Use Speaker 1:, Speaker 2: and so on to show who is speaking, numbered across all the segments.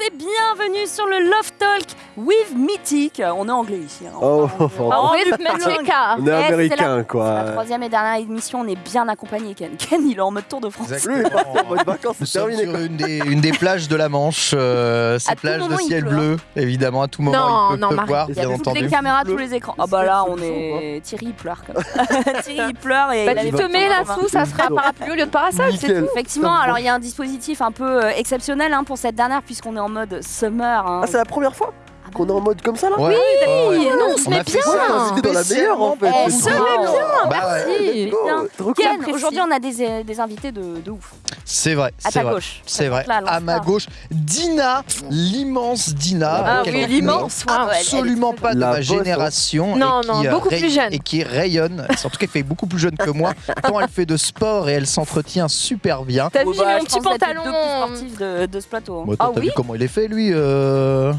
Speaker 1: et bienvenue sur le Love Talk with Mythic. On est anglais ici. hein.
Speaker 2: Oh,
Speaker 1: On- on- on-
Speaker 2: est
Speaker 1: Eh, c'est
Speaker 2: américain
Speaker 1: La
Speaker 2: quoi.
Speaker 1: troisième et dernière émission, on est bien accompagné, Ken. Ken, il est en mode tour de France.
Speaker 2: Vacances, c'est terminé
Speaker 3: sur une des, une des plages de la Manche, euh, ces plages de ciel
Speaker 1: pleut,
Speaker 3: bleu, évidemment, à tout moment
Speaker 4: Non,
Speaker 3: il peut
Speaker 4: non,
Speaker 3: pleuvoir,
Speaker 1: Il y a
Speaker 3: bien
Speaker 1: toutes les caméras, tous les écrans. Ah bah là, on est. Thierry il pleure comme Thierry il pleure et
Speaker 4: Bah,
Speaker 1: il a
Speaker 4: tu te mets
Speaker 1: la
Speaker 4: là-dessous, ça sera parapluie au lieu de parasol, c'est tout.
Speaker 1: Effectivement, alors il y a un dispositif un peu euh, exceptionnel hein, pour cette dernière puisqu'on est en mode summer. hein.
Speaker 2: Ah, c'est la première fois? Qu'on est en mode comme ça là
Speaker 3: ouais.
Speaker 4: Oui, non, on se
Speaker 3: On
Speaker 4: met bien.
Speaker 2: T'ai invité dans la meilleure en fait. C'est
Speaker 1: se met
Speaker 2: bien.
Speaker 3: Bah ouais,
Speaker 4: Merci.
Speaker 2: Oh,
Speaker 1: aujourd'hui on a des, des invités de, de ouf.
Speaker 3: C'est vrai,
Speaker 1: À ta
Speaker 3: vrai.
Speaker 1: gauche.
Speaker 3: C'est vrai.
Speaker 1: Là,
Speaker 3: À ma gauche, Dina, l'immense Dina.
Speaker 4: Ah oui, l'immense.
Speaker 1: est
Speaker 3: Absolument pas de ma
Speaker 2: hein.
Speaker 3: génération.
Speaker 4: Non,
Speaker 3: et
Speaker 4: non,
Speaker 3: qui, euh,
Speaker 4: beaucoup plus jeune.
Speaker 3: Et qui rayonne, en tout cas, elle fait beaucoup plus jeune que moi, tant elle fait de sport et elle s'entretient super bien.
Speaker 4: T'as
Speaker 1: Oh
Speaker 4: vu
Speaker 1: bah,
Speaker 4: mon
Speaker 1: je
Speaker 4: petit
Speaker 1: pense que vous êtes les
Speaker 4: pantalon
Speaker 1: sportifs de, ce plateau. hein.
Speaker 4: Ah
Speaker 3: t'as
Speaker 4: oui
Speaker 3: vu comment il est fait, lui euh...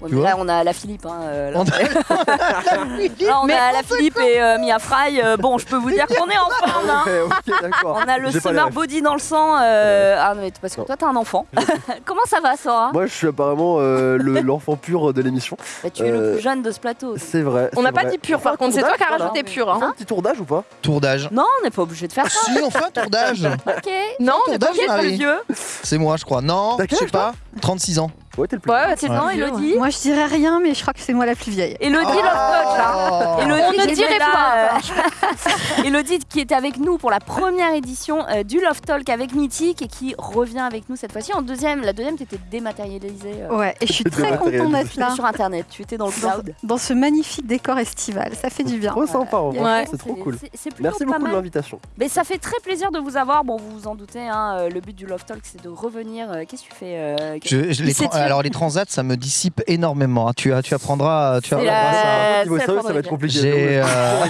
Speaker 1: Ouais,
Speaker 3: tu
Speaker 1: mais
Speaker 3: vois
Speaker 1: là, on a la Philippe. hein, euh, là,
Speaker 3: On
Speaker 1: Là, on
Speaker 4: Mais
Speaker 1: a la Philippe et euh, Mia Fry. euh, bon, je peux vous dire qu'on est en forme. hein. On a le
Speaker 2: pas
Speaker 1: summer body dans le sang. euh, Ah, non, mais parce que
Speaker 2: Non.
Speaker 1: toi, t'es un enfant. Comment ça va, Sora?
Speaker 2: Moi, je suis apparemment euh, le- l'enfant pur de l'émission.
Speaker 1: Bah, Tu es le plus jeune de ce plateau.
Speaker 2: C'est vrai.
Speaker 4: On n'a pas dit pur,
Speaker 2: On
Speaker 4: par contre, c'est toi qui as rajouté
Speaker 2: voilà.
Speaker 4: pur.
Speaker 2: On
Speaker 4: Hein.
Speaker 2: un petit tour d'âge ou pas?
Speaker 3: Tour d'âge.
Speaker 1: Non, on n'est pas obligé de faire ça.
Speaker 3: Si, on fait un tour d'âge.
Speaker 1: Ok.
Speaker 4: Non,
Speaker 3: Tour
Speaker 4: mais
Speaker 3: d'âge,
Speaker 1: Qui est le plus
Speaker 3: Marie.
Speaker 1: vieux
Speaker 3: C'est moi, je crois. Non,
Speaker 2: T'as
Speaker 3: je sais pas. 36 ans.
Speaker 2: Ouais, t'es le plus.
Speaker 4: Ouais, c'est
Speaker 1: Non, Elodie.
Speaker 5: Moi, je dirais rien, mais je crois que c'est moi la plus vieille.
Speaker 1: Elodie, Love Coach, là.
Speaker 3: Oh.
Speaker 1: Elodie
Speaker 4: On ne dirait pas.
Speaker 1: euh, Elodie qui était avec nous pour la première édition euh, du Love Talk avec Mythique et qui revient avec nous cette fois-ci en deuxième. La deuxième, t'étais dématérialisée euh,
Speaker 5: Ouais, et je suis très contente d'être là,
Speaker 1: sur Internet. Tu étais dans le
Speaker 5: dans,
Speaker 1: cloud.
Speaker 5: dans ce magnifique décor estival. Ça fait du bien.
Speaker 2: Trop sympa, en vrai.
Speaker 4: Ouais.
Speaker 2: C'est trop cool.
Speaker 1: c'est- c'est plutôt
Speaker 2: Merci
Speaker 1: pas
Speaker 2: beaucoup de
Speaker 1: mal.
Speaker 2: l'invitation.
Speaker 1: Mais ça fait très plaisir de vous avoir. Bon, vous vous en doutez, hein, euh, le but du Love Talk, c'est de revenir. euh, Qu'est-ce que tu fais euh,
Speaker 3: Je- je- les alors les transats, ça me dissipe énormément. hein. Tu, as- tu apprendras, tu
Speaker 1: C'est
Speaker 3: apprendras
Speaker 1: la-
Speaker 3: ça.
Speaker 1: Euh,
Speaker 2: Niveau sérieux,
Speaker 1: la
Speaker 2: ça va être compliqué.
Speaker 3: J'ai, euh,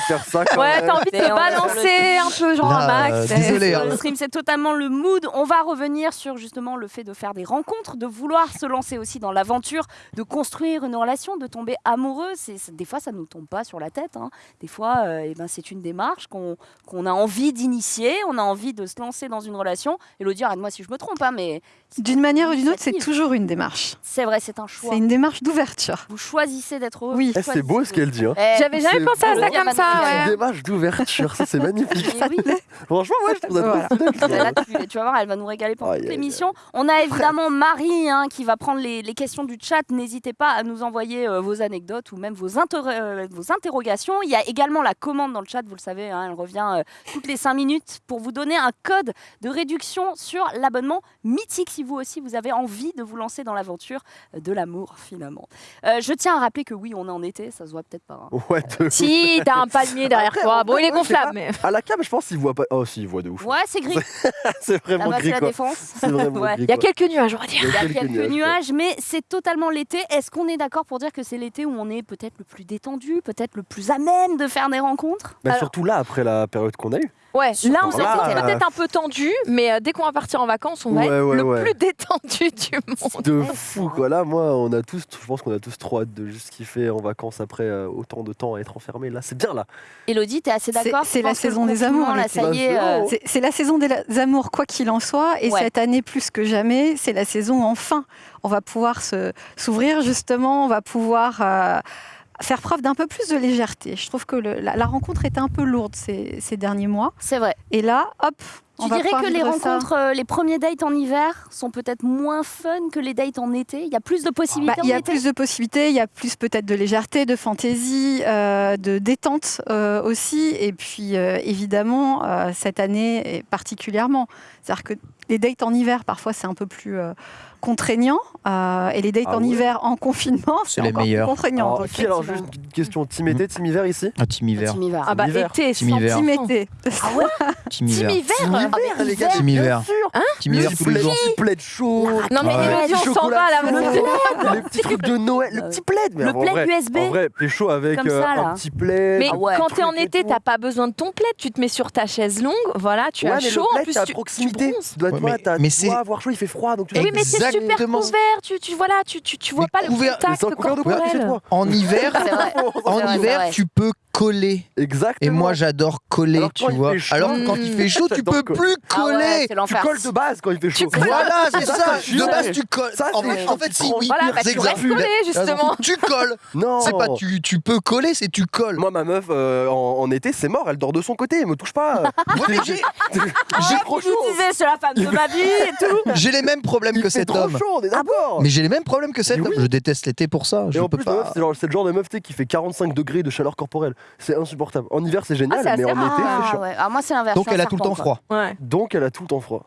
Speaker 2: ça quand
Speaker 4: Ouais, t'as envie de
Speaker 1: Et
Speaker 4: te
Speaker 1: le-
Speaker 4: balancer un peu, genre
Speaker 3: Là,
Speaker 4: un max.
Speaker 3: euh,
Speaker 4: c'est-
Speaker 3: désolé, hein.
Speaker 1: le stream, c'est totalement le mood. On va revenir sur justement le fait de faire des rencontres, de vouloir se lancer aussi dans l'aventure, de construire une relation, de tomber amoureux. C'est, des fois, ça ne nous tombe pas sur la tête. hein. Des fois, euh, eh ben, c'est une démarche qu'on, qu'on a envie d'initier. On a envie de se lancer dans une relation. Elodie, arrête-moi si je me trompe, hein, mais
Speaker 5: D'une manière ou d'une autre, c'est toujours une démarche.
Speaker 1: C'est vrai, c'est un choix.
Speaker 5: C'est une démarche d'ouverture.
Speaker 1: Vous choisissez d'être heureux.
Speaker 5: Oui.
Speaker 2: Eh, C'est beau ce qu'elle dit. Hein.
Speaker 1: Eh,
Speaker 4: J'avais jamais pensé à
Speaker 2: beau.
Speaker 4: ça comme ça,
Speaker 1: Ouais.
Speaker 2: Une démarche d'ouverture, ça c'est magnifique.
Speaker 1: eh oui.
Speaker 2: Franchement, ouais, je trouve
Speaker 5: Voilà.
Speaker 1: Là, tu, tu vas voir, elle va nous régaler pendant toute l'émission. On a évidemment Marie hein, qui va prendre les, les questions du chat. N'hésitez pas à nous envoyer euh, vos anecdotes ou même vos, inter- euh, vos interrogations. Il y a également la commande dans le chat, vous le savez, hein, elle revient euh, toutes les 5 minutes pour vous donner un code de réduction sur l'abonnement mythique si vous aussi vous avez envie de vous lancer dans l'aventure euh, de l'amour finalement. Euh, je tiens à rappeler que oui, on est en été, ça se voit peut-être pas. hein.
Speaker 2: Ouais, de-
Speaker 4: Si, t'as un palmier derrière
Speaker 2: Après,
Speaker 4: toi. Bon, il est gonflable, mais.
Speaker 2: À la cam, je pense qu'il voit pas. Oh, si, il voit de ouf.
Speaker 1: Ouais, c'est gris.
Speaker 2: c'est vraiment
Speaker 1: Là-bas, c'est
Speaker 2: gris
Speaker 1: la
Speaker 2: quoi.
Speaker 1: défense. Ouais.
Speaker 4: Il y a quelques nuages, on va dire.
Speaker 1: Il y a
Speaker 2: quelques
Speaker 1: quelques
Speaker 2: nuages,
Speaker 1: mais c'est totalement l'été. Est-ce qu'on est d'accord pour dire que c'est l'été où on est peut-être le plus détendu, peut-être le plus à même de faire des rencontres?
Speaker 2: Bah,
Speaker 4: Alors-
Speaker 2: surtout là, après la période qu'on a eue.
Speaker 4: Ouais, là, on s'est
Speaker 2: là,
Speaker 4: peut-être un peu tendu, mais euh, dès qu'on va partir en vacances, on va
Speaker 2: Ouais,
Speaker 4: être
Speaker 2: ouais,
Speaker 4: le
Speaker 2: ouais.
Speaker 4: plus détendu du monde.
Speaker 2: De fou quoi. Là, moi, on a tous, je pense qu'on a tous trop hâte de juste kiffer en vacances après euh, autant de temps à être enfermé. Là, c'est bien là.
Speaker 1: Elodie, t'es assez d'accord
Speaker 5: c'est la saison des amours,
Speaker 1: Là,
Speaker 5: l'été.
Speaker 1: ça y est.
Speaker 2: Bah,
Speaker 1: euh,
Speaker 2: c'est
Speaker 5: la saison des amours, quoi qu'il en soit. Et
Speaker 1: Ouais.
Speaker 5: cette année, plus que jamais, c'est la saison enfin. On va pouvoir s'ouvrir, justement. On va pouvoir euh, faire preuve d'un peu plus de légèreté. Je trouve que le- la, la rencontre était un peu lourde ces, ces derniers mois.
Speaker 1: C'est vrai.
Speaker 5: Et là, hop, on
Speaker 1: Tu
Speaker 5: va
Speaker 1: dirais que les rencontres, euh, les premiers dates en hiver sont peut-être moins fun que les dates en été? Il y a plus de
Speaker 5: Bah,
Speaker 1: possibilités
Speaker 5: il y a
Speaker 1: été?
Speaker 5: plus de possibilités, il y a plus peut-être de légèreté, de fantaisie, euh, de détente euh, aussi. Et puis euh, évidemment, cette année particulièrement. C'est-à-dire que les dates en hiver, parfois, c'est un peu plus contraignant. euh, et les dates
Speaker 2: Ah
Speaker 5: en
Speaker 2: ouais
Speaker 5: hiver en confinement, c'est
Speaker 3: les
Speaker 5: encore plus
Speaker 3: meilleurs.
Speaker 5: contraignant.
Speaker 2: Alors,
Speaker 5: Donc,
Speaker 2: alors, juste une question team été, team hiver ici
Speaker 3: Un team hiver.
Speaker 4: Ah bah,
Speaker 2: Hiver.
Speaker 4: été,
Speaker 3: Team hiver.
Speaker 4: 100%.
Speaker 5: Team été.
Speaker 1: Ah ouais
Speaker 3: Team hiver.
Speaker 2: Team
Speaker 1: Ah,
Speaker 2: hiver,
Speaker 1: mais
Speaker 2: les gars,
Speaker 3: Team
Speaker 2: bien
Speaker 3: hiver. Hiver
Speaker 2: Le
Speaker 3: tous les
Speaker 2: petit
Speaker 3: jours.
Speaker 2: plaid chaud.
Speaker 4: Non, mais
Speaker 3: Ouais.
Speaker 4: Elodie, on s'en va là.
Speaker 2: Le petits trucs de Noël, le petit plaid. Mais
Speaker 1: Le
Speaker 2: en
Speaker 1: plaid
Speaker 2: vrai,
Speaker 1: USB.
Speaker 2: En vrai, pécho avec euh, un petit plaid.
Speaker 4: Mais
Speaker 1: ouais.
Speaker 4: quand t'es en
Speaker 2: Truc
Speaker 4: été, t'as pas besoin de ton plaid. Tu te mets sur ta chaise longue, voilà, tu
Speaker 2: ouais,
Speaker 4: as
Speaker 2: mais
Speaker 4: chaud.
Speaker 2: le
Speaker 4: En plus, tu, tu
Speaker 2: proximité.
Speaker 4: bronzes.
Speaker 2: Tu dois
Speaker 3: Ouais,
Speaker 2: toi,
Speaker 3: mais- c'est-
Speaker 2: avoir chaud, il fait froid, donc tu
Speaker 4: Oui, mais c'est super couvert. Tu, tu, voilà, tu, tu, tu vois
Speaker 3: Mais
Speaker 4: pas le
Speaker 3: couvert-
Speaker 4: contact corporel.
Speaker 3: En hiver, en
Speaker 1: vrai,
Speaker 3: hiver, tu peux coller.
Speaker 2: Exactement.
Speaker 3: Et moi, j'adore coller,
Speaker 2: Alors
Speaker 3: tu
Speaker 2: quand il
Speaker 3: vois.
Speaker 2: fait chaud-
Speaker 3: Alors quand il fait chaud, tu peux
Speaker 2: coller.
Speaker 3: plus
Speaker 1: Ah ouais,
Speaker 3: coller.
Speaker 2: tu
Speaker 1: l'enfer.
Speaker 2: Colles de base quand il fait chaud.
Speaker 3: Voilà, c'est
Speaker 2: Ça,
Speaker 3: De base, tu colles.
Speaker 2: Ça,
Speaker 3: en fait, en fait, si, oui.
Speaker 4: Voilà, bah,
Speaker 3: c'est
Speaker 4: tu restes collé, justement.
Speaker 3: Tu colles.
Speaker 2: Non.
Speaker 3: C'est pas tu, tu peux coller, c'est tu colles.
Speaker 2: Moi, ma meuf, euh, en, en été, c'est mort, elle dort de son côté, elle me touche pas.
Speaker 3: J'ai-
Speaker 2: J'ai trop
Speaker 1: Je
Speaker 2: chaud.
Speaker 1: vous disais, c'est la femme de ma vie et tout.
Speaker 3: j'ai les mêmes problèmes
Speaker 2: Il
Speaker 3: que cet
Speaker 2: trop
Speaker 3: homme.
Speaker 2: chaud, d'accord.
Speaker 3: Mais j'ai les mêmes problèmes que cet homme. Je déteste l'été pour ça. Je peux pas.
Speaker 2: c'est le genre de meuf qui fait 45 degrés de chaleur corporelle. C'est insupportable. En hiver, c'est génial,
Speaker 4: Ah, c'est
Speaker 2: mais en été, c'est
Speaker 1: Ah. Ah, moi, c'est l'inverse.
Speaker 3: Donc
Speaker 1: je
Speaker 3: elle a tout le temps froid.
Speaker 2: Donc, elle a tout le temps froid.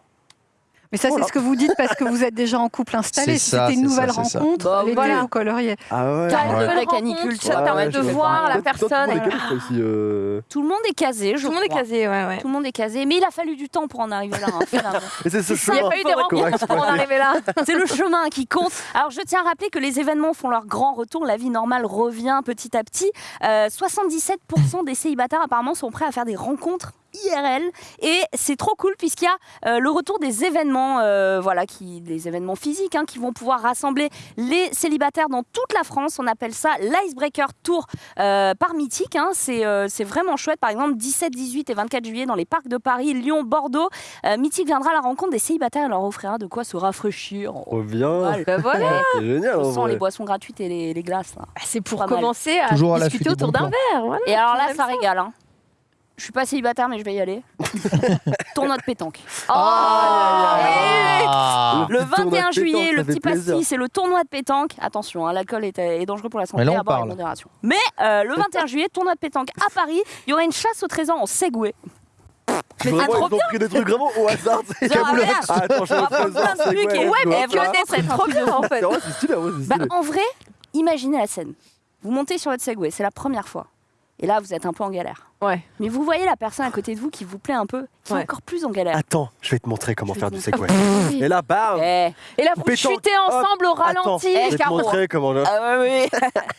Speaker 5: Mais ça,
Speaker 2: Voilà.
Speaker 5: c'est ce que vous dites parce que vous êtes déjà en couple installé.
Speaker 3: C'est
Speaker 5: Si
Speaker 3: ça,
Speaker 5: c'était une nouvelle
Speaker 3: ça.
Speaker 5: rencontre,
Speaker 1: Bah,
Speaker 5: l'été,
Speaker 4: voilà.
Speaker 5: vous colleriez.
Speaker 2: Ah ouais.
Speaker 4: T'as une
Speaker 3: Ouais.
Speaker 4: nouvelle
Speaker 1: Canicule, ça
Speaker 4: te permet
Speaker 2: Ouais,
Speaker 4: de voir la personne.
Speaker 2: Tout le monde est euh.
Speaker 1: Tout le monde est casé, je
Speaker 4: Tout le monde est casé, ouais, ouais.
Speaker 1: Tout le monde est casé, mais il a fallu du temps pour en arriver là. hein, finalement.
Speaker 2: C'est ce
Speaker 4: Il n'y
Speaker 2: chemin.
Speaker 4: a pas eu des rencontres pour en arriver là.
Speaker 1: C'est le chemin qui compte. Alors, je tiens à rappeler que les événements font leur grand retour. La vie normale revient petit à petit. Euh, 77% des célibataires, apparemment, sont prêts à faire des rencontres IRL. Et c'est trop cool puisqu'il y a euh, le retour des événements, euh, voilà, qui, des événements physiques hein, qui vont pouvoir rassembler les célibataires dans toute la France. On appelle ça l'Icebreaker Tour euh, par Mythique. hein. C'est euh, c'est vraiment chouette. Par exemple, 17, 18 et 24 juillet dans les parcs de Paris, Lyon, Bordeaux. Euh, Mythique viendra à la rencontre des célibataires et leur offrira de quoi se rafraîchir.
Speaker 2: Reviens.
Speaker 4: Bah voilà.
Speaker 2: C'est génial. en
Speaker 1: On sent les boissons gratuites et les, les glaces.
Speaker 4: Bah, C'est pour
Speaker 1: Pas mal.
Speaker 4: commencer à
Speaker 3: Toujours
Speaker 4: discuter autour d'un verre. voilà.
Speaker 1: Et alors là, ça régale. Hein. Je suis pas célibataire, mais je vais y aller. Tournoi de pétanque.
Speaker 4: Oh
Speaker 3: Ah.
Speaker 1: Le
Speaker 2: petit tournoi de
Speaker 1: 21 juillet,
Speaker 2: pétanque,
Speaker 1: le petit pastis, c'est le tournoi de pétanque. Attention, hein, l'alcool est, est dangereux pour la santé.
Speaker 3: Mais là, on
Speaker 1: à boire avec
Speaker 3: parle.
Speaker 1: modération. Mais euh, le 21 juillet, tournoi de pétanque à Paris. Il y aura une chasse au trésor en Segway.
Speaker 2: Vraiment,
Speaker 1: c'est trop
Speaker 2: ils ont pris des trucs vraiment au hasard. c'est- Ah, attends, je
Speaker 1: plein de trucs
Speaker 2: ouais,
Speaker 1: mais c'est trop bien en fait. Bah, en vrai, imaginez la scène. Vous montez sur votre Segway, c'est la première fois. Et là, vous êtes un peu en galère.
Speaker 4: Ouais.
Speaker 1: Mais vous voyez la personne à côté de vous qui vous plaît un peu, qui est encore plus en galère.
Speaker 2: Attends, je vais te montrer comment faire du segway. Et là, bam
Speaker 1: Eh,
Speaker 4: Et là, vous
Speaker 2: Pétanque.
Speaker 4: chutez ensemble au
Speaker 2: Attends,
Speaker 4: ralenti.
Speaker 2: je vais te
Speaker 4: Caro.
Speaker 2: montrer comment.
Speaker 1: Ah ouais,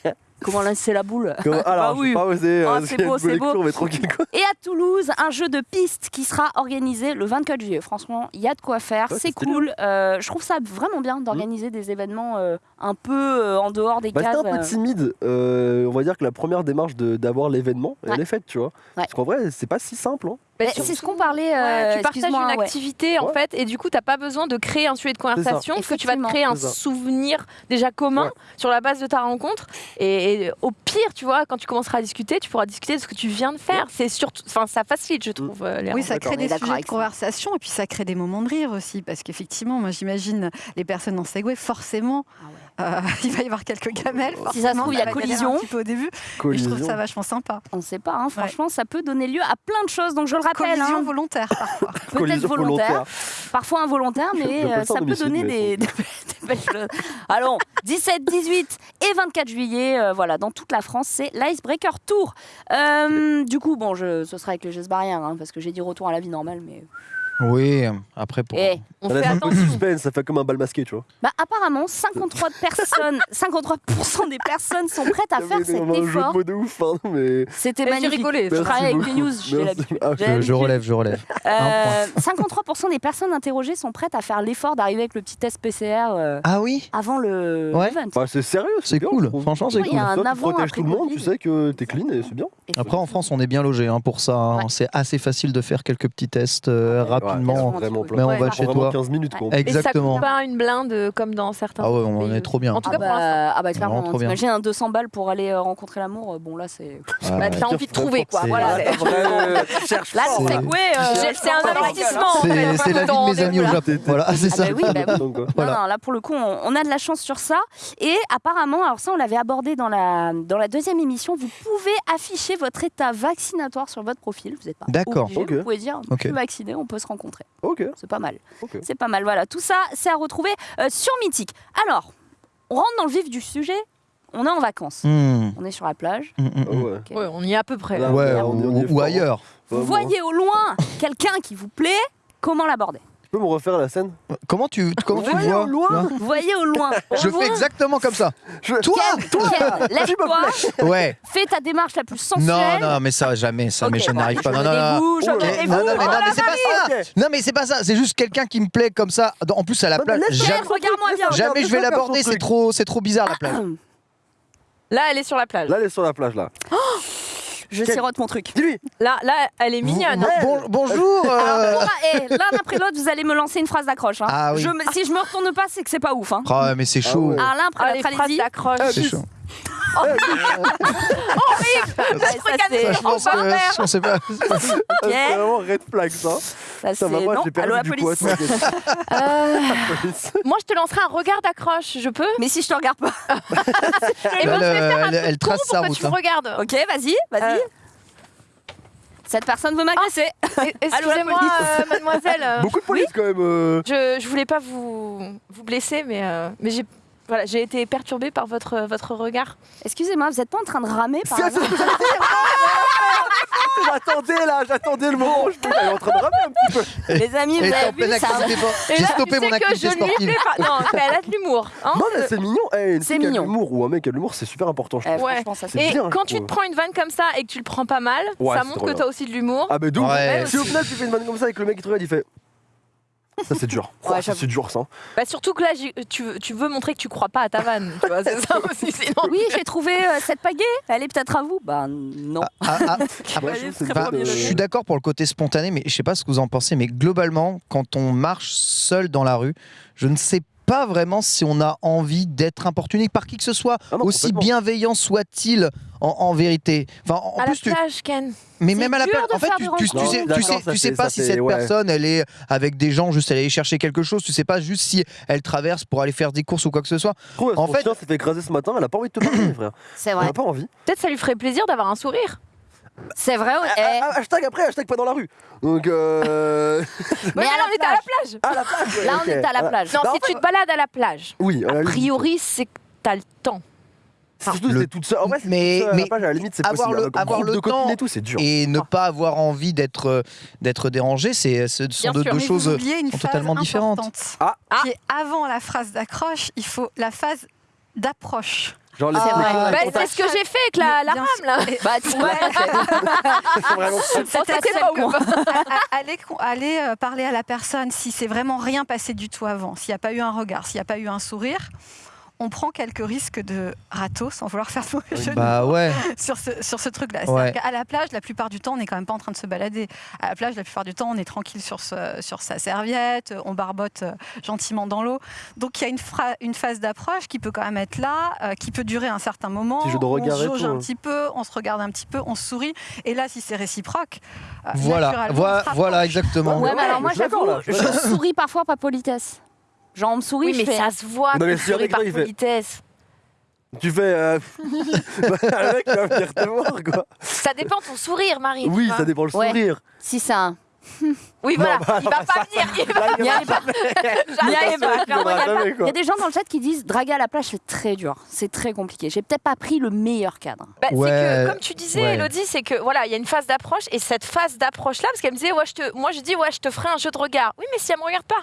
Speaker 1: oui. Comment lancer la boule
Speaker 2: comment- Alors,
Speaker 1: Bah oui.
Speaker 2: je vais pas osé.
Speaker 1: Ah,
Speaker 2: euh,
Speaker 1: c'est beau, c'est beau.
Speaker 2: lecture, mais tranquille quoi.
Speaker 1: Et à Toulouse, un jeu de piste qui sera organisé le 24 juillet. Franchement, il y a de quoi faire,
Speaker 2: Ouais,
Speaker 1: c'est cool. Euh, je trouve ça vraiment bien d'organiser des événements euh, un peu euh, en dehors des
Speaker 2: Bah,
Speaker 1: cases.
Speaker 2: c'était un peu
Speaker 1: euh.
Speaker 2: timide. Euh, on va dire que la première démarche de- d'avoir l'événement,
Speaker 1: Ouais.
Speaker 2: elle est faite, tu vois. Parce qu'en vrai, c'est pas si simple. hein.
Speaker 4: Bah,
Speaker 1: c'est ce qu'on parlait.
Speaker 4: ouais,
Speaker 1: euh,
Speaker 4: tu partages une
Speaker 1: ouais.
Speaker 4: activité en fait et du coup t'as pas besoin de créer un sujet de conversation parce que tu vas te créer un souvenir déjà commun
Speaker 2: Ouais.
Speaker 4: sur la base de ta rencontre. Et, et au pire tu vois quand tu commenceras à discuter tu pourras discuter de ce que tu viens de faire. C'est surtout enfin ça facilite je trouve euh, les
Speaker 5: Oui, ça crée des sujets de conversation et puis ça crée des moments de rire aussi. Parce qu'effectivement, moi j'imagine les personnes en Segway, forcément, euh, il va y avoir quelques gamelles.
Speaker 1: Si ça se trouve, il y a collision.
Speaker 5: Un petit peu au début. Et je
Speaker 2: Collision.
Speaker 5: trouve ça vachement sympa.
Speaker 1: On ne sait pas, hein, franchement, ça peut donner lieu à plein de choses. Donc je le rappelle,
Speaker 5: Collision
Speaker 1: hein,
Speaker 5: volontaire parfois.
Speaker 1: peut-être
Speaker 2: Collision
Speaker 1: volontaire, parfois involontaire, mais euh,
Speaker 2: ça
Speaker 1: peut donner
Speaker 2: mais
Speaker 1: des, des belles choses. Allons, 17, 18 et 24 juillet, euh, voilà, dans toute la France, c'est l'Icebreaker Tour. Euh, du coup, bon, je, ce sera avec les gestes barrières, hein, parce que j'ai dit retour à la vie normale, mais.
Speaker 3: Oui, après pour.
Speaker 1: Eh,
Speaker 4: on
Speaker 2: Ça
Speaker 4: fait
Speaker 2: laisse un peu de
Speaker 4: attention
Speaker 2: suspense, ça fait comme un bal masqué, tu vois.
Speaker 1: bah, apparemment, 53 personnes, 53% des personnes sont prêtes à faire
Speaker 2: Mais
Speaker 1: cet
Speaker 2: un jeu de
Speaker 1: effort.
Speaker 2: mots de ouf, pardon, mais.
Speaker 1: C'était
Speaker 4: j'ai
Speaker 1: magnifique.
Speaker 4: rigolé
Speaker 1: Je
Speaker 2: Merci
Speaker 1: travaille avec
Speaker 2: beaucoup.
Speaker 1: les news, j'ai
Speaker 2: Merci.
Speaker 1: l'habitude.
Speaker 2: Ah,
Speaker 1: J'ai
Speaker 3: Je, je
Speaker 1: l'habitude.
Speaker 3: relève, je relève.
Speaker 1: Euh, 53% des personnes interrogées sont prêtes à faire l'effort d'arriver avec le petit test PCR euh,
Speaker 3: Ah oui
Speaker 1: avant le
Speaker 3: Ouais.
Speaker 1: event.
Speaker 2: Bah, c'est sérieux,
Speaker 3: C'est
Speaker 2: bien,
Speaker 3: cool.
Speaker 2: trouve.
Speaker 3: Franchement, c'est
Speaker 1: Il y a
Speaker 3: cool.
Speaker 1: un
Speaker 2: Toi, tu
Speaker 1: avant,
Speaker 2: protèges
Speaker 1: après
Speaker 2: tout le monde,
Speaker 1: Covid.
Speaker 2: tu sais que t'es clean et c'est bien.
Speaker 3: Après, en France, on est bien logé hein, pour ça. hein.
Speaker 1: Ouais.
Speaker 3: C'est assez facile de faire quelques petits tests euh,
Speaker 1: Ouais,
Speaker 3: rapidement.
Speaker 2: Ouais.
Speaker 3: Mais on
Speaker 1: Ouais,
Speaker 3: va chez toi.
Speaker 2: 15 minutes, quoi.
Speaker 1: Ouais.
Speaker 4: et ça
Speaker 3: Exactement.
Speaker 4: coûte pas une blinde euh, comme dans certains
Speaker 3: Ah ouais, on est trop bien.
Speaker 4: en tout
Speaker 1: Ah
Speaker 4: cas pour l'instant
Speaker 1: bah, ah bah clairement, un 200 balles pour aller euh, rencontrer l'amour, euh, bon là c'est...
Speaker 3: Ah,
Speaker 4: bah, t'as envie de trouver quoi
Speaker 3: C'est-
Speaker 4: voilà
Speaker 2: Ah,
Speaker 1: Là euh,
Speaker 4: c'est un investissement en
Speaker 3: C'est la vie de mes amis au. Japon. Voilà, c'est
Speaker 1: Ah
Speaker 3: ça.
Speaker 1: là pour le coup, on, a de la chance sur ça. Et apparemment, alors ça, on l'avait abordé dans la, dans la deuxième émission, vous pouvez afficher votre état vaccinatoire sur votre profil. Vous n'êtes pas
Speaker 3: D'accord.
Speaker 1: vous pouvez dire, vacciné, on peut se rencontrer.
Speaker 2: Ok,
Speaker 1: C'est pas mal. C'est pas mal, voilà. Tout ça, c'est à retrouver euh, sur Mythique. Alors, on rentre dans le vif du sujet. On est en vacances.
Speaker 3: Hmm,
Speaker 1: On est sur la plage.
Speaker 3: hmm, hmm,
Speaker 2: ouais.
Speaker 1: Ok.
Speaker 4: Ouais, on y est à peu près
Speaker 2: Là,
Speaker 3: Ouais,
Speaker 2: on est- on est
Speaker 3: ou, ailleurs.
Speaker 1: Vous voyez au loin quelqu'un qui vous plaît. Comment l'aborder?
Speaker 2: Peux me refaire la scène
Speaker 3: Comment tu, comment tu vois
Speaker 2: au loin.
Speaker 3: là
Speaker 1: Vous voyez au loin.
Speaker 3: Je fais exactement comme ça.
Speaker 2: Je-
Speaker 3: Toi
Speaker 1: Ken, lève-toi,
Speaker 3: Ouais.
Speaker 1: fais ta démarche la plus
Speaker 3: Non,
Speaker 1: sensuelle.
Speaker 3: non, mais ça, jamais, ça, mais je
Speaker 1: bon,
Speaker 3: n'arrive pas. Non, non, non.
Speaker 2: Oh
Speaker 3: non, non, mais, non,
Speaker 1: Oh
Speaker 3: c'est pas ça. Non, mais c'est pas ça. C'est juste quelqu'un qui me plaît comme ça. En plus, à la
Speaker 2: Non,
Speaker 3: plage. Jamais, jamais je vais l'aborder. C'est trop, c'est trop bizarre la plage.
Speaker 4: Là, elle est sur la plage.
Speaker 2: Là, elle est sur la plage, là.
Speaker 1: Je
Speaker 2: Quel-
Speaker 1: sirote mon truc.
Speaker 2: Dis-lui
Speaker 4: Là, là, elle est mignonne.
Speaker 3: Bon- bonjour. euh,
Speaker 1: Alors, pour- eh, l'un après l'autre, vous allez me lancer une phrase d'accroche. hein.
Speaker 3: Ah oui.
Speaker 1: Je me- si je me retourne pas, c'est que c'est pas ouf. Hein.
Speaker 3: Oh, mais c'est chaud.
Speaker 2: ouais.
Speaker 1: Alors l'un après
Speaker 4: Ah, les
Speaker 1: l'autre,
Speaker 4: phrases
Speaker 1: allez-y.
Speaker 4: d'accroche.
Speaker 3: C'est chaud.
Speaker 1: Ça, c'est-
Speaker 3: Je pense que je pensais pas.
Speaker 2: Ah, C'est vraiment red flag, ça.
Speaker 1: ça,
Speaker 2: Ça va, moi,
Speaker 1: non.
Speaker 2: j'ai
Speaker 1: Allô,
Speaker 2: perdu
Speaker 1: la
Speaker 2: du poids.
Speaker 4: Euh, moi, je te lancerai un regard d'accroche. Je peux
Speaker 1: Mais si je te regarde pas.
Speaker 4: Et moi,
Speaker 3: Elle,
Speaker 4: je vais faire
Speaker 3: euh,
Speaker 4: un
Speaker 3: elle- elle
Speaker 4: truc con
Speaker 3: trace sa route,
Speaker 4: tu me
Speaker 3: hein.
Speaker 4: regardes.
Speaker 1: Ok, vas-y, vas-y.
Speaker 4: Euh.
Speaker 1: Cette personne veut m'agresser.
Speaker 4: Et- Excusez-moi,
Speaker 1: police.
Speaker 4: euh, mademoiselle. euh,
Speaker 2: Beaucoup de police, quand même. euh.
Speaker 4: je, je voulais pas vous, vous blesser, mais, euh, mais j'ai voilà, j'ai été perturbée par votre, votre regard.
Speaker 1: Excusez-moi, vous êtes pas en train de ramer par
Speaker 2: C'est ce que j'allais dire. J'attendais, là, j'attendais le moment je est en train de ramer un petit peu.
Speaker 1: Les amis, vous avez vu ça
Speaker 4: Et
Speaker 3: J'ai stoppé
Speaker 4: tu
Speaker 3: mon
Speaker 4: que
Speaker 3: activité sportive.
Speaker 4: plais pas. Non, mais elle a de l'humour. hein.
Speaker 2: Non, mais c'est mignon. Eh, une
Speaker 1: C'est
Speaker 2: fille qui a de
Speaker 1: mignon.
Speaker 2: l'humour ou un mec qui a de l'humour, c'est super important, je
Speaker 1: Eh, c'est
Speaker 2: C'est
Speaker 4: Et quand tu te prends une vanne comme ça et que tu le prends pas mal,
Speaker 2: Ouais,
Speaker 4: ça montre que t'as aussi de l'humour.
Speaker 2: Ah, mais d'où
Speaker 3: Ouais.
Speaker 2: Si au final tu fais une vanne comme ça avec le mec qui te regarde, il fait. Ça, c'est dur.
Speaker 1: Ouais,
Speaker 2: Oh, ça,
Speaker 1: j'avoue.
Speaker 2: c'est dur, ça.
Speaker 4: Bah, surtout que là, tu, veux- tu veux montrer que tu crois pas à ta vanne. Tu vois, c'est ça aussi. Sinon,
Speaker 1: Oui, j'ai trouvé euh, cette pagaie. Elle est peut-être à vous. Bah non.
Speaker 3: Ah, ah,
Speaker 2: Ouais,
Speaker 1: je
Speaker 2: pas
Speaker 3: je suis d'accord pour le côté spontané, mais je sais pas ce que vous en pensez, mais globalement, quand on marche seul dans la rue, je ne sais pas vraiment si on a envie d'être importuné par qui que ce soit,
Speaker 2: Ah non,
Speaker 3: aussi bienveillant soit-il en, en vérité. Enfin, en
Speaker 4: à
Speaker 3: plus,
Speaker 4: la
Speaker 3: tu,
Speaker 4: plage, Ken.
Speaker 3: mais même à la plage, en fait, tu, tu- tu sais, tu sais, tu pas si
Speaker 2: fait-
Speaker 3: cette
Speaker 2: ouais.
Speaker 3: personne, elle est avec des gens, juste elle est chercher quelque chose. Tu sais pas juste si elle traverse pour aller faire des courses ou quoi que ce soit.
Speaker 2: Trouve,
Speaker 3: En fait-
Speaker 2: s'est fait écraser ce matin, elle a pas envie de te parler, frère.
Speaker 1: C'est
Speaker 2: Elle
Speaker 1: vrai.
Speaker 2: a pas envie.
Speaker 4: Peut-être ça lui ferait plaisir d'avoir un sourire.
Speaker 1: C'est vrai.
Speaker 2: Ah,
Speaker 1: eh.
Speaker 2: ah, ah, hashtag après, hashtag pas dans la rue. Donc, euh.
Speaker 1: Mais
Speaker 4: Ouais,
Speaker 1: à
Speaker 4: là, on était à la
Speaker 1: plage.
Speaker 2: à la plage. ouais,
Speaker 1: Là, on est à la plage.
Speaker 4: Non,
Speaker 2: Bah,
Speaker 4: si tu te balades à la plage,
Speaker 2: Oui, à la
Speaker 4: a priori, c'est que t'as le temps.
Speaker 2: Surtout
Speaker 3: Le-
Speaker 2: toute seule. En vrai, si
Speaker 3: Mais-
Speaker 2: toute seule à
Speaker 3: mais
Speaker 2: la à la limite, c'est
Speaker 3: avoir
Speaker 2: possible.
Speaker 3: le- avoir le
Speaker 2: de
Speaker 3: temps
Speaker 2: et tout, c'est dur.
Speaker 3: Et ne pas avoir envie d'être euh, d'être dérangé, c'est ce sont
Speaker 4: Bien
Speaker 3: deux, choses. totalement différentes.
Speaker 2: Ah.
Speaker 5: qui est avant la phrase d'accroche, il faut la phase d'approche.
Speaker 2: Genre les
Speaker 1: C'est
Speaker 2: les-
Speaker 4: Bah, c'est ce que j'ai fait avec la, la rame, là.
Speaker 1: Bah,
Speaker 5: Allez, allez, euh, parler à la personne si c'est vraiment rien passé du tout avant, s'il n'y a pas eu un regard, s'il n'y a pas eu un sourire. On prend quelques risques de râteau, sans vouloir faire de mauvais jeu
Speaker 3: Bah ouais.
Speaker 5: sur ce, sur ce truc-là.
Speaker 3: Ouais.
Speaker 5: À la plage, la plupart du temps, on n'est quand même pas en train de se balader. À la plage, la plupart du temps, on est tranquille sur, ce- sur sa serviette, on barbote euh, gentiment dans l'eau. Donc il y a une, fra- une phase d'approche qui peut quand même être là, euh, qui peut durer un certain moment.
Speaker 2: Jeu de
Speaker 5: on se jauge
Speaker 2: tout,
Speaker 5: un
Speaker 2: hein.
Speaker 5: petit peu, on se regarde un petit peu, on se sourit. Et là, si c'est réciproque, euh,
Speaker 3: Voilà, voilà, exactement.
Speaker 1: Ouais,
Speaker 2: Ouais,
Speaker 1: mais alors
Speaker 2: mais
Speaker 1: moi,
Speaker 2: je suis d'accord,
Speaker 1: j'avoue,
Speaker 2: là, je suis
Speaker 1: je souris parfois par politesse. Genre, on me sourit,
Speaker 4: Oui,
Speaker 1: je
Speaker 4: mais
Speaker 1: fais.
Speaker 4: ça se voit
Speaker 2: Non, mais
Speaker 4: que
Speaker 2: si un mec,
Speaker 4: par
Speaker 2: il fait-
Speaker 4: politesse.
Speaker 2: Tu fais. euh, Le mec, il va venir te voir, quoi.
Speaker 4: Ça dépend de ton sourire, Marie. tu
Speaker 2: Oui,
Speaker 4: vois.
Speaker 2: ça dépend le
Speaker 1: Ouais.
Speaker 2: sourire.
Speaker 1: Si c'est un.
Speaker 4: Oui, voilà.
Speaker 2: bah,
Speaker 4: il va pas venir. Il va
Speaker 2: Là, il
Speaker 1: Il y a-. Il y
Speaker 2: il
Speaker 1: y pas-
Speaker 2: quoi.
Speaker 1: il y a des gens dans le chat qui disent draguer à la plage, c'est très dur, c'est très compliqué. J'ai peut-être pas pris le meilleur cadre.
Speaker 4: Bah, c'est
Speaker 3: Ouais,
Speaker 4: que, comme tu disais,
Speaker 3: ouais.
Speaker 4: Elodie, c'est que voilà, il y a une phase d'approche et cette phase d'approche là, parce qu'elle me disait, ouais, je te, moi je dis, ouais, je te ferai un jeu de regard. Oui, mais si elle me regarde pas,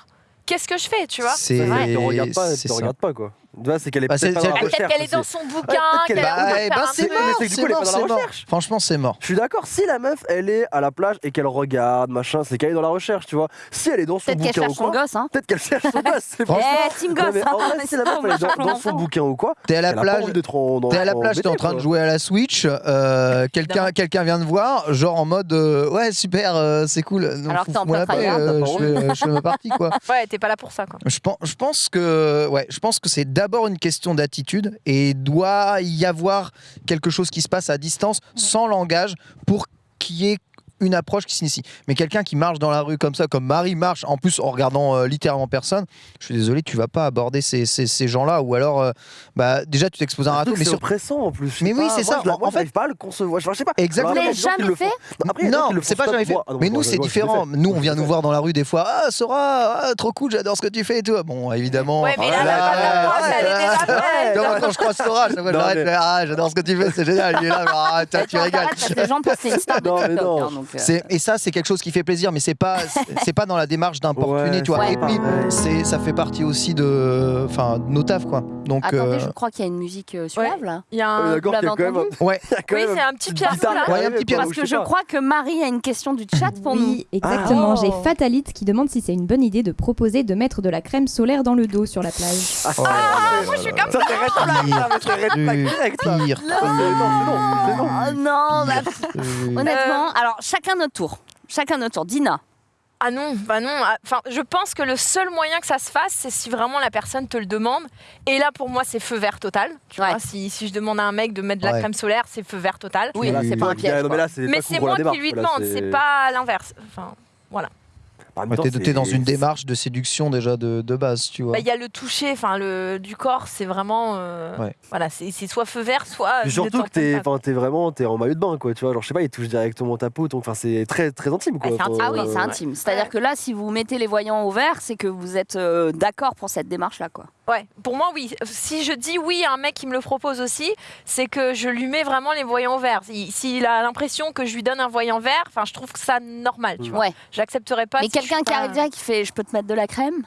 Speaker 4: qu'est-ce que je fais, tu vois?
Speaker 3: C'est
Speaker 2: Elle te regarde pas, te regarde pas, quoi. Tu vois, c'est qu'elle est
Speaker 3: Bah,
Speaker 2: pas dans la
Speaker 4: Ah, Peut-être
Speaker 2: recherche.
Speaker 4: qu'elle est dans son bouquin,
Speaker 2: qu'elle
Speaker 3: Bah,
Speaker 4: de un
Speaker 3: c'est mort,
Speaker 2: c'est
Speaker 3: mort, c'est
Speaker 2: recherche.
Speaker 3: Franchement, c'est mort.
Speaker 2: Je suis d'accord, si la meuf, elle est à la plage et qu'elle regarde, machin, c'est qu'elle est dans la recherche, tu vois. Si elle est dans son
Speaker 1: Peut-être qu'elle
Speaker 2: bouquin ou quoi,
Speaker 1: gosse, hein.
Speaker 2: peut-être qu'elle cherche son gosse. c'est
Speaker 1: Eh, team gosse,
Speaker 2: mais en
Speaker 1: hein.
Speaker 2: vrai, si la meuf, elle est dans,
Speaker 1: son
Speaker 2: bouquin ou quoi,
Speaker 3: T'es à la plage, T'es à la
Speaker 2: en
Speaker 3: plage, t'es en train de jouer à la Switch, euh, quelqu'un quelqu'un vient te voir, genre en mode euh, ouais super, euh, c'est cool.
Speaker 1: Alors que t'es en plein
Speaker 2: pas
Speaker 3: je fais- ma partie quoi.
Speaker 4: Ouais, t'es pas là pour ça, quoi.
Speaker 3: Je pense, je pense que ouais, je pense que c'est d'abord une question d'attitude et doit y avoir quelque chose qui se passe à distance, sans langage, pour qu'il y ait une approche qui s'initie. Mais quelqu'un qui marche dans la rue comme ça, comme Marie marche, en plus en regardant euh, littéralement personne, je suis désolé, tu vas pas aborder ces, ces, ces gens-là, ou alors, euh, bah déjà tu t'exposes à un râteau, mais
Speaker 2: C'est
Speaker 3: sur
Speaker 2: oppressant en plus.
Speaker 3: Mais oui, c'est ça.
Speaker 2: je la-
Speaker 3: En-
Speaker 2: Moi,
Speaker 3: en fait-
Speaker 2: pas le concevoir. Je sais pas.
Speaker 3: Exactement.
Speaker 2: Le
Speaker 1: jamais
Speaker 2: gens
Speaker 3: Non, c'est pas jamais fait.
Speaker 2: Ah
Speaker 3: mais nous, c'est différent.
Speaker 2: fait.
Speaker 3: Nous, on vient nous
Speaker 2: fait.
Speaker 3: voir dans la rue des fois. Ah, Sora, ah, trop cool, j'adore ce que tu fais et tout. Bon, évidemment.
Speaker 4: Mais
Speaker 3: vois, moi, quand je croise Sora,
Speaker 2: mais-
Speaker 3: ah, j'adore ce que tu fais, c'est génial. Il est là, ah, toi,
Speaker 1: tu
Speaker 3: rigoles.
Speaker 1: les gens pensent c'est une star euh,
Speaker 3: Et ça, c'est quelque chose qui fait plaisir, mais c'est pas, c'est- pas dans la démarche d'importuner,
Speaker 2: Ouais,
Speaker 3: tu vois.
Speaker 1: c'est
Speaker 3: Et puis, c'est, ça fait partie aussi de, enfin, nos tafs, quoi. Donc,
Speaker 1: Attendez,
Speaker 3: euh,
Speaker 1: je crois qu'il y a une musique euh, suave là.
Speaker 4: Il y a
Speaker 2: Ah,
Speaker 4: un...
Speaker 2: D'accord,
Speaker 3: ouais.
Speaker 4: Oui, c'est un petit piano,
Speaker 3: un petit
Speaker 1: Parce que je crois que Marie a une question du chat pour nous.
Speaker 6: Oui, exactement.
Speaker 4: Ah.
Speaker 6: J'ai Fatalite qui demande si c'est une bonne idée de proposer de mettre de la crème solaire dans le dos sur la plage.
Speaker 2: Ah,
Speaker 3: Oh
Speaker 4: moi, je suis comme
Speaker 2: Ça,
Speaker 3: Pire,
Speaker 2: Non.
Speaker 1: Oh honnêtement. Alors, chacun notre tour. Chacun notre tour. Dina.
Speaker 4: Ah non, bah non. ah, Enfin, je pense que le seul moyen que ça se fasse, c'est si vraiment la personne te le demande. Et là, pour moi, c'est feu vert total. Tu
Speaker 1: Ouais.
Speaker 4: vois, si, si je demande à un mec de mettre de la
Speaker 3: Ouais.
Speaker 4: crème solaire, c'est feu vert total.
Speaker 1: Oui, c'est pas un piège.
Speaker 2: non, mais
Speaker 4: Mais c'est moi qui lui demande, c'est pas l'inverse. Enfin,
Speaker 2: En même
Speaker 3: Ouais,
Speaker 2: temps,
Speaker 3: t'es, t'es dans une démarche de séduction déjà de, de base, tu vois.
Speaker 4: bah, il y a le toucher, enfin le du corps, c'est vraiment, euh,
Speaker 3: Ouais.
Speaker 4: voilà, c'est c'est soit feu vert, soit.
Speaker 2: Puis
Speaker 4: ne
Speaker 2: surtout que t'es,
Speaker 4: pas.
Speaker 2: vraiment, t'es en maillot de bain, quoi. Tu vois, genre, je sais pas, il touche directement ta peau, donc, enfin, c'est très, très intime, quoi.
Speaker 4: Ah, c'est intime.
Speaker 1: Ah oui,
Speaker 2: euh,
Speaker 1: c'est intime. C'est-à-dire
Speaker 4: Ouais.
Speaker 1: que là, si vous mettez les voyants au vert, c'est que vous êtes euh, d'accord pour cette démarche-là, quoi.
Speaker 4: Ouais, pour moi, oui. Si je dis oui à un mec qui me le propose aussi, c'est que je lui mets vraiment les voyants au vert. Si- S'il a l'impression que je lui donne un voyant vert, enfin, je trouve que ça normal, tu vois.
Speaker 1: Ouais.
Speaker 4: J'accepterais pas.
Speaker 1: Mais
Speaker 4: si
Speaker 1: quelqu'un qui
Speaker 4: pas-
Speaker 1: arrive direct qui fait Je peux te mettre de la crème?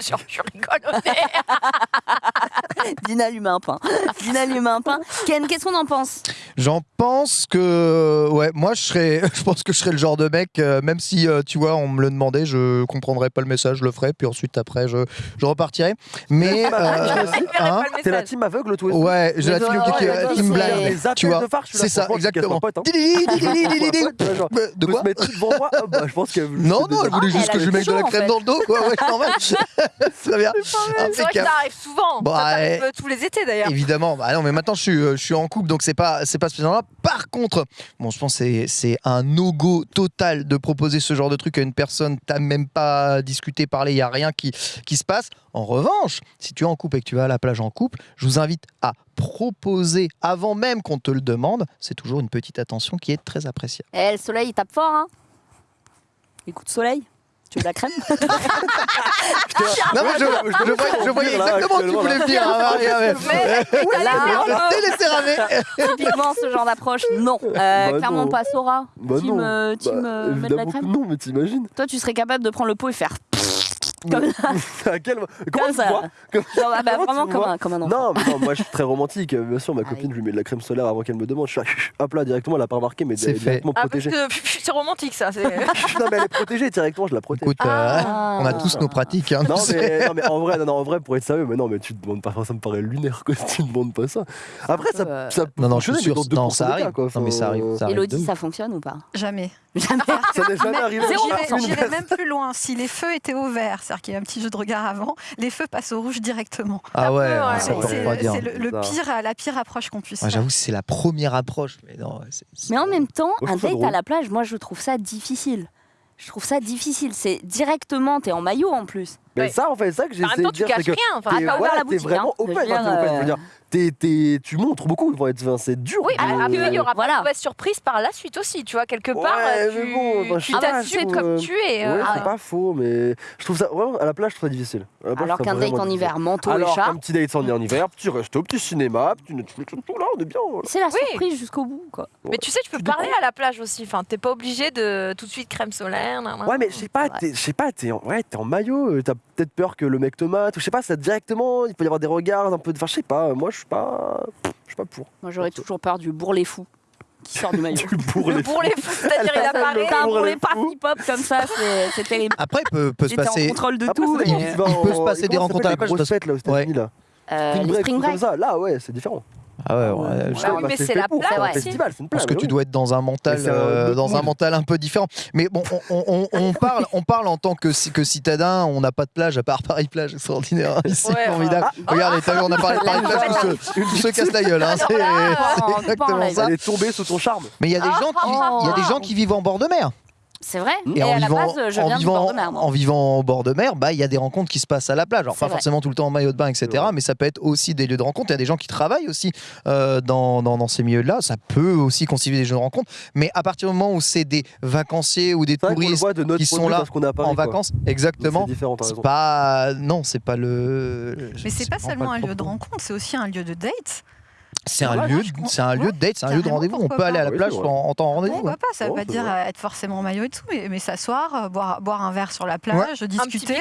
Speaker 4: Genre, je rigole au nez.
Speaker 1: Dina lui met un pain. Dina lui met un pain. Ken, qu'est-ce qu'on en pense?
Speaker 3: J'en pense que, ouais, moi je serais, je pense que je serais le genre de mec, euh, même si euh, tu vois, on me le demandait, je comprendrais pas le message, je le ferais, puis ensuite après je, je repartirais. Mais, euh, hein,
Speaker 2: T'es la team aveugle, toi aussi.
Speaker 3: ouais, j'ai la team,
Speaker 1: toi,
Speaker 3: qui-
Speaker 1: ouais,
Speaker 3: euh, team blind, tu vois. C'est ça, exactement.
Speaker 2: pote, hein. Ouais,
Speaker 3: De quoi
Speaker 2: devant moi, ah bah, je pense que.
Speaker 3: Non, non, elle voulait
Speaker 1: Ah,
Speaker 3: juste que je lui mette de la crème dans le dos, quoi. Ouais, normal. Très bien.
Speaker 4: C'est vrai que ça arrive souvent.
Speaker 3: Bon,
Speaker 4: ça euh, tous les étés d'ailleurs.
Speaker 3: Évidemment, bah non, mais maintenant je suis, euh, je suis en couple, donc c'est pas, c'est pas spécialement là. Par contre, bon, je pense que c'est, c'est un no-go total de proposer ce genre de truc à une personne. T'as même pas discuté, parlé, il y a rien qui, qui se passe. En revanche, si tu es en couple et que tu vas à la plage en couple, je vous invite à proposer avant même qu'on te le demande. C'est toujours une petite attention qui est très appréciable.
Speaker 1: Eh, le soleil, il tape fort, hein Les coups de soleil Tu veux de la crème
Speaker 3: Non, mais je, je voyais, je voyais exactement ce que tu voulais me dire. hein, Je ramer.
Speaker 1: typiquement, ce genre d'approche, non. Euh,
Speaker 2: Bah
Speaker 1: clairement
Speaker 2: non.
Speaker 1: pas Sora.
Speaker 2: Bah
Speaker 1: team
Speaker 2: non.
Speaker 1: euh, team,
Speaker 2: Bah,
Speaker 1: euh, la crème.
Speaker 2: non, mais t'imagines
Speaker 1: Toi, tu serais capable de prendre le pot et faire comme ça.
Speaker 2: Quel... Comment
Speaker 1: Comme
Speaker 2: tu
Speaker 1: ça.
Speaker 2: vois? Comme-
Speaker 1: Genre, ah bah,
Speaker 2: Comment tu
Speaker 1: vraiment comme
Speaker 2: vois?
Speaker 1: un, comme un enfant.
Speaker 2: Non, mais non, moi je suis très romantique. Bien sûr, ma
Speaker 1: Ah,
Speaker 2: copine, je lui mets de la crème solaire avant qu'elle me demande. Je suis là, hop là, directement, elle a pas remarqué, mais
Speaker 3: C'est
Speaker 2: est
Speaker 3: fait.
Speaker 2: directement
Speaker 4: Ah,
Speaker 2: protégée.
Speaker 4: que c'est romantique ça. c'est-
Speaker 2: non, mais elle est protégée directement, je la protège.
Speaker 3: Écoute, euh,
Speaker 1: Ah.
Speaker 3: on a tous nos pratiques. hein,
Speaker 2: Non mais, non mais en vrai, non, non, en vrai pour être sérieux, mais non mais tu te demandes pas, ça me paraît lunaire quoi, tu te demandes pas ça. Après ça,
Speaker 1: Euh,
Speaker 2: ça peut
Speaker 3: Non, non, je suis sûr.
Speaker 2: mais dans
Speaker 3: Non,
Speaker 2: 2%
Speaker 3: ça arrive.
Speaker 2: cas, quoi.
Speaker 3: Non, mais ça arrive. Ça
Speaker 1: Elodie, ça fonctionne ou pas?
Speaker 5: Jamais.
Speaker 1: Jamais.
Speaker 2: Ça n'est jamais
Speaker 5: Mais-
Speaker 2: arrivé. Personne.
Speaker 5: même plus loin. Si les feux étaient au vert, c'est-à-dire qu'il y a un petit jeu de regard avant, les feux passent au rouge directement.
Speaker 3: Ah ouais,
Speaker 4: ouais,
Speaker 3: ça
Speaker 4: ouais,
Speaker 3: peut
Speaker 5: c'est le, le pire, la pire approche qu'on puisse
Speaker 3: Ouais,
Speaker 5: faire.
Speaker 3: J'avoue, c'est la première approche. Mais non,
Speaker 1: Mais en même temps, un date à la plage, moi je trouve ça difficile. Je trouve ça difficile. C'est directement, t'es en maillot en plus.
Speaker 2: Mais
Speaker 4: Ouais.
Speaker 2: ça en fait, ça que
Speaker 4: En
Speaker 2: j'essaie
Speaker 4: même
Speaker 2: de
Speaker 4: temps, tu
Speaker 2: dire, c'est
Speaker 4: caches
Speaker 2: que
Speaker 4: rien. Enfin,
Speaker 1: Ah,
Speaker 2: t'es vraiment
Speaker 1: hein.
Speaker 2: open,
Speaker 1: Je euh,
Speaker 2: t'es- t'es- tu montres beaucoup, enfin, enfin, c'est dur.
Speaker 4: Oui,
Speaker 2: quoi.
Speaker 4: après, il y aura
Speaker 1: Voilà.
Speaker 4: pas de mauvaise surprise par la suite aussi, tu vois, quelque part,
Speaker 2: Ouais,
Speaker 4: tu
Speaker 2: mais bon, je
Speaker 4: tu t'assumes comme tu es.
Speaker 2: Ouais,
Speaker 4: euh,
Speaker 2: c'est pas faux, mais je trouve ça vraiment à la plage, je trouve ça difficile. Plage,
Speaker 1: Alors qu'un date en hiver, manteau et
Speaker 2: Alors
Speaker 1: chat,
Speaker 2: qu'un petit date en en hiver, petit resto, petit cinéma, petit Netflix, tout là, on est bien. voilà.
Speaker 1: c'est la
Speaker 4: Oui.
Speaker 1: surprise jusqu'au bout. Quoi.
Speaker 4: Mais tu sais, tu peux
Speaker 2: Tu
Speaker 4: parler à la plage aussi. Enfin, t'es pas obligé de tout de suite crème solaire. nan, nan.
Speaker 2: Ouais, mais je sais pas, je sais pas, t'es en, ouais, t'es en maillot, euh, t'as peut-être peur que le mec te mate, ou je sais pas, ça directement, il peut y avoir des regards, un peu de. Enfin, je sais pas, moi je suis pas. Je suis pas pour.
Speaker 1: Moi j'aurais toujours peur du bourrelet fou qui sort du maillot.
Speaker 2: Tu bourres
Speaker 4: Le
Speaker 2: les
Speaker 4: fous, c'est-à-dire il
Speaker 1: Ça,
Speaker 4: apparaît.
Speaker 1: Un
Speaker 2: Bourrelet
Speaker 1: bourrelet
Speaker 2: fou.
Speaker 1: party pop comme ça, c'est terrible.
Speaker 3: Après, peut, peut se
Speaker 1: J'étais en
Speaker 3: passer.
Speaker 1: contrôle de
Speaker 2: Après,
Speaker 1: tout. mais-
Speaker 2: va
Speaker 3: il peut se passer des rencontres à la parce-
Speaker 2: fêtes là aux États-Unis là.
Speaker 1: Euh,
Speaker 2: Spring break, comme ça, là ouais, c'est différent.
Speaker 3: Ah ouais, ouais,
Speaker 1: Ouais.
Speaker 3: je-
Speaker 4: Bah oui, mais c'est la
Speaker 2: pour,
Speaker 4: plage
Speaker 2: c'est un festival, c'est une plage.
Speaker 3: pense que tu dois être dans un mental,
Speaker 2: c'est
Speaker 3: euh, dans un mental un peu différent. Mais bon, on, on- on- on parle, on parle en tant que, ci- que citadin. On n'a pas de plage à part Paris plage extraordinaire hein, ici,
Speaker 4: Ouais,
Speaker 3: formidable. Regardez, t'as vu, on a parlé de Paris plage, tous se, tous se cassent la gueule. hein, c'est c'est exactement
Speaker 1: live.
Speaker 3: ça.
Speaker 2: Elle est tombée sous ton charme.
Speaker 3: Mais il y a des
Speaker 1: Ah,
Speaker 3: gens qui, il y a des gens qui vivent en bord de mer.
Speaker 1: C'est vrai.
Speaker 3: Et,
Speaker 1: Et,
Speaker 3: en
Speaker 1: à la
Speaker 3: vivant,
Speaker 1: base, je
Speaker 3: en
Speaker 1: viens du
Speaker 3: vivant,
Speaker 1: bord de mer. moi.
Speaker 3: en vivant au bord de mer, bah il y a des rencontres qui se passent à la plage. Alors pas
Speaker 1: vrai.
Speaker 3: forcément tout le temps en maillot de bain, etc.
Speaker 2: Ouais.
Speaker 3: Mais ça peut être aussi des lieux de rencontre. Il y a des gens qui travaillent aussi euh, dans, dans, dans ces milieux-là. Ça peut aussi constituer des jeux de rencontre. Mais à partir du moment où c'est des vacanciers ou des touristes
Speaker 2: de
Speaker 3: qui sont là
Speaker 2: Paris,
Speaker 3: en vacances, exactement.
Speaker 2: C'est
Speaker 3: pas non, c'est pas le.
Speaker 5: Mais c'est pas
Speaker 3: vraiment
Speaker 5: seulement
Speaker 3: le
Speaker 5: un lieu de rencontre, c'est aussi un lieu de date.
Speaker 3: C'est un lieu, c'est un lieu de date, c'est un lieu de rendez-vous. On peut aller à la plage en, temps de rendez-vous.
Speaker 5: Pourquoi pas Ça veut
Speaker 2: Oh,
Speaker 5: pas dire
Speaker 2: vrai.
Speaker 5: euh, être forcément en maillot et tout, mais, mais s'asseoir, euh, boire, boire un verre sur la plage, discuter.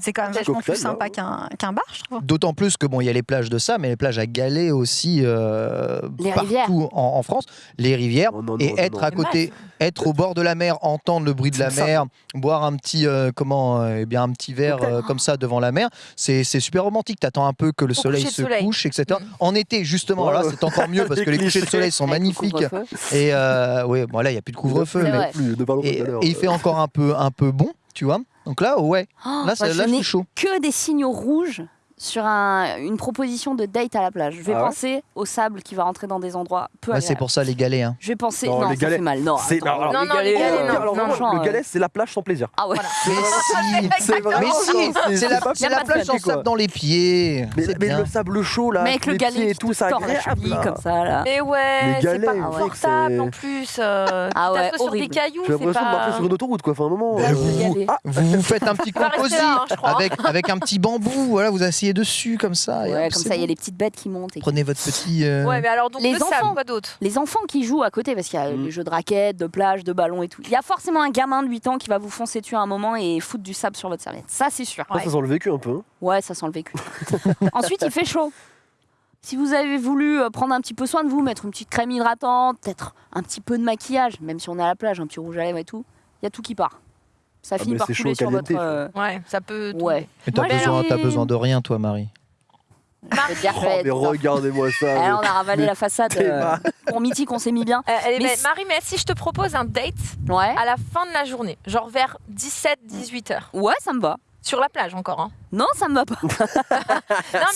Speaker 5: C'est quand même vachement plus sympa
Speaker 2: là,
Speaker 5: qu'un qu'un bar, je trouve.
Speaker 3: D'autant plus que bon, il y a les plages de ça, mais les plages à galets aussi euh, partout en, en France, les rivières.
Speaker 2: Oh, non, non,
Speaker 3: et
Speaker 2: non,
Speaker 3: être
Speaker 2: non.
Speaker 3: à côté, être au bord de la mer, entendre le bruit de la mer, boire un petit, comment, eh bien un petit verre comme ça devant la mer, c'est c'est super romantique. T'attends un peu que le soleil se couche, etc.
Speaker 4: Mm.
Speaker 3: En été, justement, là, c'est encore mieux parce que les couchers de soleil sont magnifiques. Et euh, oui, bon là, il n'y a plus de couvre-feu, mais.
Speaker 2: Plus, pas
Speaker 3: et, et il fait encore un peu, un peu bon, tu vois. Donc là, ouais,
Speaker 1: Oh,
Speaker 3: là,
Speaker 1: moi, je
Speaker 3: je suis chaud.
Speaker 1: que des signaux rouges sur un- une proposition de date à la plage. Je vais
Speaker 2: Ah ouais
Speaker 1: penser au sable qui va rentrer dans des endroits peu
Speaker 3: Ouais, c'est pour ça les galets. hein.
Speaker 1: Je vais penser.
Speaker 2: Non,
Speaker 1: Non,
Speaker 2: les
Speaker 1: ça
Speaker 2: galets,
Speaker 1: fait mal. Non,
Speaker 2: c'est-
Speaker 1: attends,
Speaker 2: non,
Speaker 4: non, les galets,
Speaker 2: Oh,
Speaker 4: non,
Speaker 2: alors,
Speaker 4: non,
Speaker 2: le
Speaker 1: euh,
Speaker 2: galet, c'est la plage sans plaisir.
Speaker 1: Ah ouais.
Speaker 3: Mais si,
Speaker 2: C'est
Speaker 3: mais si,
Speaker 2: ça.
Speaker 3: c'est la,
Speaker 2: pas
Speaker 3: c'est
Speaker 1: y a
Speaker 3: la
Speaker 1: pas
Speaker 3: plage sans sable dans les pieds.
Speaker 2: Mais,
Speaker 3: C'est
Speaker 2: mais
Speaker 3: bien.
Speaker 2: le sable chaud là,
Speaker 1: Mais avec
Speaker 2: tous
Speaker 1: le
Speaker 2: les
Speaker 1: galet
Speaker 2: et tout,
Speaker 1: la
Speaker 2: agréable.
Speaker 1: comme ça là.
Speaker 4: Mais ouais,
Speaker 2: Les
Speaker 4: c'est pas confortable en plus. euh,
Speaker 1: Ah
Speaker 4: tu
Speaker 1: ouais,
Speaker 4: sur des cailloux,
Speaker 2: J'ai
Speaker 4: c'est
Speaker 2: l'impression de marcher
Speaker 4: pas.
Speaker 2: sur une autoroute quoi. Enfin, un moment.
Speaker 3: Ben,
Speaker 2: euh,
Speaker 3: vous.
Speaker 2: Ah,
Speaker 3: vous faites un petit composite
Speaker 4: hein,
Speaker 3: avec, avec un petit bambou, voilà, vous asseyez dessus comme ça. et hop,
Speaker 1: comme ça, il y a les petites bêtes qui montent. et
Speaker 3: Prenez votre petit. euh,
Speaker 4: Ouais, mais alors donc
Speaker 1: Les enfants.
Speaker 4: quoi d'autre?
Speaker 1: Les enfants qui jouent à côté, parce qu'il y a
Speaker 2: Mm.
Speaker 1: les jeux de raquettes, de plage, de ballon et tout. Il y a forcément un gamin de 8 ans qui va vous foncer dessus à un moment et foutre du sable sur votre serviette. Ça, c'est sûr.
Speaker 2: ça, ça sent le vécu un peu. hein.
Speaker 1: Ouais, ça sent le vécu. Ensuite, il fait chaud. Si vous avez voulu euh, prendre un petit peu soin de vous, mettre une petite crème hydratante, peut-être un petit peu de maquillage, même si on est à la plage, un petit rouge à lèvres et tout, il y a tout qui part. Ça
Speaker 2: Ah,
Speaker 1: finit par couler sur votre. euh,
Speaker 4: Ouais, ça peut. tomber.
Speaker 1: Ouais.
Speaker 3: Mais t'as besoin, besoin de rien, toi, Marie.
Speaker 1: dire,
Speaker 2: Oh, mais
Speaker 1: putain.
Speaker 2: regardez-moi ça.
Speaker 1: On a ravalé
Speaker 2: mais
Speaker 1: la façade. euh, pour mythique, on s'est mis bien.
Speaker 4: Euh,
Speaker 1: Mais
Speaker 4: Marie, mais si je te propose un date
Speaker 1: Ouais.
Speaker 4: à la fin de la journée, genre vers 17-18 heures,
Speaker 1: Ouais, ça me va.
Speaker 4: sur la plage encore. Hein.
Speaker 1: Non, ça me va pas.
Speaker 4: Non,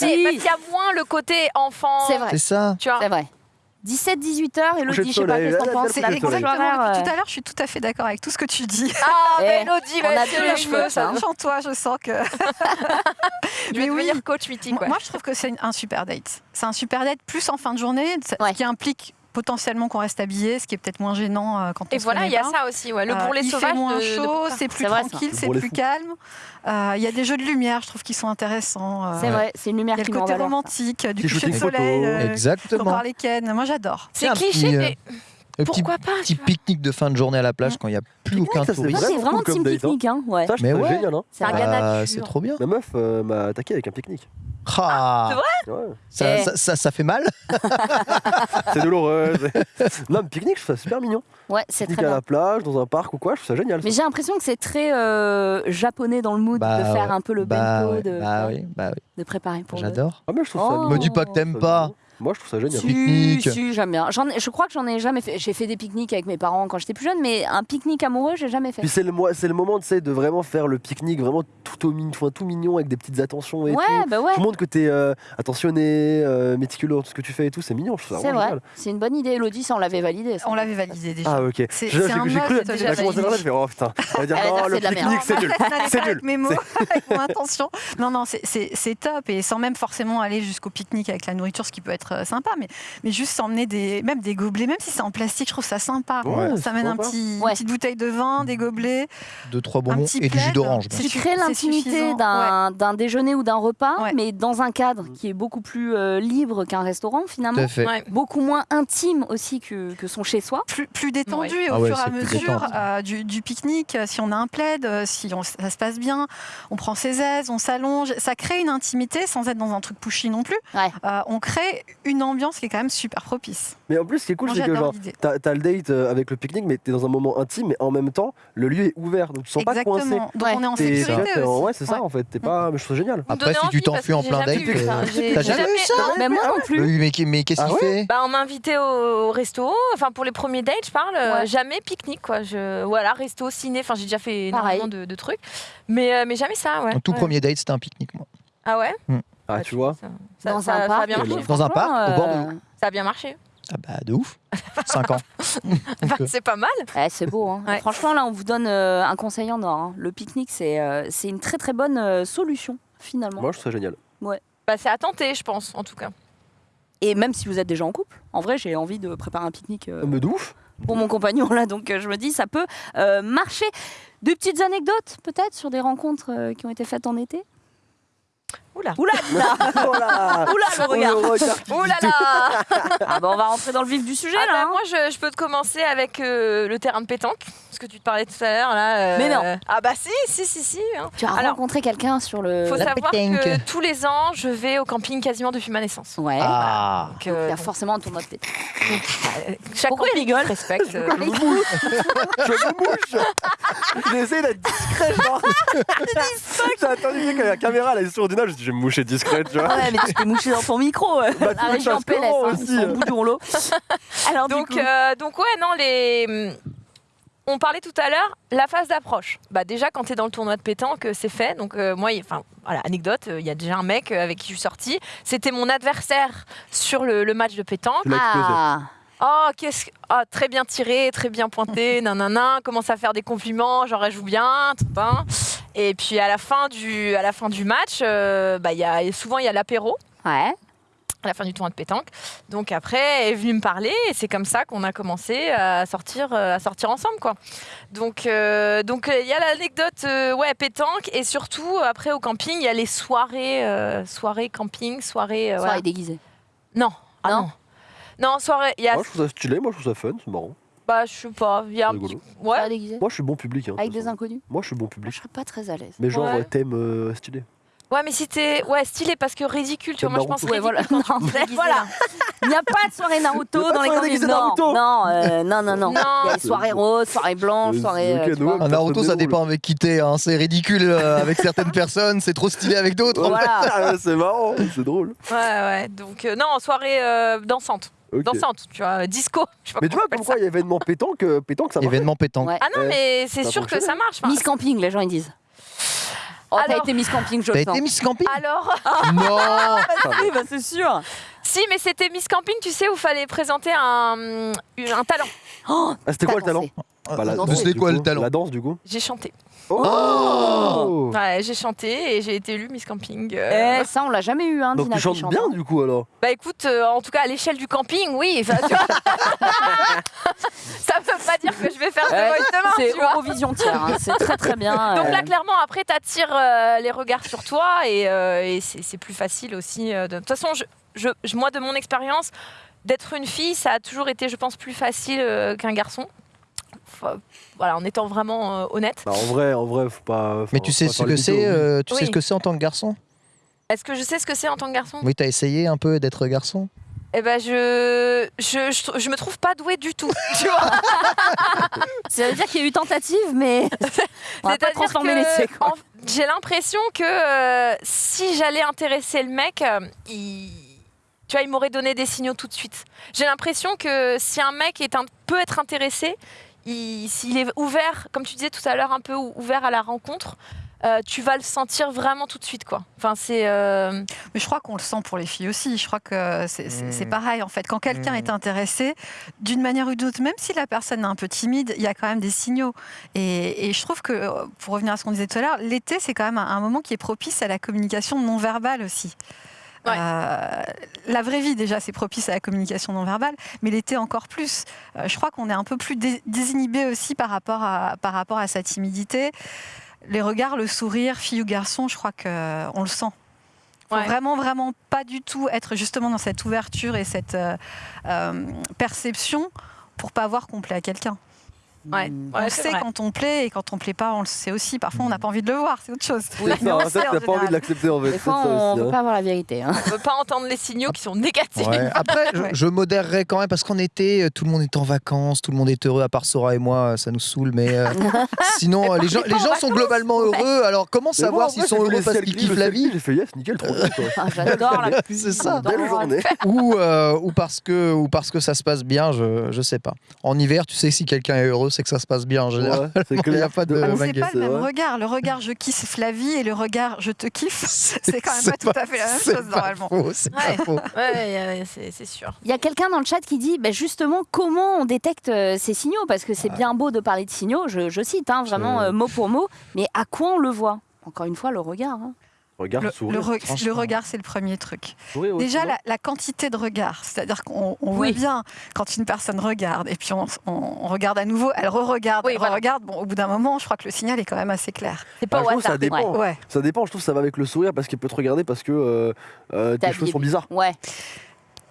Speaker 4: mais
Speaker 1: Si.
Speaker 4: parce qu'il y a moins le côté enfant.
Speaker 1: C'est vrai.
Speaker 3: C'est ça.
Speaker 4: Tu vois.
Speaker 1: C'est vrai. 17-18 heures,
Speaker 2: de
Speaker 1: je sais pas, qu'est-ce que
Speaker 2: là,
Speaker 1: t'en
Speaker 2: là,
Speaker 1: penses
Speaker 2: c'est
Speaker 5: exactement depuis tout à l'heure, je suis tout à fait d'accord avec tout ce que tu dis.
Speaker 4: Ah,
Speaker 1: Eh,
Speaker 4: Mélodie,
Speaker 1: on a
Speaker 4: va les cheveux, ça.
Speaker 5: Chante toi, je sens que.
Speaker 4: Je vais
Speaker 5: Mais oui.
Speaker 4: devenir coach mythique.
Speaker 5: Moi, je trouve que c'est un super date. C'est un super date, plus en fin de journée, ce qui implique potentiellement qu'on reste habillé, ce qui est peut-être moins gênant euh, quand on
Speaker 4: Et
Speaker 5: se
Speaker 4: voilà, il y a
Speaker 5: pas.
Speaker 4: ça aussi. Ouais. Le
Speaker 5: Euh,
Speaker 4: bourrelet
Speaker 5: il
Speaker 4: sauvage
Speaker 5: fait moins
Speaker 4: de
Speaker 5: chaud, c'est plus
Speaker 1: vrai,
Speaker 5: tranquille,
Speaker 2: Le
Speaker 5: c'est plus
Speaker 2: fou.
Speaker 5: calme. Euh, Il y a des jeux de lumière, je trouve, qui sont intéressants. euh,
Speaker 1: C'est vrai, c'est une
Speaker 5: Il
Speaker 1: lumière
Speaker 5: y a
Speaker 1: qui
Speaker 5: le côté romantique, du coucher de soleil, euh,
Speaker 3: Exactement.
Speaker 5: parle les Ken. Moi, j'adore.
Speaker 4: C'est cliché,
Speaker 3: euh,
Speaker 4: mais
Speaker 3: Le petit,
Speaker 4: pourquoi pas
Speaker 3: petit pique-nique de fin de journée à la plage quand il n'y a plus
Speaker 2: Pique-nique,
Speaker 3: aucun
Speaker 2: ça, c'est
Speaker 1: Moi,
Speaker 3: touriste.
Speaker 1: c'est
Speaker 2: Vraiment
Speaker 1: team
Speaker 2: date, hein.
Speaker 1: pique-nique, hein. Ouais.
Speaker 2: Ça, je
Speaker 3: Mais
Speaker 2: trouve ça
Speaker 3: ouais.
Speaker 2: génial. Hein.
Speaker 1: C'est
Speaker 4: un
Speaker 1: vrai.
Speaker 3: Ah, c'est trop bien.
Speaker 2: Ma meuf euh, m'a attaqué avec un pique-nique.
Speaker 3: Ah,
Speaker 4: C'est
Speaker 2: Ouais.
Speaker 3: ça,
Speaker 1: Eh.
Speaker 3: ça, ça- ça fait mal.
Speaker 2: C'est douloureux. non, mais pique-nique, je trouve ça super mignon.
Speaker 1: Ouais, c'est très
Speaker 2: à
Speaker 1: bien.
Speaker 2: la plage, dans un parc ou quoi, je trouve ça génial.
Speaker 1: Mais j'ai l'impression que c'est très euh, japonais dans le mood
Speaker 3: Bah
Speaker 1: de faire
Speaker 3: ouais.
Speaker 1: un peu le
Speaker 3: bah,
Speaker 1: bento,
Speaker 3: ouais,
Speaker 1: de,
Speaker 3: bah oui, bah oui.
Speaker 1: de préparer pour.
Speaker 3: J'adore.
Speaker 2: Ah, mais je trouve ça
Speaker 1: Oh.
Speaker 2: mignon.
Speaker 3: Me dis pas que t'aimes pas.
Speaker 2: Moi, je trouve ça génial.
Speaker 1: Si,
Speaker 3: Pique-nique.
Speaker 1: si, j'aime bien. Je crois que j'en ai jamais fait. J'ai fait des pique-niques avec mes parents quand j'étais plus jeune, mais un pique-nique amoureux, j'ai jamais fait.
Speaker 2: Puis c'est le, mo- c'est le moment tu de vraiment faire le pique-nique vraiment tout, au mignon, tout mignon avec des petites attentions et
Speaker 1: Ouais,
Speaker 2: tout.
Speaker 1: bah ouais.
Speaker 2: Tout le monde que t'es euh, attentionné, euh, méticuleux tout ce que tu fais et tout, c'est mignon, je trouve ça
Speaker 1: C'est vrai.
Speaker 2: génial.
Speaker 1: C'est une bonne idée, Elodie, ça on l'avait validé. ça.
Speaker 5: On l'avait validé déjà.
Speaker 2: Ah ok.
Speaker 5: C'est-
Speaker 2: j'ai-
Speaker 5: un
Speaker 2: j'ai cru,
Speaker 5: déjà
Speaker 2: commencé à
Speaker 5: validé.
Speaker 2: parler, je fais oh putain. Elle va dire
Speaker 1: va
Speaker 2: non, le pique-nique c'est nul. C'est nul.
Speaker 5: avec mes mots,
Speaker 2: C'est-
Speaker 5: avec mon intention. Non, non, c'est- c'est c'est top. Et sans même forcément aller jusqu'au pique-nique avec la nourriture, ce qui peut être euh, sympa, mais, mais juste s'emmener des, même des gobelets, même si c'est en plastique, je trouve ça sympa.
Speaker 2: Ouais,
Speaker 5: ça mène un petit,
Speaker 1: Ouais.
Speaker 5: une petite bouteille de vin, des gobelets.
Speaker 3: Deux, trois bonbons et du jus
Speaker 5: plaid.
Speaker 3: d'orange.
Speaker 1: Tu crées l'intimité d'un d'un déjeuner ou d'un repas,
Speaker 5: Ouais.
Speaker 1: mais dans un cadre qui est beaucoup plus euh, libre qu'un restaurant
Speaker 3: Tout
Speaker 1: finalement.
Speaker 3: à fait.
Speaker 4: Ouais.
Speaker 1: Beaucoup moins intime aussi que, que son chez-soi.
Speaker 5: plus, plus détendu et au
Speaker 3: Ah ouais,
Speaker 5: fur et à mesure euh, du, du pique-nique, si on a un plaid, si on- ça se passe bien, on prend ses aises, on s'allonge, ça crée une intimité sans être dans un truc pushy non plus.
Speaker 1: Ouais.
Speaker 5: Euh, on crée une ambiance qui est quand même super propice.
Speaker 2: Mais en plus, ce qui est cool, c'est que genre, t'as t'as le date euh, avec le pique-nique, mais t'es dans un moment intime, mais en même temps, le lieu est ouvert, donc tu te sens pas coincé.
Speaker 5: Exactement. Donc
Speaker 1: Ouais.
Speaker 5: on est en
Speaker 2: T'es-
Speaker 5: sécurité
Speaker 2: t'es en-
Speaker 5: aussi.
Speaker 2: Ouais, c'est ça en fait. T'es pas. Mais je trouve ça génial.
Speaker 3: Après, si tu t'enfuis en plein date,
Speaker 4: jamais vu ça.
Speaker 3: euh,
Speaker 4: J'ai-
Speaker 3: t'as jamais vu ça
Speaker 1: Mais moi non plus.
Speaker 3: Oui, mais, qu'est-ce
Speaker 2: Ah
Speaker 3: qu'il fait?
Speaker 4: Bah, on m'a invité au resto, enfin pour les premiers dates, je parle, euh, jamais pique-nique quoi. Je, voilà, resto, ciné, enfin j'ai déjà fait énormément de, trucs, mais, mais jamais ça, ouais.
Speaker 3: Mon tout premier date, c'était un pique-nique, moi.
Speaker 4: Ah ouais?
Speaker 2: Ah,
Speaker 4: Bah,
Speaker 2: tu vois.
Speaker 4: Ça,
Speaker 1: Dans
Speaker 4: ça-
Speaker 1: un
Speaker 4: ça a
Speaker 1: parc.
Speaker 4: bien marché.
Speaker 3: Dans un parc, au bord de
Speaker 1: euh,
Speaker 3: l'eau.
Speaker 4: Ça a bien marché.
Speaker 3: Ah bah, de ouf. 5 ans.
Speaker 4: Bah, c'est pas mal.
Speaker 1: Ouais, c'est beau. hein.
Speaker 4: Ouais.
Speaker 1: Franchement, là, on vous donne euh, un conseil en or. hein. Le pique-nique, c'est euh, c'est une très très bonne euh, solution, finalement.
Speaker 2: Moi, je trouve ça génial.
Speaker 4: Bah, c'est à tenter, je pense, en tout cas.
Speaker 1: Et même si vous êtes déjà en couple, en vrai, j'ai envie de préparer un pique-nique euh,
Speaker 2: Mais de ouf.
Speaker 1: pour mon compagnon, là. Donc, euh, je me dis, ça peut euh, marcher. Deux petites anecdotes, peut-être, sur des rencontres euh, qui ont été faites en été?
Speaker 4: Oula.
Speaker 1: Oula,
Speaker 2: là
Speaker 1: Oula, le regard
Speaker 2: Oh
Speaker 4: là
Speaker 1: Ah bah on va rentrer dans le vif du sujet
Speaker 4: Ah
Speaker 1: là.
Speaker 4: bah,
Speaker 1: hein.
Speaker 4: Moi, je, je peux te commencer avec euh, le terrain de pétanque, ce que tu te parlais tout à l'heure. là. euh,
Speaker 1: Mais non.
Speaker 4: Ah bah si, si, si, si. hein.
Speaker 1: Tu as
Speaker 4: Alors,
Speaker 1: rencontré quelqu'un sur le.
Speaker 4: faut
Speaker 3: la
Speaker 4: savoir
Speaker 3: pétanque.
Speaker 4: que tous les ans, je vais au camping quasiment depuis ma naissance.
Speaker 1: Ouais.
Speaker 3: Ah.
Speaker 4: Donc,
Speaker 1: Il y
Speaker 4: euh,
Speaker 1: a forcément un tournoi de pétanque.
Speaker 4: euh, chaque
Speaker 1: Pourquoi il rigole
Speaker 4: respecte. euh,
Speaker 2: Je me mouche Je me mouche J'essaie d'être discret, genre J'ai attendu que la caméra elle est sur je je vais me moucher discret, tu vois.
Speaker 1: Ouais, mais tu t'es mouché dans ton micro. euh.
Speaker 2: Bah, tu fasse
Speaker 1: PLS, hein,
Speaker 2: aussi,
Speaker 1: ils sont au bout du rouleau. Alors
Speaker 4: donc,
Speaker 1: du coup,
Speaker 4: euh, donc ouais, non, les. On parlait tout à l'heure, la phase d'approche. Bah déjà, quand tu es dans le tournoi de pétanque, euh, c'est fait. Donc euh, moi, enfin, voilà, anecdote, euh, il y a déjà un mec avec qui je suis sortie. C'était mon adversaire sur le, le match de pétanque.
Speaker 1: Ah,
Speaker 4: Oh, qu'est-ce que- ah, très bien tiré, très bien pointé, nanana, commence à faire des compliments, genre elle joue bien, tout. Et puis à la fin du, à la fin du match, euh, bah, il y a, souvent il y a l'apéro
Speaker 1: ouais.
Speaker 4: à la fin du tournoi de pétanque. Donc après, elle est venue me parler et c'est comme ça qu'on a commencé à sortir, euh, à sortir ensemble, quoi. Donc, euh, donc euh, il y a l'anecdote, euh, ouais, pétanque et surtout après au camping, il y a les soirées, euh, soirées camping, soirées, euh,
Speaker 1: Soirée
Speaker 4: voilà.
Speaker 1: déguisée.
Speaker 4: Non, ah
Speaker 1: Non
Speaker 4: non. Non, soirée, il y a,
Speaker 2: Moi je trouve ça stylé, moi je trouve ça fun, c'est marrant.
Speaker 4: Bah, je sais pas, il y a un
Speaker 2: Rigolo.
Speaker 4: petit, ouais.
Speaker 1: Soirée déguisée.
Speaker 2: Moi je suis bon public. Hein, de
Speaker 1: Avec
Speaker 2: toute
Speaker 1: des
Speaker 2: façon.
Speaker 1: inconnus.
Speaker 2: Moi je suis bon
Speaker 1: Moi,
Speaker 2: public.
Speaker 1: je serais pas très à l'aise.
Speaker 2: Mais genre
Speaker 4: Ouais.
Speaker 2: euh, thème euh, stylé.
Speaker 4: Ouais, mais si t'es ouais, stylé parce que ridicule, tu vois, moi je pense
Speaker 2: Naruto.
Speaker 1: Ouais,
Speaker 4: ridicule
Speaker 1: voilà.
Speaker 4: quand tu te déguises,
Speaker 1: Voilà.
Speaker 4: là.
Speaker 1: Il n'y a pas de soirée
Speaker 2: Il y a
Speaker 1: Naruto
Speaker 2: de
Speaker 1: dans les
Speaker 2: soirée déguisée
Speaker 1: Non,
Speaker 2: Naruto.
Speaker 1: non, euh, non, non, non.
Speaker 4: Non.
Speaker 1: Il y a les soirées roses, soirées blanches,
Speaker 2: Euh,
Speaker 1: soirées.
Speaker 2: ok,
Speaker 1: euh, tu
Speaker 2: Noah,
Speaker 1: vois.
Speaker 3: Un Naruto, ça dépend avec qui t'es. hein. C'est ridicule euh, avec certaines personnes, c'est trop stylé avec d'autres.
Speaker 1: Voilà.
Speaker 2: Ah, c'est marrant, c'est drôle.
Speaker 4: Ouais, ouais. Donc euh, non, soirée euh, dansante,
Speaker 2: Ok.
Speaker 4: dansante, tu vois, disco. Je sais pas
Speaker 2: Mais tu vois, comme quoi il y a événement pétanque, euh, pétanque ça marche.
Speaker 3: Événement pétanque.
Speaker 1: Ouais.
Speaker 4: Ah non, mais c'est sûr que ça marche.
Speaker 1: Miss Camping, les gens ils disent. Oh, t'as été Miss Camping, je
Speaker 3: T'as été Miss Camping
Speaker 4: Alors,
Speaker 3: Non
Speaker 1: Oui, bah, c'est sûr.
Speaker 4: si, mais c'était Miss Camping, tu sais, où fallait présenter un, un talent.
Speaker 1: Oh,
Speaker 2: Ah, c'était quoi le talent? Bah,
Speaker 3: c'était quoi
Speaker 2: coup.
Speaker 3: le talent?
Speaker 2: La danse du coup?
Speaker 4: J'ai chanté.
Speaker 2: Oh,
Speaker 4: Ouais, j'ai chanté et j'ai été élue Miss Camping. euh.
Speaker 1: Eh, ça, on l'a jamais eu, hein,
Speaker 2: Donc
Speaker 1: Dina
Speaker 2: tu chantes
Speaker 1: chante,
Speaker 2: bien
Speaker 1: hein.
Speaker 2: du coup alors?
Speaker 4: Bah écoute, euh, en tout cas à l'échelle du camping, oui. enfin, tu vois. ça veut pas dire que je vais faire de
Speaker 1: Ouais,
Speaker 4: voice demain,
Speaker 1: C'est
Speaker 4: vois.
Speaker 1: Eurovision tiers, hein, c'est très très bien.
Speaker 4: Donc
Speaker 1: euh.
Speaker 4: là, clairement, après, tu attires les regards sur toi et, euh, et c'est c'est plus facile aussi. euh, de... de toute façon, je, je- je- moi, de mon expérience, d'être une fille, ça a toujours été, je pense, plus facile euh, qu'un garçon. Voilà, en étant vraiment euh, honnête.
Speaker 2: Bah, en vrai, en vrai, faut pas.
Speaker 3: Mais
Speaker 2: faut-
Speaker 3: tu sais
Speaker 2: pas
Speaker 3: ce que c'est euh, Tu
Speaker 4: Oui.
Speaker 3: sais ce que c'est en tant que garçon?
Speaker 4: Est-ce que je sais ce que c'est en tant que garçon?
Speaker 3: Oui, t'as essayé un peu d'être garçon?
Speaker 4: Eh ben, je, je, je, je me trouve pas douée du tout. tu vois
Speaker 1: Ça veut dire qu'il y a eu tentative, mais on va pas transformer l'essai.
Speaker 4: en- J'ai l'impression que euh, si j'allais intéresser le mec, il... Tu vois, il m'aurait donné des signaux tout de suite. J'ai l'impression que si un mec est un, peut être intéressé, s'il est ouvert, comme tu disais tout à l'heure, un peu ou- ouvert à la rencontre, euh, tu vas le sentir vraiment tout de suite, quoi. Enfin, c'est. euh,
Speaker 5: Mais je crois qu'on le sent pour les filles aussi. Je crois que c'est c'est- c'est
Speaker 3: Mm.
Speaker 5: pareil en fait. Quand quelqu'un est intéressé, d'une manière ou d'une autre, même si la personne est un peu timide, il y a quand même des signaux. Et, et je trouve que, pour revenir à ce qu'on disait tout à l'heure, l'été c'est quand même un, un moment qui est propice à la communication non verbale aussi.
Speaker 4: Ouais.
Speaker 5: Euh, la vraie vie déjà c'est propice à la communication non verbale, mais l'été encore plus. Euh, je crois qu'on est un peu plus dé- désinhibé aussi par rapport à, par rapport à sa timidité. Les regards, le sourire, fille ou garçon, je crois qu'on le sent. Faut
Speaker 4: Ouais.
Speaker 5: vraiment, vraiment pas du tout être justement dans cette ouverture et cette euh, euh, perception pour pas voir qu'on plaît à quelqu'un.
Speaker 4: Ouais,
Speaker 1: Mm.
Speaker 4: ouais,
Speaker 5: on
Speaker 4: c'est
Speaker 5: sait
Speaker 4: vrai.
Speaker 5: quand on plaît et quand on plaît pas, on le sait aussi. Parfois, on n'a pas envie de le voir, c'est autre chose.
Speaker 1: Oui,
Speaker 2: C'est
Speaker 5: mais
Speaker 2: ça,
Speaker 5: on
Speaker 2: en fait, t'as pas envie de l'accepter en fait.
Speaker 1: Des fois, on
Speaker 2: aussi,
Speaker 1: veut
Speaker 2: hein.
Speaker 1: pas avoir la vérité. hein.
Speaker 4: On veut pas entendre les signaux qui sont négatifs.
Speaker 3: Ouais. Après, je,
Speaker 5: Ouais.
Speaker 3: je modérerais quand même parce qu'en été, euh, tout le monde est en vacances, tout le monde est heureux, à part Sora et moi, ça nous saoule. Mais euh, sinon, euh, les gens, les gens sont globalement heureux. Alors, comment
Speaker 2: Mais
Speaker 3: savoir
Speaker 2: bon,
Speaker 3: s'ils sont heureux parce qu'ils kiffent la vie?
Speaker 2: J'ai fait yes, nickel, trop.
Speaker 1: Ah, J'adore la pluie.
Speaker 3: C'est ça.
Speaker 2: Belle
Speaker 1: j'adore.
Speaker 2: journée.
Speaker 3: ou, euh, parce que, ça se passe bien, je, je sais pas. En hiver, tu sais, si quelqu'un est heureux, c'est que ça se passe bien en général.
Speaker 2: Ouais, c'est
Speaker 3: Il y a
Speaker 2: clair.
Speaker 3: pas de-
Speaker 5: Ah, c'est pas le même
Speaker 2: vrai.
Speaker 5: regard. Le regard je kiffe Flavie et le regard je te kiffe, c'est quand même pas tout à fait la même chose
Speaker 3: pas
Speaker 5: normalement.
Speaker 3: faux, c'est
Speaker 4: Ouais.
Speaker 3: pas faux.
Speaker 4: Ouais, ouais, c'est sûr.
Speaker 1: Il y a quelqu'un dans le chat qui dit bah, justement comment on détecte euh, ces signaux? Parce que c'est bien beau de parler de signaux, je, je cite hein, vraiment euh, mot pour mot, mais à quoi on le voit? Encore une fois, le regard. hein.
Speaker 2: Regard,
Speaker 5: Le,
Speaker 2: sourire.
Speaker 5: le re- regard, c'est le premier truc.
Speaker 2: sourire
Speaker 5: Déjà, la, la quantité de regard, c'est-à-dire qu'on
Speaker 1: Oui.
Speaker 5: voit bien quand une personne regarde et puis on, on- on regarde à nouveau, elle re-regarde,
Speaker 4: Oui,
Speaker 5: elle
Speaker 4: voilà.
Speaker 5: re-regarde. Bon, au bout d'un moment, je crois que le signal est quand même assez clair.
Speaker 4: C'est pas
Speaker 2: Ah,
Speaker 4: au
Speaker 2: je trouve que
Speaker 4: hasard.
Speaker 2: ça dépend.
Speaker 5: Ouais.
Speaker 2: Ça dépend, je trouve que ça va avec le sourire parce qu'il peut te regarder parce que euh, euh, tes cheveux sont bizarres.
Speaker 1: Ouais.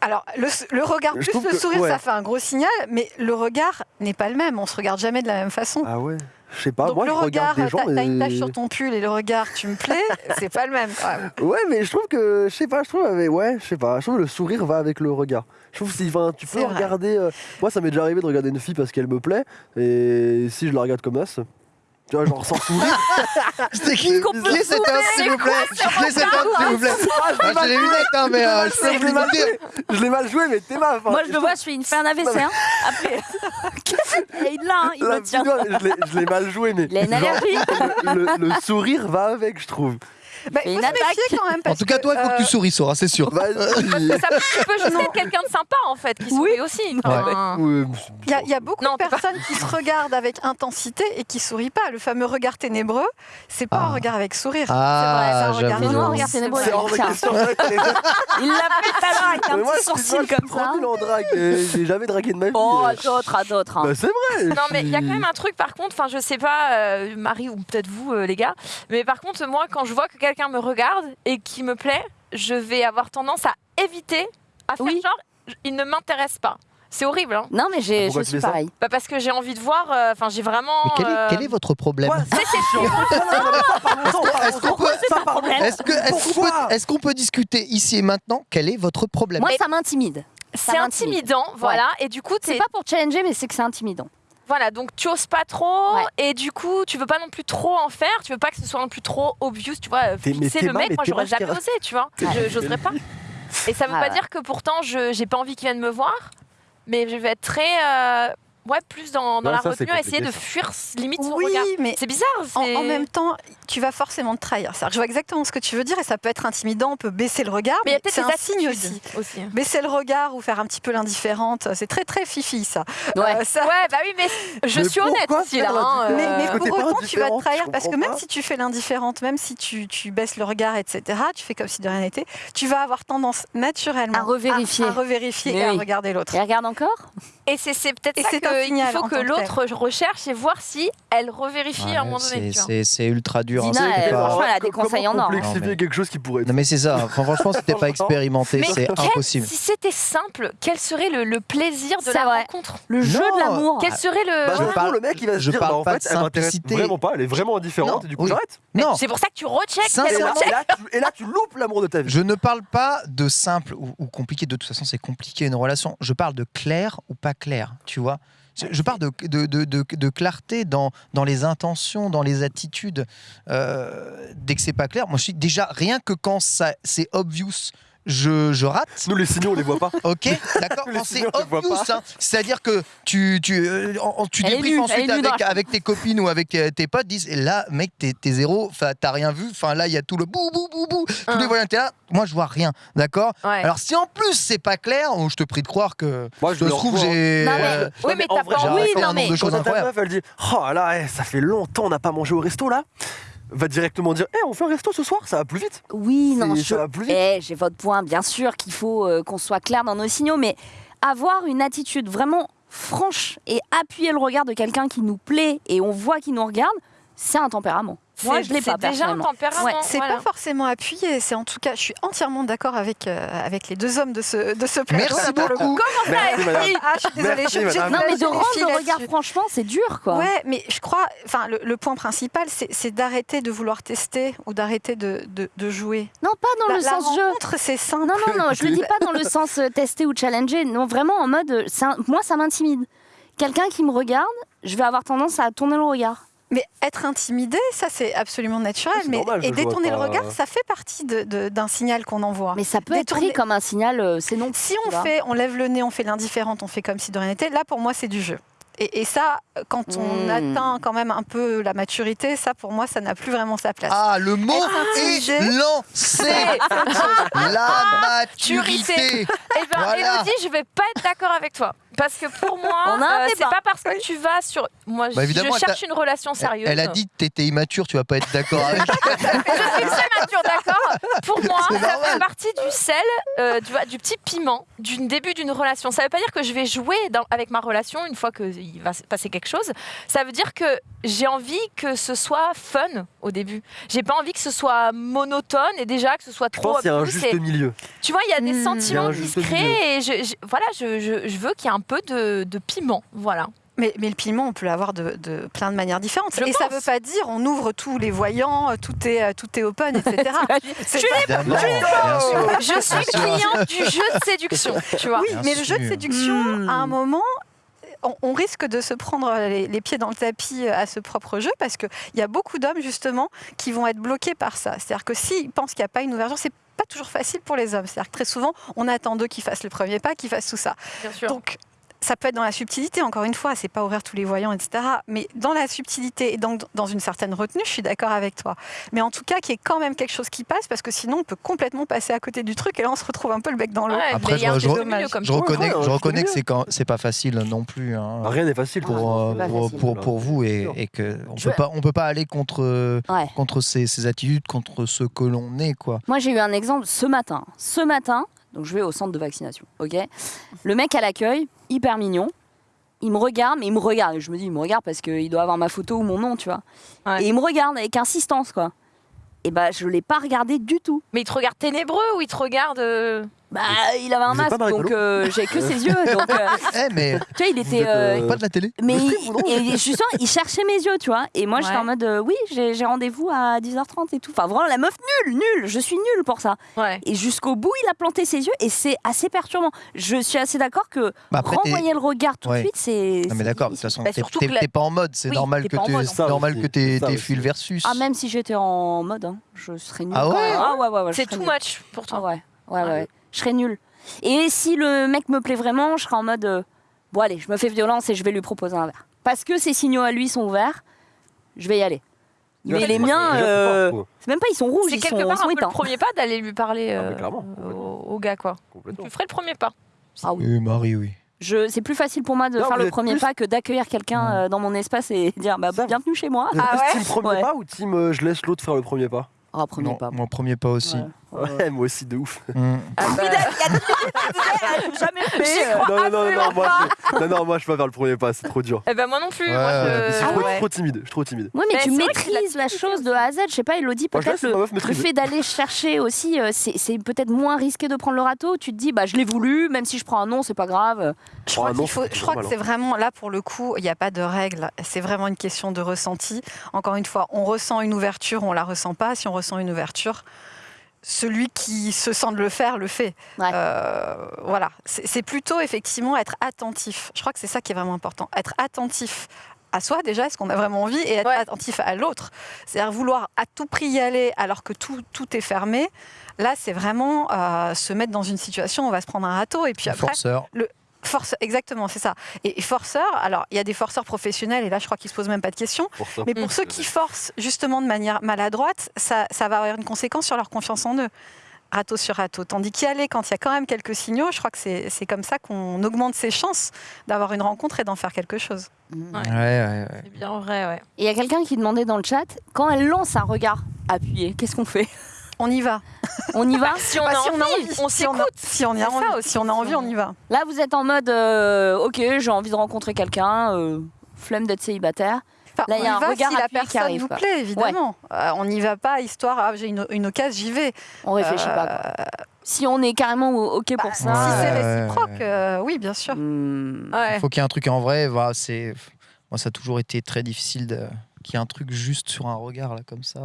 Speaker 5: Alors, le, le regard
Speaker 2: Je
Speaker 5: plus le
Speaker 2: que-
Speaker 5: sourire,
Speaker 2: ouais.
Speaker 5: ça fait un gros signal, mais le regard n'est pas le même. On se regarde jamais de la même façon.
Speaker 2: Ah ouais Je sais pas,
Speaker 5: Donc
Speaker 2: moi
Speaker 5: le
Speaker 2: je regarde
Speaker 5: regard,
Speaker 2: des gens.
Speaker 5: t'as une
Speaker 2: mais-
Speaker 5: tache sur ton pull et le regard, tu me plais, c'est pas le même.
Speaker 2: Ouais, mais je trouve que, je sais pas, je trouve, avec- ouais, je sais pas, je trouve que le sourire va avec le regard. Je trouve que si, enfin, tu peux regarder. euh, moi, ça m'est déjà arrivé de regarder une fille parce qu'elle me plaît, et si je la regarde comme ça, tu vois, genre sans sourire.
Speaker 3: C'était qui
Speaker 1: Qu'est-ce qu'on peut
Speaker 3: Qui est cet homme, s'il vous plaît Qui est cet homme, s'il vous plaît Ah, J'ai les lunettes, hein, mais euh, je peux vous
Speaker 2: mal
Speaker 3: dire.
Speaker 2: joué, je l'ai mal joué, mais t'es mal. enfin,
Speaker 1: Moi, je le vois, je fais une fait un AVC. Hein. Après, Et il l'a, hein, il me tient.
Speaker 2: je l'ai- mal joué, mais
Speaker 1: Il a une allergie.
Speaker 2: le, le sourire va avec, je trouve.
Speaker 5: Bah, il
Speaker 1: une
Speaker 5: faut se
Speaker 1: attaque.
Speaker 5: méfier quand même.
Speaker 3: En
Speaker 5: parce
Speaker 3: tout cas, toi, il faut que tu
Speaker 5: euh,
Speaker 3: souris, Sora, c'est sûr.
Speaker 2: Vas-y.
Speaker 4: Ça, tu peux juste être quelqu'un de sympa en fait, qui sourit aussi. Enfin,
Speaker 2: Ouais,
Speaker 5: Il y, a- il y a beaucoup
Speaker 4: Non,
Speaker 5: de
Speaker 4: t'es pas-
Speaker 5: personnes qui se regardent avec intensité et qui sourient pas. Le fameux regard ténébreux, c'est pas
Speaker 3: Ah.
Speaker 5: un regard avec sourire.
Speaker 3: Ah,
Speaker 5: c'est un regard
Speaker 3: j'avoue, j'avoue.
Speaker 1: regarde, c'est
Speaker 2: C'est hors de
Speaker 1: Tiens.
Speaker 2: question. c'est vrai qu'elle est-
Speaker 1: Il l'a fait tout à l'heure avec un
Speaker 2: moi,
Speaker 1: petit sourcil
Speaker 2: moi, je suis
Speaker 1: comme
Speaker 2: trop
Speaker 1: ça.
Speaker 2: nul en drague. J'ai jamais dragué de ma vie.
Speaker 1: Oh,
Speaker 2: euh.
Speaker 1: à d'autres, à d'autres. hein.
Speaker 2: Bah, c'est vrai.
Speaker 4: Non
Speaker 2: je
Speaker 4: mais il y a
Speaker 2: suis-
Speaker 4: quand même un truc par contre, enfin je sais pas euh, Marie ou peut-être vous euh, les gars, mais par contre moi quand je vois que quelqu'un me regarde et qui me plaît, je vais avoir tendance à éviter, à faire
Speaker 1: Oui.
Speaker 4: genre il ne m'intéresse pas. C'est horrible hein.
Speaker 1: Non, mais j'ai-
Speaker 2: Pourquoi
Speaker 1: je
Speaker 2: tu
Speaker 1: suis pareil.
Speaker 4: Bah, parce que j'ai envie de voir, euh, enfin j'ai vraiment...
Speaker 3: Mais quel est,
Speaker 4: euh,
Speaker 3: quel est votre problème?
Speaker 2: C'est
Speaker 3: Est-ce qu'on peut, est-ce que- est-ce qu'on peut, est-ce qu'on peut discuter ici et maintenant? Quel est votre problème?
Speaker 1: Moi, ça m'intimide.
Speaker 4: C'est intimidant, voilà, et du coup
Speaker 1: C'est pas pour challenger, mais c'est que c'est intimidant.
Speaker 4: Voilà, donc tu oses pas trop,
Speaker 1: Ouais.
Speaker 4: et du coup, tu veux pas non plus trop en faire, tu veux pas que ce soit non plus trop obvious, tu vois, euh, fixer le mec,
Speaker 2: mais
Speaker 4: moi j'aurais jamais osé, tu vois, Je- j'oserais pas. Et ça veut
Speaker 1: Ah
Speaker 4: pas
Speaker 1: ouais.
Speaker 4: dire que pourtant je j'ai pas envie qu'il vienne me voir, mais je vais être très, euh, ouais, plus dans, dans
Speaker 2: Ouais,
Speaker 4: la
Speaker 2: ça,
Speaker 4: retenue, à essayer de fuir limite son
Speaker 5: Oui,
Speaker 4: regard.
Speaker 5: mais
Speaker 4: C'est bizarre,
Speaker 5: en, même temps, tu vas forcément te trahir. Que je vois exactement ce que tu veux dire et ça peut être intimidant. On peut baisser le regard,
Speaker 4: mais
Speaker 5: c'est un signe aussi.
Speaker 4: aussi.
Speaker 5: Baisser le regard ou faire un petit peu l'indifférente, c'est très très fifi ça.
Speaker 1: Ouais.
Speaker 5: Euh, ça-
Speaker 4: Ouais, bah oui, mais je
Speaker 2: Mais
Speaker 4: suis honnête aussi là. hein,
Speaker 5: Mais, pour autant, tu vas te trahir parce que même
Speaker 2: pas.
Speaker 5: si tu fais l'indifférente, même si tu, tu baisses le regard, etc., tu fais comme si de rien n'était, tu vas avoir tendance naturellement
Speaker 1: À revérifier.
Speaker 5: à, à revérifier et à regarder l'autre.
Speaker 1: Et regarde encore?
Speaker 4: Et c'est c'est peut-être ça qu'il faut que l'autre recherche et voir si elle revérifie à un moment donné.
Speaker 3: c'est- ultra dur. hein,
Speaker 1: Dina, elle-
Speaker 3: pas-
Speaker 1: franchement, elle a des conseils en or. hein.
Speaker 3: mais-
Speaker 2: quelque chose qui pourrait être.
Speaker 3: Non mais c'est ça, franchement si t'es pas expérimenté c'est impossible.
Speaker 4: Si c'était simple, quel serait le, le plaisir de la
Speaker 1: vrai.
Speaker 4: rencontre?
Speaker 1: Le jeu
Speaker 3: Non.
Speaker 1: de l'amour.
Speaker 4: Quel serait le.
Speaker 2: Bah,
Speaker 3: Je parle-
Speaker 2: le mec, il va se
Speaker 3: je
Speaker 2: dire,
Speaker 3: parle
Speaker 2: bah, en
Speaker 3: pas
Speaker 2: fait,
Speaker 3: de
Speaker 2: elle m'intéresse vraiment pas, elle est vraiment indifférente,
Speaker 3: Non,
Speaker 2: et du coup,
Speaker 3: oui.
Speaker 2: j'arrête.
Speaker 3: Non,
Speaker 4: C'est pour ça que tu recheckes.
Speaker 2: Et là, et là, tu, et là, tu loupes l'amour de ta vie.
Speaker 3: je ne parle pas de simple ou, ou compliqué, de toute façon c'est compliqué une relation, je parle de clair ou pas clair, tu vois. Je, parle de, de, de, de- clarté dans, dans les intentions, dans les attitudes. Euh, dès que c'est pas clair, moi je suis déjà rien que quand ça c'est obvious, je, je rate.
Speaker 2: Nous, les signaux, on les voit pas.
Speaker 3: Ok, d'accord. C'est obvious,
Speaker 2: pas.
Speaker 3: hein, c'est-à-dire que tu tu euh, en- tu
Speaker 1: Elle est
Speaker 3: débriefes
Speaker 1: nue, elle
Speaker 3: ensuite
Speaker 1: est nue dans
Speaker 3: avec, avec tes copines ou avec euh, tes potes, disent et là mec t'es t'es zéro, enfin t'as rien vu, enfin là il y a tout le bou bou bou bou, tous
Speaker 4: Hein.
Speaker 3: les voyants t'es là, moi je vois rien, d'accord?
Speaker 4: Ouais.
Speaker 3: Alors si en plus c'est pas clair, oh, je te prie de croire que
Speaker 2: Moi,
Speaker 3: je
Speaker 2: le
Speaker 3: trouve
Speaker 2: revois.
Speaker 3: j'ai
Speaker 1: Non, mais-
Speaker 3: euh,
Speaker 4: Oui, mais
Speaker 2: en
Speaker 4: t'as
Speaker 2: vrai,
Speaker 4: pas
Speaker 3: j'ai
Speaker 4: envie.
Speaker 3: raconté
Speaker 1: non,
Speaker 3: un nombre
Speaker 1: mais-
Speaker 3: de choses
Speaker 2: Quand ta
Speaker 3: incroyables.
Speaker 2: meuf, elle dit Oh là, eh, ça fait longtemps, on n'a pas mangé au resto là. Va directement dire Eh, on fait un resto ce soir, ça va plus vite.
Speaker 1: Oui, non, je...
Speaker 2: ça va plus vite.
Speaker 1: Eh, j'ai votre point, bien sûr qu'il faut euh, qu'on soit clair dans nos signaux, mais avoir une attitude vraiment franche et appuyer le regard de quelqu'un qui nous plaît et on voit qu'il nous regarde, c'est un tempérament. Moi,
Speaker 4: C'est-
Speaker 1: je l'ai pas
Speaker 4: C'est déjà un tempérament.
Speaker 1: Ouais,
Speaker 5: C'est
Speaker 4: voilà.
Speaker 5: pas forcément appuyé, c'est en tout cas, je suis entièrement d'accord avec, euh, avec les deux hommes de ce, de ce plateau.
Speaker 3: Merci
Speaker 5: là, pour le coup.
Speaker 3: beaucoup.
Speaker 2: Merci, madame.
Speaker 5: Ah, je suis désolée, je
Speaker 2: Merci, madame.
Speaker 1: Non, mais de rendre le regard, franchement, c'est dur, quoi.
Speaker 5: Ouais, mais je crois, enfin, le, le point principal, c'est d'arrêter de vouloir tester ou d'arrêter de, de, de jouer.
Speaker 1: Non, pas dans
Speaker 5: la,
Speaker 1: le
Speaker 5: la
Speaker 1: sens jeu.
Speaker 5: rencontre, c'est simple.
Speaker 1: Non, non, non, je le dis pas dans le sens euh, tester ou challenger. Non, vraiment en mode, euh, moi, ça m'intimide. Quelqu'un qui me regarde, je vais avoir tendance à tourner le regard.
Speaker 5: Mais être intimidé, ça c'est absolument naturel. Mais,
Speaker 2: normal,
Speaker 5: et détourner le
Speaker 2: pas.
Speaker 5: regard, ça fait partie de- de- d'un signal qu'on envoie.
Speaker 1: Mais ça peut
Speaker 5: Détourner-
Speaker 1: être pris comme un signal, euh, c'est non.
Speaker 5: si on fait, on lève le nez, on fait l'indifférente, on fait comme si de rien n'était, là pour moi c'est du jeu. Et, et ça, quand on
Speaker 1: Hmm.
Speaker 5: atteint quand même un peu la maturité, ça pour moi ça n'a plus vraiment sa place.
Speaker 3: Ah, le mot est
Speaker 5: intimidé.
Speaker 3: lancé. La maturité.
Speaker 4: Eh ben,
Speaker 3: Voilà.
Speaker 4: Élodie, je vais pas être d'accord avec toi. Parce que pour moi, euh, c'est pas parce que tu vas sur. Moi,
Speaker 3: Bah,
Speaker 4: je- je cherche une relation sérieuse.
Speaker 3: elle a dit que t'étais immature, tu vas pas être d'accord avec.
Speaker 4: je suis très mature, d'accord Pour moi, ça
Speaker 3: normal.
Speaker 4: fait partie du sel, euh, tu vois, du petit piment du début d'une relation. Ça veut pas dire que je vais jouer dans- avec ma relation une fois qu'il va se passer quelque chose. Ça veut dire que j'ai envie que ce soit fun au début. J'ai pas envie que ce soit monotone et déjà que ce soit
Speaker 2: Je
Speaker 4: trop.
Speaker 2: pense qu'il y a un juste milieu.
Speaker 4: Tu vois, il y a des
Speaker 5: Hmm.
Speaker 4: Sentiments qui se créent et je, je- voilà, je, je- je veux qu'il y ait un peu de, de piment. Voilà.
Speaker 5: Mais, mais le piment, on peut l'avoir de, de plein de manières différentes.
Speaker 4: Je
Speaker 5: et ça
Speaker 4: pense.
Speaker 5: veut pas dire on ouvre tous les voyants, euh, tout est, euh, tout est open, etc.
Speaker 4: Je suis cliente du jeu de séduction, tu vois.
Speaker 5: Oui,
Speaker 3: Bien
Speaker 5: mais le jeu de séduction,
Speaker 1: Hmm.
Speaker 5: à un moment, on, on risque de se prendre les, les pieds dans le tapis euh, à ce propre jeu parce qu'il y a beaucoup d'hommes, justement, qui vont être bloqués par ça. C'est-à-dire que s'ils pensent qu'il n'y a pas une ouverture, c'est pas toujours facile pour les hommes. C'est-à-dire que très souvent, on attend d'eux qu'ils fassent le premier pas, qu'ils fassent tout ça.
Speaker 4: Bien sûr.
Speaker 5: Donc, ça peut être dans la subtilité, encore une fois, c'est pas ouvrir tous les voyants, etc. Mais dans la subtilité et donc dans une certaine retenue, je suis d'accord avec toi. Mais en tout cas, qu'il y ait quand même quelque chose qui passe, parce que sinon, on peut complètement passer à côté du truc et là, on se retrouve un peu le bec dans l'eau.
Speaker 4: Ouais,
Speaker 3: Après,
Speaker 4: mais il y a un
Speaker 3: je- je- Je reconnais,
Speaker 2: ouais,
Speaker 3: je reconnais que c'est quand c'est pas facile non plus hein,
Speaker 2: Bah, Rien n'est facile.
Speaker 3: pour, euh, pour,
Speaker 1: facile.
Speaker 3: pour, pour vous et, et que on peut pas on peut pas aller contre
Speaker 1: Ouais.
Speaker 3: contre ces, ces attitudes, contre ce que l'on est quoi.
Speaker 1: Moi, j'ai eu un exemple ce matin. Ce matin, donc je vais au centre de vaccination, ok? Le mec à l'accueil, hyper mignon. Il me regarde, mais il me regarde. Je me dis, il me regarde parce qu'il doit avoir ma photo ou mon nom, tu vois.
Speaker 4: Ouais.
Speaker 1: Et il me regarde avec insistance, quoi. Et bah, je l'ai pas regardé du tout.
Speaker 4: Mais il te regarde ténébreux ou il te regarde.
Speaker 1: Bah, il avait un
Speaker 2: Vous êtes pas
Speaker 1: masque, donc
Speaker 2: Marie-Polo
Speaker 1: euh, j'ai que ses yeux. Donc, euh,
Speaker 3: Eh mais
Speaker 1: tu vois, il était. euh,
Speaker 2: euh,
Speaker 3: pas de la télé.
Speaker 1: Mais il, et justement, il cherchait mes yeux, tu vois. Et moi, j'étais
Speaker 4: Ouais.
Speaker 1: en mode, euh, oui, j'ai j'ai rendez-vous à 10h30 et tout. Enfin, vraiment, la meuf nulle, nulle. Je suis nulle pour ça.
Speaker 4: Ouais.
Speaker 1: Et jusqu'au bout, il a planté ses yeux et c'est assez perturbant. Je suis assez d'accord que
Speaker 3: Bah, après, t'es-
Speaker 1: renvoyer le regard tout
Speaker 3: Ouais.
Speaker 1: de suite, c'est.
Speaker 3: Non mais
Speaker 1: c'est
Speaker 3: d'accord, de toute
Speaker 1: difficile.
Speaker 3: façon
Speaker 4: Bah,
Speaker 3: t'es-
Speaker 4: surtout
Speaker 3: t'es
Speaker 4: que la-
Speaker 3: t'es pas en mode, c'est
Speaker 1: Oui,
Speaker 3: normal
Speaker 1: t'es
Speaker 3: que
Speaker 1: pas en
Speaker 3: tu
Speaker 1: mode,
Speaker 2: Ça
Speaker 3: normal que t'aies
Speaker 2: ça
Speaker 3: t'aies
Speaker 2: aussi.
Speaker 3: fui le versus.
Speaker 1: Ah, même si j'étais en mode, hein, je serais nulle.
Speaker 3: Ah
Speaker 1: quand
Speaker 3: ouais
Speaker 1: même. Ah ouais, ouais, ouais, je
Speaker 4: C'est
Speaker 1: serais
Speaker 4: too
Speaker 1: nulle.
Speaker 4: much pour
Speaker 1: Ah
Speaker 4: toi.
Speaker 1: ouais, ouais,
Speaker 4: Ah
Speaker 1: ouais. Je serais nulle. Et si le mec me plaît vraiment, je serais en mode, euh, bon, allez, je me fais violence et je vais lui proposer un verre. Parce que ses signaux à lui sont ouverts, je vais y aller. Mais les miens, euh,
Speaker 2: c'est
Speaker 1: même pas, ils sont rouges,
Speaker 4: C'est
Speaker 1: ils
Speaker 4: quelque
Speaker 1: sont,
Speaker 4: part un peu le premier pas d'aller lui parler
Speaker 2: Ah,
Speaker 4: euh, au, gars, quoi. Tu ferais le premier pas.
Speaker 1: Ah oui.
Speaker 3: Marie, oui.
Speaker 1: C'est plus facile pour moi de
Speaker 2: Non,
Speaker 1: faire le premier
Speaker 2: plus-
Speaker 1: pas que d'accueillir quelqu'un dans mon espace et dire bah,
Speaker 2: Ça,
Speaker 1: bienvenue chez moi.
Speaker 4: Ah ouais
Speaker 2: team premier
Speaker 1: Ouais.
Speaker 2: pas ou team euh, je laisse l'autre faire le premier pas?
Speaker 1: Ah, premier
Speaker 3: Non,
Speaker 1: pas.
Speaker 3: mon premier pas aussi.
Speaker 1: Ouais.
Speaker 2: Moi aussi de ouf.
Speaker 3: Mm.
Speaker 4: Ah bah,
Speaker 1: jamais
Speaker 4: crois
Speaker 2: Non, non, non, moi, je... non, non, moi je peux pas faire le premier pas, c'est trop dur.
Speaker 4: Eh ben moi non plus.
Speaker 3: Ouais,
Speaker 4: moi,
Speaker 3: ouais,
Speaker 4: je-
Speaker 2: Je suis
Speaker 4: Ah
Speaker 2: trop,
Speaker 4: ouais.
Speaker 2: trop timide, je suis trop timide.
Speaker 1: Ouais, mais
Speaker 4: Mais
Speaker 1: tu maîtrises
Speaker 4: la
Speaker 1: chose de A à Z. Je sais pas, Elodie, peut-être le,
Speaker 2: meuf
Speaker 1: fait d'aller chercher aussi, euh, c'est peut-être moins risqué de prendre le râteau. Tu te dis, bah je l'ai voulu, même si je prends un non, c'est pas grave.
Speaker 5: Je crois,
Speaker 2: ah non,
Speaker 5: qu'il faut,
Speaker 2: c'est
Speaker 5: je crois que c'est vraiment là pour le coup, il n'y a pas de règle. C'est vraiment une question de ressenti. Encore une fois, on ressent une ouverture, on la ressent pas. Si on ressent une ouverture, celui qui se sent de le faire le fait.
Speaker 1: Ouais.
Speaker 5: Euh, voilà, c'est plutôt effectivement être attentif. Je crois que c'est ça qui est vraiment important. Être attentif à soi déjà, est-ce qu'on a vraiment envie, et être
Speaker 4: Ouais.
Speaker 5: attentif à l'autre. C'est-à-dire vouloir à tout prix y aller alors que tout, tout est fermé. Là, c'est vraiment euh, se mettre dans une situation où on va se prendre un râteau et puis après.
Speaker 3: Forceur.
Speaker 5: Force, exactement, c'est ça. Et, et forceur, alors il y a des forceurs professionnels, et là je crois qu'ils se posent même pas de questions,
Speaker 2: Pour
Speaker 5: mais pour
Speaker 4: Mm.
Speaker 5: ceux qui forcent justement de manière maladroite, ça, ça va avoir une conséquence sur leur confiance en eux. Râteau sur râteau. Tandis qu'y aller quand il y a quand même quelques signaux, je crois que c'est comme ça qu'on augmente ses chances d'avoir une rencontre et d'en faire quelque chose.
Speaker 4: Ouais.
Speaker 3: Ouais, ouais, ouais.
Speaker 4: C'est bien vrai, ouais.
Speaker 1: Et il y a quelqu'un qui demandait dans le chat, quand elle lance un regard appuyé, qu'est-ce qu'on fait?
Speaker 5: On y va.
Speaker 1: On y va
Speaker 4: Si on,
Speaker 5: Bah,
Speaker 4: a,
Speaker 5: si
Speaker 4: envie,
Speaker 5: on a envie,
Speaker 4: on
Speaker 5: si on a-
Speaker 4: s'écoute.
Speaker 5: Si on, y a
Speaker 4: C'est ça
Speaker 5: envie,
Speaker 4: aussi,
Speaker 5: si on a
Speaker 4: si
Speaker 5: envie,
Speaker 4: on-
Speaker 5: y va.
Speaker 1: Là, vous êtes en mode, euh, ok, j'ai envie de rencontrer quelqu'un, euh, flemme d'être célibataire.
Speaker 5: Enfin,
Speaker 1: Là, il y a un
Speaker 5: va
Speaker 1: regard
Speaker 5: si la
Speaker 1: appuyé qui
Speaker 5: personne
Speaker 1: arrive,
Speaker 5: vous
Speaker 1: quoi.
Speaker 5: plaît, évidemment. Euh, on n'y va pas histoire, ah, j'ai une, une occasion, j'y vais.
Speaker 1: On réfléchit pas. quoi. Si on est carrément ok
Speaker 5: Bah,
Speaker 1: pour
Speaker 5: si
Speaker 1: ça.
Speaker 5: c'est
Speaker 3: Ouais,
Speaker 5: réciproque,
Speaker 3: ouais.
Speaker 5: euh, oui, bien sûr.
Speaker 1: hmm,
Speaker 4: Ouais.
Speaker 3: Il faut qu'il y ait un truc en vrai. C'est moi ça a toujours été très difficile de... qu'il y ait un truc juste sur un regard là comme ça.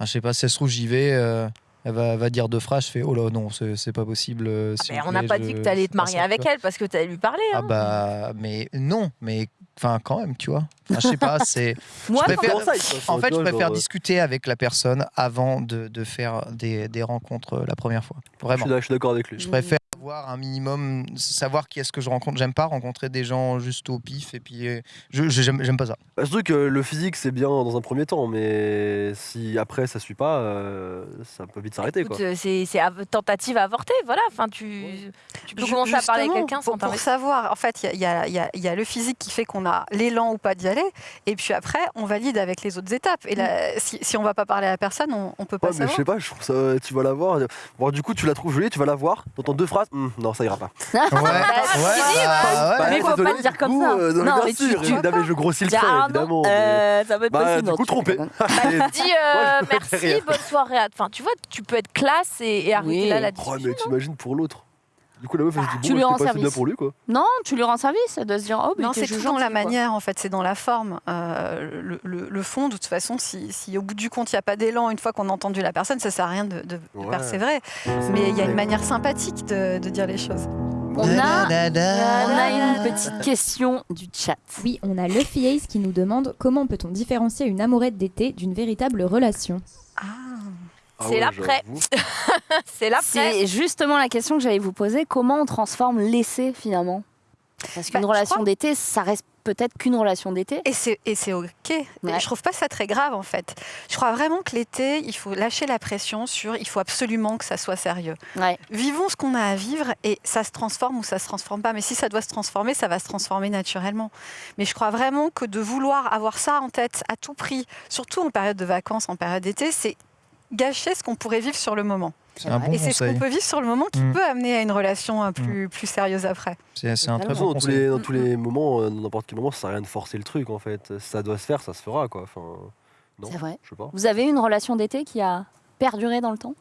Speaker 3: Ah, je sais pas, si ça se trouve j'y vais. euh, Elle va, elle va dire deux phrases, je fais oh là non, c'est c'est pas possible. euh, vous
Speaker 4: on n'a pas
Speaker 3: je-
Speaker 4: dit que tu allais te marier avec
Speaker 3: quoi.
Speaker 4: elle parce que tu allais lui parler.
Speaker 3: Ah
Speaker 4: hein.
Speaker 3: bah, mais non, mais enfin quand même, tu vois. Enfin, je sais pas, c'est.
Speaker 1: Moi,
Speaker 3: Je préfère-
Speaker 2: ça,
Speaker 3: En fait, je préfère
Speaker 2: genre,
Speaker 3: discuter avec la personne avant de, de faire des, des rencontres euh, la première fois. Vraiment.
Speaker 2: je suis d'accord avec lui.
Speaker 3: Je préfère savoir un minimum, savoir qui est-ce que je rencontre. J'aime pas rencontrer des gens juste au pif et puis euh, je j'aime j'aime pas ça.
Speaker 2: Bah, surtout que le physique c'est bien dans un premier temps, mais si après ça suit pas, euh, ça peut vite s'arrêter
Speaker 4: euh, C'est tentative avortée, voilà. Enfin, tu, tu peux commencer à parler
Speaker 5: justement,
Speaker 4: quelqu'un
Speaker 5: pour,
Speaker 4: sans
Speaker 5: pour savoir, en fait, il y a, il y a- il y a le physique qui fait qu'on a l'élan ou pas d'y aller, et puis après, on valide avec les autres étapes. Et là, si, si on va pas parler à la personne, on, on peut pas
Speaker 2: Ouais, mais je
Speaker 5: savoir.
Speaker 2: sais pas, je trouve ça, tu vas la voir. Bon, du coup, tu la trouves jolie, tu vas la voir, t'entends deux phrases, Hum, non, ça ira pas.
Speaker 3: Ouais, ouais,
Speaker 1: bah,
Speaker 3: ouais.
Speaker 1: mais faut pas le dire comme ça.
Speaker 2: euh, non,
Speaker 1: Non,
Speaker 2: bien
Speaker 1: mais tu-
Speaker 2: sûr,
Speaker 1: tu-
Speaker 2: non, mais je grossis le trait, évidemment. mais-
Speaker 1: euh, ça va être
Speaker 2: Bah,
Speaker 1: possible.
Speaker 2: du coup,
Speaker 1: tu-
Speaker 2: trompé.
Speaker 4: Dis euh, merci, bonne soirée. à- Enfin, tu vois, tu peux être classe et, et arrêter
Speaker 1: Oui.
Speaker 4: là la
Speaker 2: Oh, mais t'imagines pour l'autre. Du coup, la meuf, elle se dit,
Speaker 1: tu
Speaker 2: bon,
Speaker 1: lui
Speaker 2: bah,
Speaker 1: rends service.
Speaker 2: pour lui, quoi.
Speaker 1: Non, tu lui rends service de se dire oh, mais
Speaker 5: Non, c'est tout dans la manière, en fait, c'est dans la forme. Euh, le, le- le fond, de toute façon, si, si au bout du compte, il n'y a pas d'élan une fois qu'on a entendu la personne, ça sert à rien de, de
Speaker 2: Ouais.
Speaker 5: persévérer. Mais il y a une manière sympathique de, de dire les choses.
Speaker 1: On a, on a une petite question du chat.
Speaker 6: Oui, on a Luffy Ace qui nous demande comment peut-on différencier une amourette d'été d'une véritable relation?
Speaker 5: Ah.
Speaker 2: Ah
Speaker 4: C'est
Speaker 2: ouais,
Speaker 4: l'après. C'est l'après.
Speaker 1: C'est justement la question que j'allais vous poser. Comment on transforme l'essai finalement? Parce qu'une
Speaker 5: Bah,
Speaker 1: relation
Speaker 5: crois-
Speaker 1: d'été, ça reste peut-être qu'une relation d'été.
Speaker 5: Et c'est, et c'est OK.
Speaker 1: Ouais.
Speaker 5: Je trouve pas ça très grave, en fait. Je crois vraiment que l'été, il faut lâcher la pression sur il faut absolument que ça soit sérieux.
Speaker 1: Ouais.
Speaker 5: Vivons ce qu'on a à vivre et ça se transforme ou ça se transforme pas. Mais si ça doit se transformer, ça va se transformer naturellement. Mais je crois vraiment que de vouloir avoir ça en tête à tout prix, surtout en période de vacances, en période d'été, c'est gâcher ce qu'on pourrait vivre sur le moment.
Speaker 3: C'est un bon
Speaker 5: et c'est ce qu'on peut vivre sur le moment qui
Speaker 3: Mm.
Speaker 5: peut amener à une relation euh, plus, plus sérieuse après.
Speaker 3: C'est un
Speaker 2: De
Speaker 3: très
Speaker 2: toute
Speaker 3: bon
Speaker 2: façon, dans tous les, dans tous les moments, euh, dans n'importe quel moment, ça sert à rien de forcer le truc, en fait. Ça doit se faire, ça se fera, quoi. Enfin, non,
Speaker 1: C'est vrai.
Speaker 2: je sais pas.
Speaker 1: Vous avez une relation d'été qui a perduré dans le temps?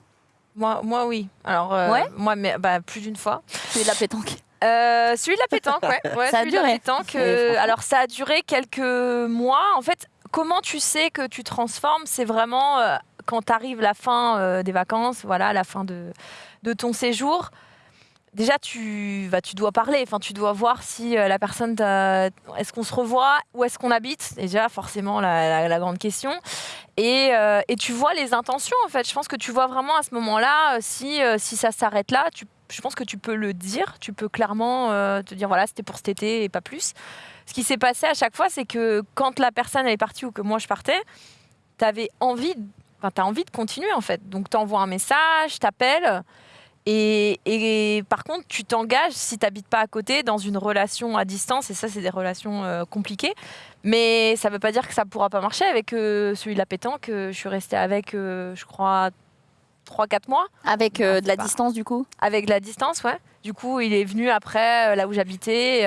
Speaker 4: Moi, moi, oui. Alors, euh,
Speaker 1: Ouais?
Speaker 4: moi, mais, bah, plus d'une fois.
Speaker 1: C'est de la pétanque.
Speaker 4: Euh, celui de la pétanque, ouais. ouais
Speaker 1: Ça a
Speaker 4: celui de la
Speaker 1: duré.
Speaker 4: pétanque, euh, alors, ça a duré quelques mois. En fait, comment tu sais que tu transformes C'est vraiment euh, quand t'arrives la fin euh, des vacances, voilà, la fin de, ton séjour. Déjà, tu, bah, tu dois parler. Enfin, tu dois voir si euh, la personne, est-ce qu'on se revoit, où est-ce qu'on habite? Déjà, forcément, la, grande question. Et, euh, et tu vois les intentions, en fait. Je pense que tu vois vraiment à ce moment-là, si, si ça s'arrête là, je pense que tu peux le dire. Tu peux clairement te dire, voilà, c'était pour cet été et pas plus. Ce qui s'est passé à chaque fois, c'est que quand la personne est partie ou que moi je partais, tu avais envie, enfin, as envie de continuer, en fait. Donc, tu envoies un message, t'appelles. Et, et par contre, tu t'engages si tu n'habites pas à côté dans une relation à distance, et ça, c'est des relations euh, compliquées. Mais ça ne veut pas dire que ça ne pourra pas marcher avec euh, celui de la pétanque. euh, je suis restée avec, je crois, 3-4 mois
Speaker 1: Avec de la distance du coup?
Speaker 4: Avec la distance, ouais. Du coup, il est venu après là où j'habitais.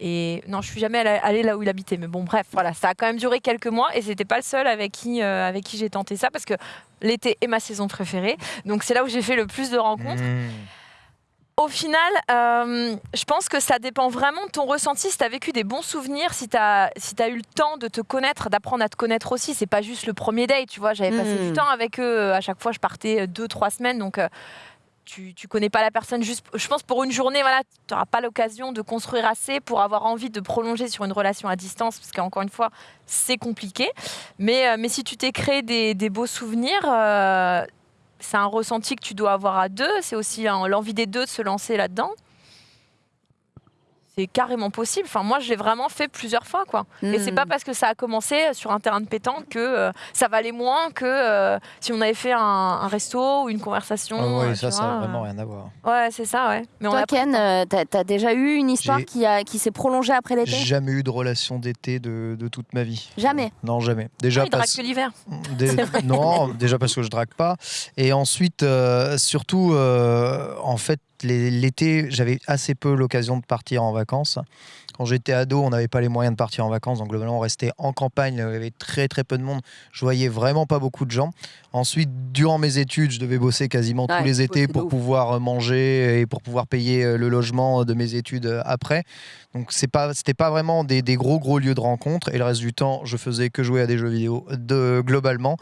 Speaker 4: Euh, et non, je suis jamais allée- là où il habitait. Mais bon, bref, voilà, ça a quand même duré quelques mois et c'était pas le seul avec qui, euh, avec qui j'ai tenté ça parce que l'été est ma saison préférée. Donc c'est là où j'ai fait le plus de rencontres.
Speaker 3: Mmh.
Speaker 4: Au final, euh, je pense que ça dépend vraiment de ton ressenti. Si tu as vécu des bons souvenirs, si tu as, si as eu le temps de te connaître, d'apprendre à te connaître aussi, c'est pas juste le premier date, tu vois. J'avais passé du temps avec eux. À chaque fois, je partais deux, trois semaines. Donc, euh, tu, tu connais pas la personne juste. Je pense pour une journée, voilà, tu n'auras pas l'occasion de construire assez pour avoir envie de prolonger sur une relation à distance, parce qu'encore une fois, c'est compliqué. Mais, euh, mais si tu t'es créé des, beaux souvenirs, euh, c'est un ressenti que tu dois avoir à deux. C'est aussi l'envie des deux de se lancer là-dedans. C'est carrément possible. Enfin, moi, je l'ai vraiment fait plusieurs fois, quoi. Et c'est
Speaker 1: Hmm.
Speaker 4: pas parce que ça a commencé sur un terrain de pétanque que euh, ça valait moins que euh, si on avait fait un, un resto ou une conversation.
Speaker 3: Ah ouais,
Speaker 4: euh,
Speaker 3: ça, ça a
Speaker 4: vois,
Speaker 3: vraiment rien à voir.
Speaker 4: Ouais, c'est ça, ouais. Mais on
Speaker 1: Toi
Speaker 4: a
Speaker 1: Ken, euh, t'as as déjà eu une histoire qui, a, qui s'est prolongée après l'été?
Speaker 3: Jamais eu de relation d'été de, de toute ma vie.
Speaker 1: Jamais?
Speaker 3: Non, jamais. Déjà
Speaker 4: il drague
Speaker 3: parce
Speaker 4: que l'hiver.
Speaker 3: Des- non, déjà parce que je drague pas. Et ensuite, euh, surtout, euh, en fait, l'été, j'avais assez peu l'occasion de partir en vacances. Quand j'étais ado, on n'avait pas les moyens de partir en vacances, donc globalement, on restait en campagne. Il y avait très très peu de monde. Je voyais vraiment pas beaucoup de gens. Ensuite, durant mes études, je devais bosser quasiment
Speaker 1: Ouais,
Speaker 3: tous les étés pour
Speaker 1: ouf.
Speaker 3: pouvoir euh, manger et pour pouvoir payer euh, le logement de mes études euh, après. Donc c'est pas, c'était pas vraiment des, des gros gros lieux de rencontre. Et le reste du temps, je faisais que jouer à des jeux vidéo de, globalement.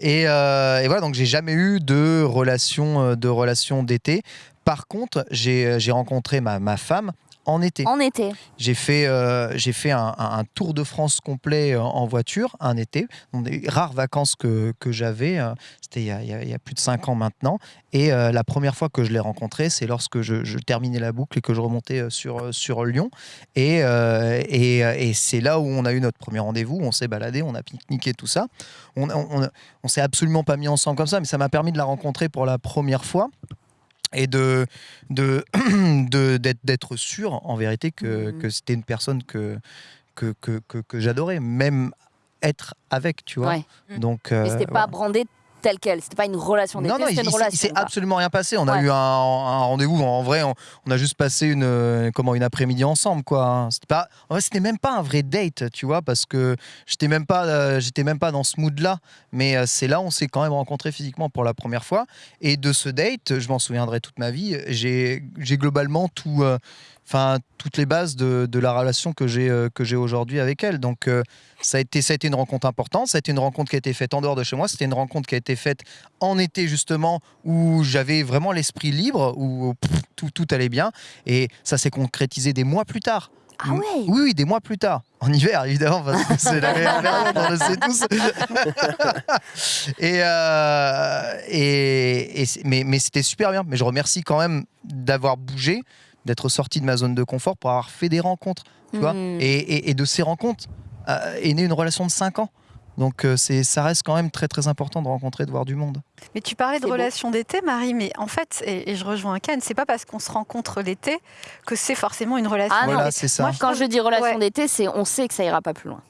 Speaker 3: Et, euh, et voilà, donc j'ai jamais eu de relation, euh, de relation d'été. Par contre, j'ai j'ai rencontré ma, ma femme en été.
Speaker 1: En été.
Speaker 3: J'ai fait, euh, j'ai fait un, un- un tour de France complet euh, en voiture un été. Donc, des rares vacances que, que j'avais. euh, C'était il, y a- il y plus de cinq ans maintenant. Et euh, la première fois que je l'ai rencontré, c'est lorsque je, je terminais la boucle et que je remontais euh, sur, euh, sur Lyon. Et, euh, et, euh, et c'est là où on a eu notre premier rendez-vous. On s'est baladé, on a pique-niqué, tout ça. On, on, on, on s'est absolument pas mis ensemble comme ça, mais ça m'a permis de la rencontrer pour la première fois et de de de- d'être d'être sûr en vérité que,
Speaker 1: Mhm.
Speaker 3: que c'était une personne que que, que, que, que j'adorais même être avec tu vois
Speaker 1: Ouais.
Speaker 3: donc
Speaker 1: Mais
Speaker 3: euh,
Speaker 1: c'était pas brandé tel quel. C'était pas une relation d'été,
Speaker 3: non, non, il,
Speaker 1: c'était une
Speaker 3: s'est- il
Speaker 1: relation.
Speaker 3: s'est absolument rien passé. On a
Speaker 1: Ouais.
Speaker 3: eu un, un rendez-vous. En vrai, on, on a juste passé une, euh, comment, une après-midi ensemble, quoi. C'était pas, en vrai, c'était même pas un vrai date, tu vois, parce que j'étais même pas, euh, j'étais même pas dans ce mood-là. Mais euh, c'est là, on s'est quand même rencontrés physiquement pour la première fois. Et de ce date, je m'en souviendrai toute ma vie. J'ai, j'ai globalement tout. Enfin, toutes les bases de, de la relation que j'ai euh, que j'ai aujourd'hui avec elle. Donc, euh, ça a été ça a été une rencontre importante. Ça a été une rencontre qui a été faite en dehors de chez moi. C'était une rencontre qui a été faite en été justement où j'avais vraiment l'esprit libre, où pff, tout, tout allait bien. Et ça s'est concrétisé des mois plus tard.
Speaker 1: Ah ouais
Speaker 3: Oui, oui, des mois plus tard. En hiver, évidemment, parce que c'est la meilleure période, on le sait tous. et, euh, et, et c'est- mais, mais c'était super bien. Mais je remercie quand même d'avoir bougé, d'être sorti de ma zone de confort pour avoir fait des rencontres. Tu vois
Speaker 1: Hmm.
Speaker 3: et, et- et de ces rencontres euh, est née une relation de 5 ans. Donc euh, c'est, ça reste quand même très très important de rencontrer, de voir du monde.
Speaker 5: Mais tu parlais de relations d'été, Marie, mais en fait, et, et je rejoins Ken, c'est pas parce qu'on se rencontre l'été que c'est forcément une relation
Speaker 1: Ah non.
Speaker 3: voilà, c'est ça.
Speaker 5: Moi,
Speaker 1: Quand je dis relation
Speaker 5: Ouais.
Speaker 1: d'été, c'est on sait que ça ira pas plus loin.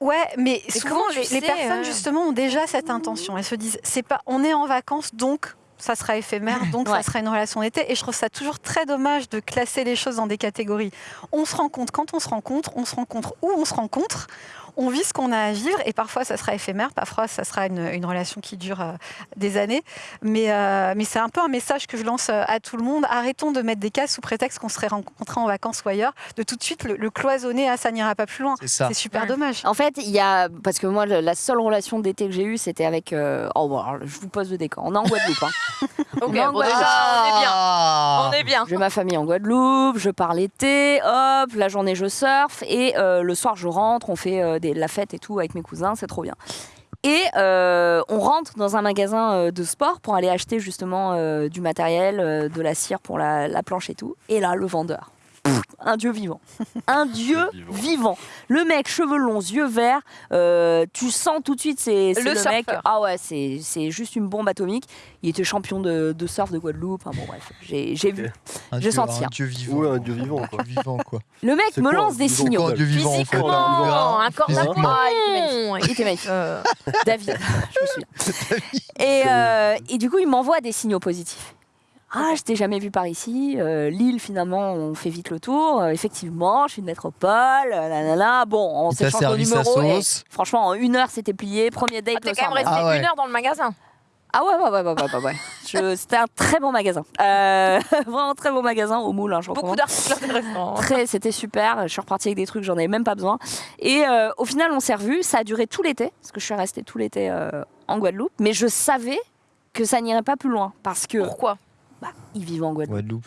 Speaker 5: Ouais, mais
Speaker 4: Et
Speaker 5: souvent les, personnes
Speaker 4: euh
Speaker 5: justement ont déjà cette intention. Elles se disent, c'est pas, on est en vacances, donc ça sera éphémère, donc
Speaker 1: Ouais.
Speaker 5: ça sera une relation d'été. Et je trouve ça toujours très dommage de classer les choses dans des catégories. On se rencontre quand on se rencontre, on se rencontre où on se rencontre. On vit ce qu'on a à vivre et parfois ça sera éphémère, parfois ça sera une, une relation qui dure euh, des années. Mais, euh, mais c'est un peu un message que je lance euh, à tout le monde. Arrêtons de mettre des cases sous prétexte qu'on serait rencontrés en vacances ou ailleurs, de tout de suite le, le cloisonner à ça n'ira pas plus loin.
Speaker 3: C'est
Speaker 5: super
Speaker 4: Ouais.
Speaker 5: dommage.
Speaker 1: En fait, il y a parce que moi la seule relation d'été que j'ai eue, c'était avec. euh, Oh, bon, alors, je vous pose le décor. On est en Guadeloupe. hein.
Speaker 4: Ok, bon, déjà, on est bien.
Speaker 3: Ah.
Speaker 4: On est bien.
Speaker 1: J'ai ma famille en Guadeloupe, je pars l'été, hop, la journée je surfe et euh, le soir je rentre, on fait euh, la fête et tout avec mes cousins, c'est trop bien. Et euh, on rentre dans un magasin euh, de sport pour aller acheter justement euh, du matériel, de la cire pour la, la planche et tout. Et là, le vendeur, un dieu vivant. Un dieu
Speaker 2: Vivant.
Speaker 1: vivant. Le mec, cheveux longs, yeux verts, euh, tu sens tout de suite, c'est
Speaker 4: Le
Speaker 1: le, mec. Ah ouais, c'est c'est juste une bombe atomique. Il était champion de, de surf de Guadeloupe. Enfin bon, bref, j'ai vu. J'ai senti,
Speaker 3: Un
Speaker 1: hein.
Speaker 3: dieu vivant.
Speaker 2: Ouais, un dieu vivant, quoi.
Speaker 3: Un dieu vivant, quoi.
Speaker 1: Le mec me
Speaker 2: quoi,
Speaker 1: lance des signaux.
Speaker 3: un dieu vivant, en fait.
Speaker 4: Physiquement, un corps corps.
Speaker 1: Ah, il était magnifique.
Speaker 4: Euh,
Speaker 1: David, je me souviens. Et, euh, et du coup, il m'envoie des signaux positifs. Ah, je t'ai jamais vu par ici. Euh, Lille, finalement, on fait vite le tour. Euh, effectivement, je suis une métropole. euh, nanana. Bon, on
Speaker 3: sa
Speaker 1: numéros. et
Speaker 3: sauce.
Speaker 1: franchement, en une heure, c'était plié. Premier date
Speaker 4: ah, T'es quand même resté.
Speaker 3: Ah ouais.
Speaker 4: une heure dans le magasin.
Speaker 1: Ah ouais, ouais, ouais, ouais, ouais, ouais. Je- C'était un très bon magasin. Euh, vraiment très bon magasin au moule. Hein, je
Speaker 4: Beaucoup d'articles intéressants.
Speaker 1: Très, c'était super. Je suis repartie avec des trucs, j'en avais même pas besoin. Et euh, au final, on s'est revus. Ça a duré tout l'été, parce que je suis restée tout l'été euh, en Guadeloupe. Mais je savais que ça n'irait pas plus loin, parce que
Speaker 4: Pourquoi?
Speaker 1: Bah, ils vivent en Guadeloupe.
Speaker 3: Guadeloupe.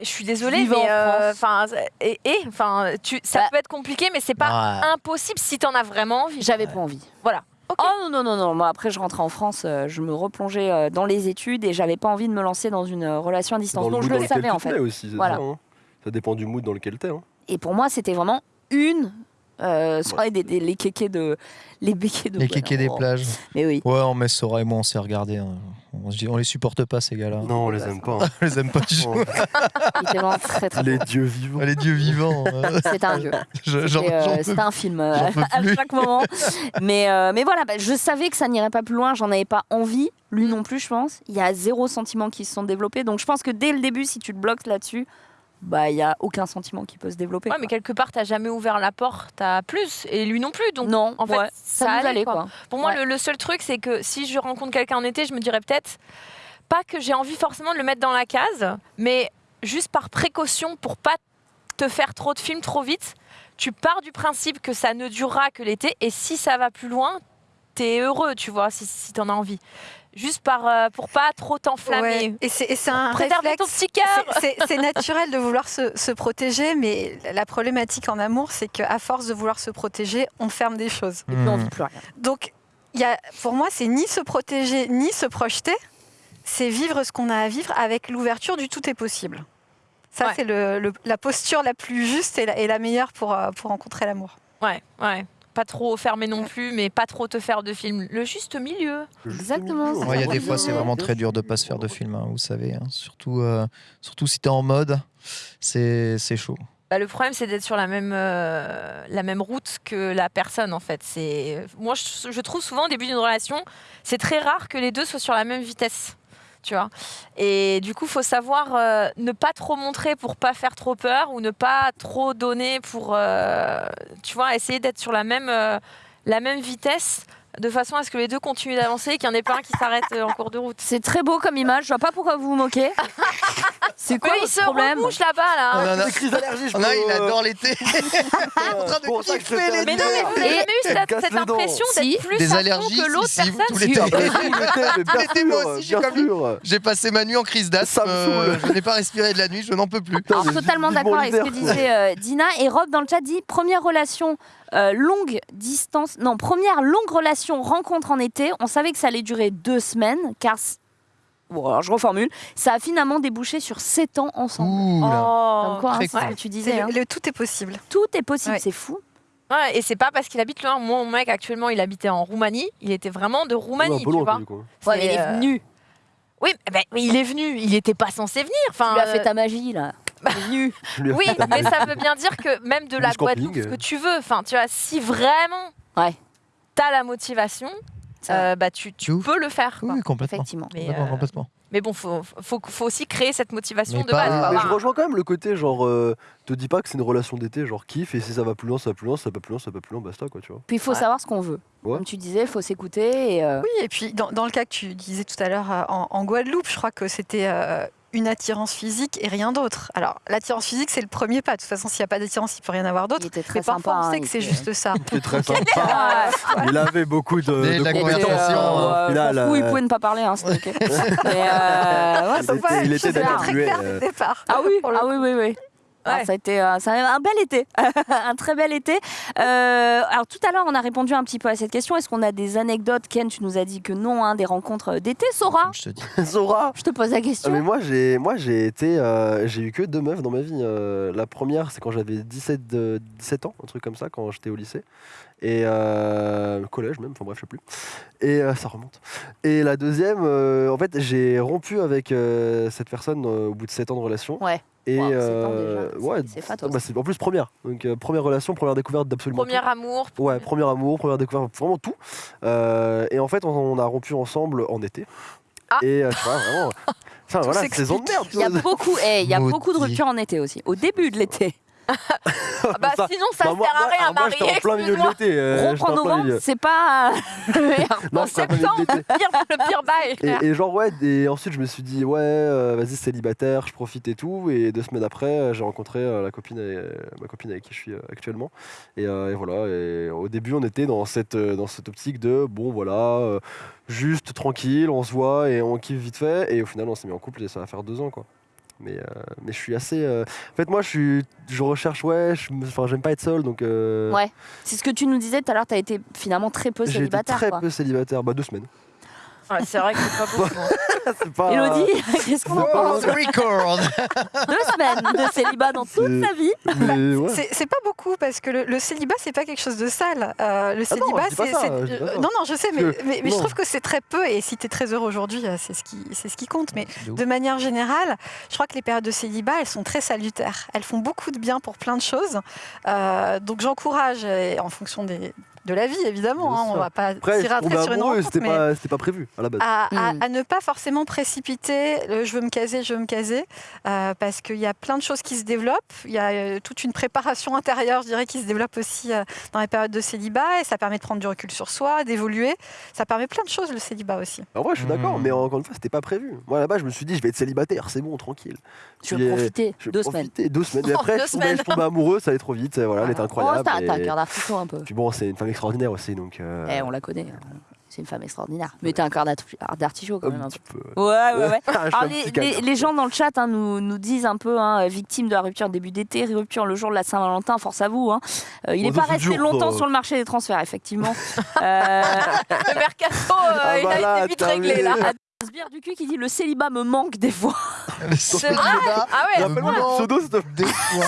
Speaker 4: Je suis désolée, mais euh, enfin, et, enfin, tu, ça
Speaker 1: Bah.
Speaker 4: peut être compliqué, mais c'est pas
Speaker 3: Ouais.
Speaker 4: impossible si t'en as vraiment envie.
Speaker 1: J'avais pas envie.
Speaker 4: Voilà.
Speaker 1: Oh non, non, non, non. Moi, après, je rentrais en France, euh, je me replongeais euh, dans les études et j'avais pas envie de me lancer dans une relation à distance.
Speaker 2: Dans le
Speaker 1: Donc, je le savais, en fait.
Speaker 2: aussi,
Speaker 1: Voilà.
Speaker 2: ça, hein. Ça dépend du mood dans lequel t'es. Hein.
Speaker 1: Et pour moi, c'était vraiment une. Euh, soirée des, des- les kékés de les béquets de
Speaker 3: Les kékés des
Speaker 1: Oh.
Speaker 3: plages.
Speaker 1: mais oui
Speaker 3: Ouais, on met Sora et moi, on s'est regardé. hein. On, se dit- on les supporte pas, ces gars-là.
Speaker 2: Non, on les aime pas. hein.
Speaker 3: On les aime pas du tout.
Speaker 2: Oh,
Speaker 1: très très
Speaker 2: les
Speaker 1: beau.
Speaker 2: dieux vivants.
Speaker 3: Les dieux vivants. euh,
Speaker 1: c'était un dieu C'était, euh, un film euh, à chaque moment. Mais, euh, mais voilà, bah, je savais que ça n'irait pas plus loin, j'en avais pas envie. Lui non plus, je pense. Il y a zéro sentiment qui se sont développés. Donc je pense que dès le début, si tu te bloques là-dessus, bah il y a aucun sentiment qui peut se développer.
Speaker 4: Ouais,
Speaker 1: quoi.
Speaker 4: mais quelque part, t'as jamais ouvert la porte à plus, et lui non plus. Donc,
Speaker 1: non,
Speaker 4: en fait,
Speaker 1: ouais,
Speaker 4: ça,
Speaker 1: ça,
Speaker 4: allait,
Speaker 1: allait
Speaker 4: quoi.
Speaker 1: quoi.
Speaker 4: Pour moi,
Speaker 1: Ouais.
Speaker 4: le, le seul truc, c'est que si je rencontre quelqu'un en été, je me dirais peut-être pas que j'ai envie forcément de le mettre dans la case, mais juste par précaution pour pas te faire trop de films trop vite. Tu pars du principe que ça ne durera que l'été, et si ça va plus loin, t'es heureux, tu vois, si, si t'en as envie. Juste par, euh, pour pas trop t'enflammer.
Speaker 5: Ouais. Et c'est un
Speaker 4: Préserver ton
Speaker 5: réflexe.
Speaker 4: petit cœur.
Speaker 5: C'est- naturel de vouloir se, se protéger, mais la problématique en amour, c'est qu'à force de vouloir se protéger, on ferme des choses.
Speaker 1: Et puis on
Speaker 3: Hmm.
Speaker 1: vit plus rien.
Speaker 5: Donc, il y a, pour moi, c'est ni se protéger, ni se projeter. C'est vivre ce qu'on a à vivre avec l'ouverture du tout est possible. Ça,
Speaker 4: Ouais.
Speaker 5: c'est le- le- la posture la plus juste et la, et la meilleure pour, euh, pour rencontrer l'amour.
Speaker 4: Ouais, ouais. Pas trop fermer non plus, mais pas trop te faire de film. Le juste milieu.
Speaker 1: Exactement,
Speaker 3: Ouais, il y a des fois, c'est vraiment très dur de pas se faire de film, hein, vous savez. hein. Surtout, euh, surtout si t'es en mode, c'est c'est chaud.
Speaker 4: Bah, le problème, c'est d'être sur la même, euh, la même route que la personne, en fait. C'est Moi, je, je trouve souvent, au début d'une relation, c'est très rare que les deux soient sur la même vitesse. Tu Et du coup, faut savoir euh, ne pas trop montrer pour pas faire trop peur ou ne pas trop donner pour, euh, tu vois, essayer d'être sur la même, euh, la même vitesse de façon à ce que les deux continuent d'avancer et qu'il n'y en ait pas un qui s'arrête euh, en cours de route.
Speaker 1: C'est très beau comme image, je vois pas pourquoi vous vous moquez. C'est quoi
Speaker 4: Mais il
Speaker 1: votre
Speaker 4: se
Speaker 1: problème
Speaker 4: rebouche là-bas, là.
Speaker 3: On en a- on il adore l'été. en train de
Speaker 2: pour ça que je
Speaker 3: kiffer
Speaker 4: Mais non, mais vous n'avez jamais eu cette,
Speaker 2: casse
Speaker 4: impression
Speaker 1: Si.
Speaker 4: d'être plus
Speaker 3: Des
Speaker 4: à
Speaker 3: allergies,
Speaker 4: fond que l'autre
Speaker 3: si, si,
Speaker 4: personne
Speaker 3: tous
Speaker 2: Si,
Speaker 3: l'été. moi aussi, comme lui. J'ai passé ma nuit en crise d'asthme.
Speaker 2: Ça me
Speaker 3: euh, je n'ai pas respiré de la nuit, je n'en peux plus.
Speaker 1: Alors, totalement d'accord avec ce que disait euh, Dina. Et Rob dans le chat dit première relation euh, longue distance, non, première longue relation rencontre en été. On savait que ça allait durer deux semaines, car. Bon, alors je reformule. Ça a finalement débouché sur sept ans ensemble.
Speaker 3: Ouh
Speaker 4: Oh.
Speaker 1: quoi, hein,
Speaker 3: cool.
Speaker 1: que tu disais.
Speaker 5: le-
Speaker 1: hein.
Speaker 5: le tout est possible.
Speaker 1: Tout est possible,
Speaker 5: Ouais.
Speaker 1: c'est fou.
Speaker 4: Ouais, et c'est pas parce qu'il habite loin. Moi, mon mec, actuellement, il habitait en Roumanie. Il était vraiment de
Speaker 2: Ouais,
Speaker 4: Roumanie,
Speaker 2: un peu
Speaker 4: tu vois.
Speaker 1: Ouais, mais il est
Speaker 4: euh,
Speaker 1: venu.
Speaker 4: Oui, oui, il est venu. Il n'était pas censé venir. Enfin,
Speaker 1: Tu lui as fait
Speaker 4: euh,
Speaker 1: ta magie, là.
Speaker 2: Ai
Speaker 4: Oui, mais ça veut bien dire que même de la Guadeloupe, ce que
Speaker 2: euh.
Speaker 4: tu veux, enfin, tu vois, si vraiment
Speaker 1: Ouais.
Speaker 4: t'as la motivation, euh, bah, tu, tu peux le faire. quoi.
Speaker 3: Oui, complètement.
Speaker 1: Effectivement.
Speaker 4: Mais,
Speaker 3: Complètement,
Speaker 4: euh,
Speaker 3: complètement.
Speaker 4: mais bon, faut, faut, faut aussi créer cette motivation
Speaker 3: Mais
Speaker 4: de
Speaker 3: pas-
Speaker 4: base.
Speaker 3: Mais
Speaker 4: quoi.
Speaker 2: Mais
Speaker 4: Voilà.
Speaker 2: je rejoins quand même le côté genre, euh, te dis pas que c'est une relation d'été, genre kiffe, et si ça va plus loin, ça va plus loin, ça va plus loin, ça va pas plus loin, basta quoi, tu vois.
Speaker 1: Puis il faut
Speaker 4: Ouais.
Speaker 1: savoir ce qu'on veut.
Speaker 2: Ouais.
Speaker 1: Comme tu disais, il faut s'écouter. Et, euh,
Speaker 5: Oui, et puis dans, dans le cas que tu disais tout à l'heure euh, en, en Guadeloupe, je crois que c'était euh, une attirance physique et rien d'autre. Alors, l'attirance physique, c'est le premier pas. De toute façon, s'il n'y a pas d'attirance, il ne peut rien avoir d'autre.
Speaker 1: il était très
Speaker 5: Mais parfois,
Speaker 1: sympa.
Speaker 5: on sait
Speaker 1: hein,
Speaker 5: que
Speaker 1: il
Speaker 5: c'est
Speaker 1: était-
Speaker 5: juste ça.
Speaker 2: C'est très sympa. Il avait beaucoup de, de compétences.
Speaker 1: euh,
Speaker 2: final,
Speaker 1: je m'en fous, il
Speaker 2: euh,
Speaker 1: pouvait ne pas parler, hein, c'était ok. Mais, euh, ouais,
Speaker 2: il était, il était
Speaker 5: très clair
Speaker 2: euh,
Speaker 5: dès le départ.
Speaker 1: Ah oui, ah oui, oui, oui. Alors,
Speaker 4: Ouais.
Speaker 1: ça a été euh, ça a été un bel été, un très bel été. Euh, alors tout à l'heure, on a répondu un petit peu à cette question. Est-ce qu'on a des anecdotes Ken, tu nous as dit que non, hein, des rencontres d'été. Sora,
Speaker 3: Je te dis.
Speaker 1: Je te pose la
Speaker 2: Ah,
Speaker 1: question.
Speaker 2: mais moi j'ai moi j'ai été euh, j'ai eu que deux meufs dans ma vie. euh, la première c'est quand j'avais 17 de- 17 ans, un truc comme ça quand j'étais au lycée et euh, collège même, enfin bref, je sais plus. Et euh, ça remonte. Et la deuxième euh, en fait, j'ai rompu avec cette personne au bout de 7 ans de relation
Speaker 1: Ouais.
Speaker 2: et
Speaker 1: Wow,
Speaker 2: euh,
Speaker 1: c'est-
Speaker 2: ouais, bah, c'est en plus première. Donc euh, première relation, première découverte d'absolument
Speaker 4: Premier
Speaker 2: tout.
Speaker 4: amour.
Speaker 2: Ouais, premier amour, première découverte, vraiment tout. Euh, et en fait, on, on a rompu ensemble en été.
Speaker 4: Ah.
Speaker 2: Et tu vois, vraiment. Enfin, voilà, saison de merde.
Speaker 1: Il y a beaucoup, eh, il y a beaucoup de ruptures en été aussi. Au début de l'été.
Speaker 4: Ah bah,
Speaker 2: Ça-
Speaker 4: sinon, ça
Speaker 2: Bah,
Speaker 4: ne
Speaker 2: moi,
Speaker 4: sert à
Speaker 2: moi-
Speaker 4: rien,
Speaker 2: alors, moi,
Speaker 4: Marie.
Speaker 2: j'étais en plein milieu de l'été. euh,
Speaker 1: Rompre en novembre, c'est pas.
Speaker 2: Non,
Speaker 4: En septembre, pire, le pire bail.
Speaker 2: Et, et genre ouais, et ensuite je me suis dit ouais, euh, vas-y célibataire, je profite et tout. Et deux semaines après, euh, j'ai rencontré euh, la copine, euh, ma copine avec qui je suis euh, actuellement. Et, euh, et voilà. Et au début, on était dans cette euh, dans cette optique de bon voilà, euh, juste tranquille, on se voit et on kiffe vite fait. Et au final, on s'est mis en couple et ça va faire deux ans quoi. Mais, euh, mais je suis assez. euh, En fait, moi, je suis, je recherche ouais, enfin, j'aime pas être seul, donc. euh,
Speaker 1: Ouais. C'est ce que tu nous disais tout à l'heure. Tu as été finalement très peu
Speaker 2: été
Speaker 1: célibataire.
Speaker 2: très
Speaker 1: quoi.
Speaker 2: peu célibataire, bah deux semaines.
Speaker 4: Ouais, c'est vrai que c'est pas beaucoup. hein.
Speaker 2: C'est pas.
Speaker 1: Elodie, qu'est-ce qu'on en pense?
Speaker 3: On record.
Speaker 1: Deux semaines de célibat dans toute
Speaker 2: C'est-
Speaker 1: sa vie.
Speaker 2: Ouais.
Speaker 5: C'est pas beaucoup parce que le, le célibat c'est pas quelque chose de sale. Euh, le
Speaker 2: Ah non,
Speaker 5: célibat c'est
Speaker 2: ça.
Speaker 5: non non je sais mais,
Speaker 2: Parce que-
Speaker 5: mais, mais je trouve que c'est très peu et si tu es très heureux aujourd'hui euh, c'est ce qui c'est ce qui compte mais
Speaker 3: De
Speaker 5: manière générale je crois que les périodes de célibat elles sont très salutaires elles font beaucoup de bien pour plein de choses Euh, donc j'encourage en fonction des, de la vie évidemment hein, on
Speaker 2: sûr.
Speaker 5: va pas tirer un
Speaker 2: tombais
Speaker 5: trait sur une rencontre
Speaker 2: c'était
Speaker 5: mais
Speaker 2: pas, prévu à la base.
Speaker 5: à, à-
Speaker 1: Mm.
Speaker 5: à ne pas forcément précipiter le je veux me caser, je veux me caser, euh, parce qu'il y a plein de choses qui se développent. Il y a euh, toute une préparation intérieure, je dirais, qui se développe aussi euh, dans les périodes de célibat, et ça permet de prendre du recul sur soi, d'évoluer. Ça permet plein de choses, le célibat aussi.
Speaker 2: En vrai, je suis d'accord,
Speaker 3: Hmm.
Speaker 2: mais encore une fois, c'était pas prévu. Moi, là-bas, je me suis dit, je vais être célibataire, c'est bon, tranquille.
Speaker 1: Tu veux
Speaker 2: euh,
Speaker 1: profiter
Speaker 2: Je vais
Speaker 1: deux semaines.
Speaker 2: profiter, Deux semaines. Mais après,
Speaker 4: Deux
Speaker 2: je, tombais,
Speaker 4: semaines.
Speaker 2: je tombais amoureux, ça allait trop vite. Voilà, elle était
Speaker 1: Oh,
Speaker 2: incroyable.
Speaker 1: t'as t'as un
Speaker 2: et-
Speaker 1: cœur d'artichaut un peu.
Speaker 2: Puis bon, c'est une femme extraordinaire aussi, donc. euh,
Speaker 1: Eh, on la connaît. C'est une femme extraordinaire. Mais t'es un cœur d'arti- d'artichaut quand même.
Speaker 2: Un
Speaker 1: un
Speaker 2: petit peu.
Speaker 1: peu. Ouais, ouais,
Speaker 2: suis
Speaker 1: Alors, les, gens dans le chat hein, nous, nous disent un peu, hein, victime de la rupture début d'été, rupture le jour de la Saint-Valentin, force à vous. hein. Euh, il n'est pas resté
Speaker 2: dur,
Speaker 1: longtemps sur le marché des transferts, effectivement. Euh,
Speaker 4: Le mercato, euh,
Speaker 2: Ah
Speaker 4: il
Speaker 2: bah
Speaker 4: a été vite réglé là.
Speaker 1: Sbire du cul qui dit le célibat me manque des fois.
Speaker 4: C'est vrai Ah ouais
Speaker 2: Rappelle-moi le pseudo.
Speaker 3: Des fois.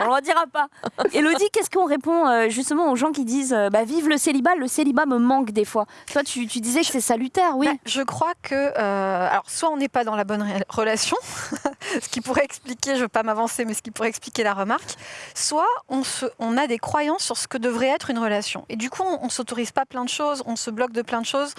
Speaker 1: On ne le dira pas. Elodie, qu'est-ce qu'on répond euh, justement aux gens qui disent euh, bah, Vive le célibat, le célibat me manque des fois Toi, tu, tu disais que c'est salutaire, oui.
Speaker 5: Bah, je crois que, euh, alors, soit on n'est pas dans la bonne relation, ce qui pourrait expliquer, je ne veux pas m'avancer, mais ce qui pourrait expliquer la remarque, soit on, se, on a des croyances sur ce que devrait être une relation. Et du coup, on ne s'autorise pas plein de choses, on se bloque de plein de choses.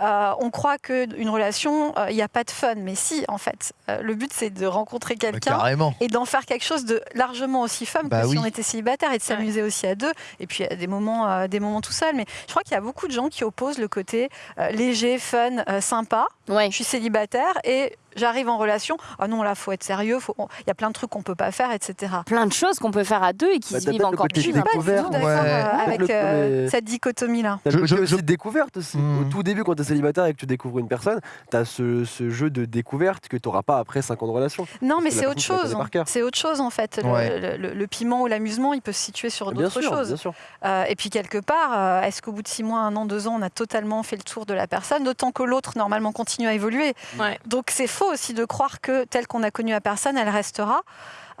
Speaker 5: Euh, on croit qu'une relation, euh, il n'y a pas de fun. Mais si, en fait, Euh, le but, c'est de rencontrer
Speaker 3: Bah,
Speaker 5: quelqu'un
Speaker 3: carrément.
Speaker 5: et d'en faire quelque chose de largement aussi fun
Speaker 3: Bah
Speaker 5: que
Speaker 3: oui.
Speaker 5: si on était célibataire et de s'amuser aussi à deux. Et puis à des moments, euh, des moments tout seul. Mais je crois qu'il y a beaucoup de gens qui opposent le côté euh, léger, fun, euh, sympa.
Speaker 1: Ouais.
Speaker 5: Je suis célibataire et j'arrive en relation. Ah non, là, faut être sérieux. Il y a plein de trucs qu'on peut pas faire, etc.
Speaker 1: Plein de choses qu'on peut faire à deux et qui
Speaker 2: Bah,
Speaker 1: se vivent encore plus.
Speaker 5: Je suis pas du tout d'accord
Speaker 3: ouais.
Speaker 5: euh, avec euh,
Speaker 2: mais-
Speaker 5: cette dichotomie-là.
Speaker 3: Je- je-
Speaker 2: aussi
Speaker 3: je-
Speaker 2: de découverte aussi.
Speaker 3: Hmm.
Speaker 2: Au tout début, quand t'es célibataire et que tu découvres une personne, t'as ce, ce jeu de découverte que t'auras pas après 5 ans de relation.
Speaker 5: Non, mais c'est autre
Speaker 2: tu
Speaker 5: chose. C'est autre chose en fait. Le,
Speaker 3: Ouais.
Speaker 5: le- le- le piment ou l'amusement, il peut se situer sur d'autres choses.
Speaker 2: bien sûr.
Speaker 5: Euh, et puis quelque part, euh, est-ce qu'au bout de six mois, un an, deux ans, on a totalement fait le tour de la personne, d'autant que l'autre normalement continue à évoluer.
Speaker 4: Ouais.
Speaker 5: Donc c'est faux aussi de croire que telle qu'on a connu la personne, elle restera.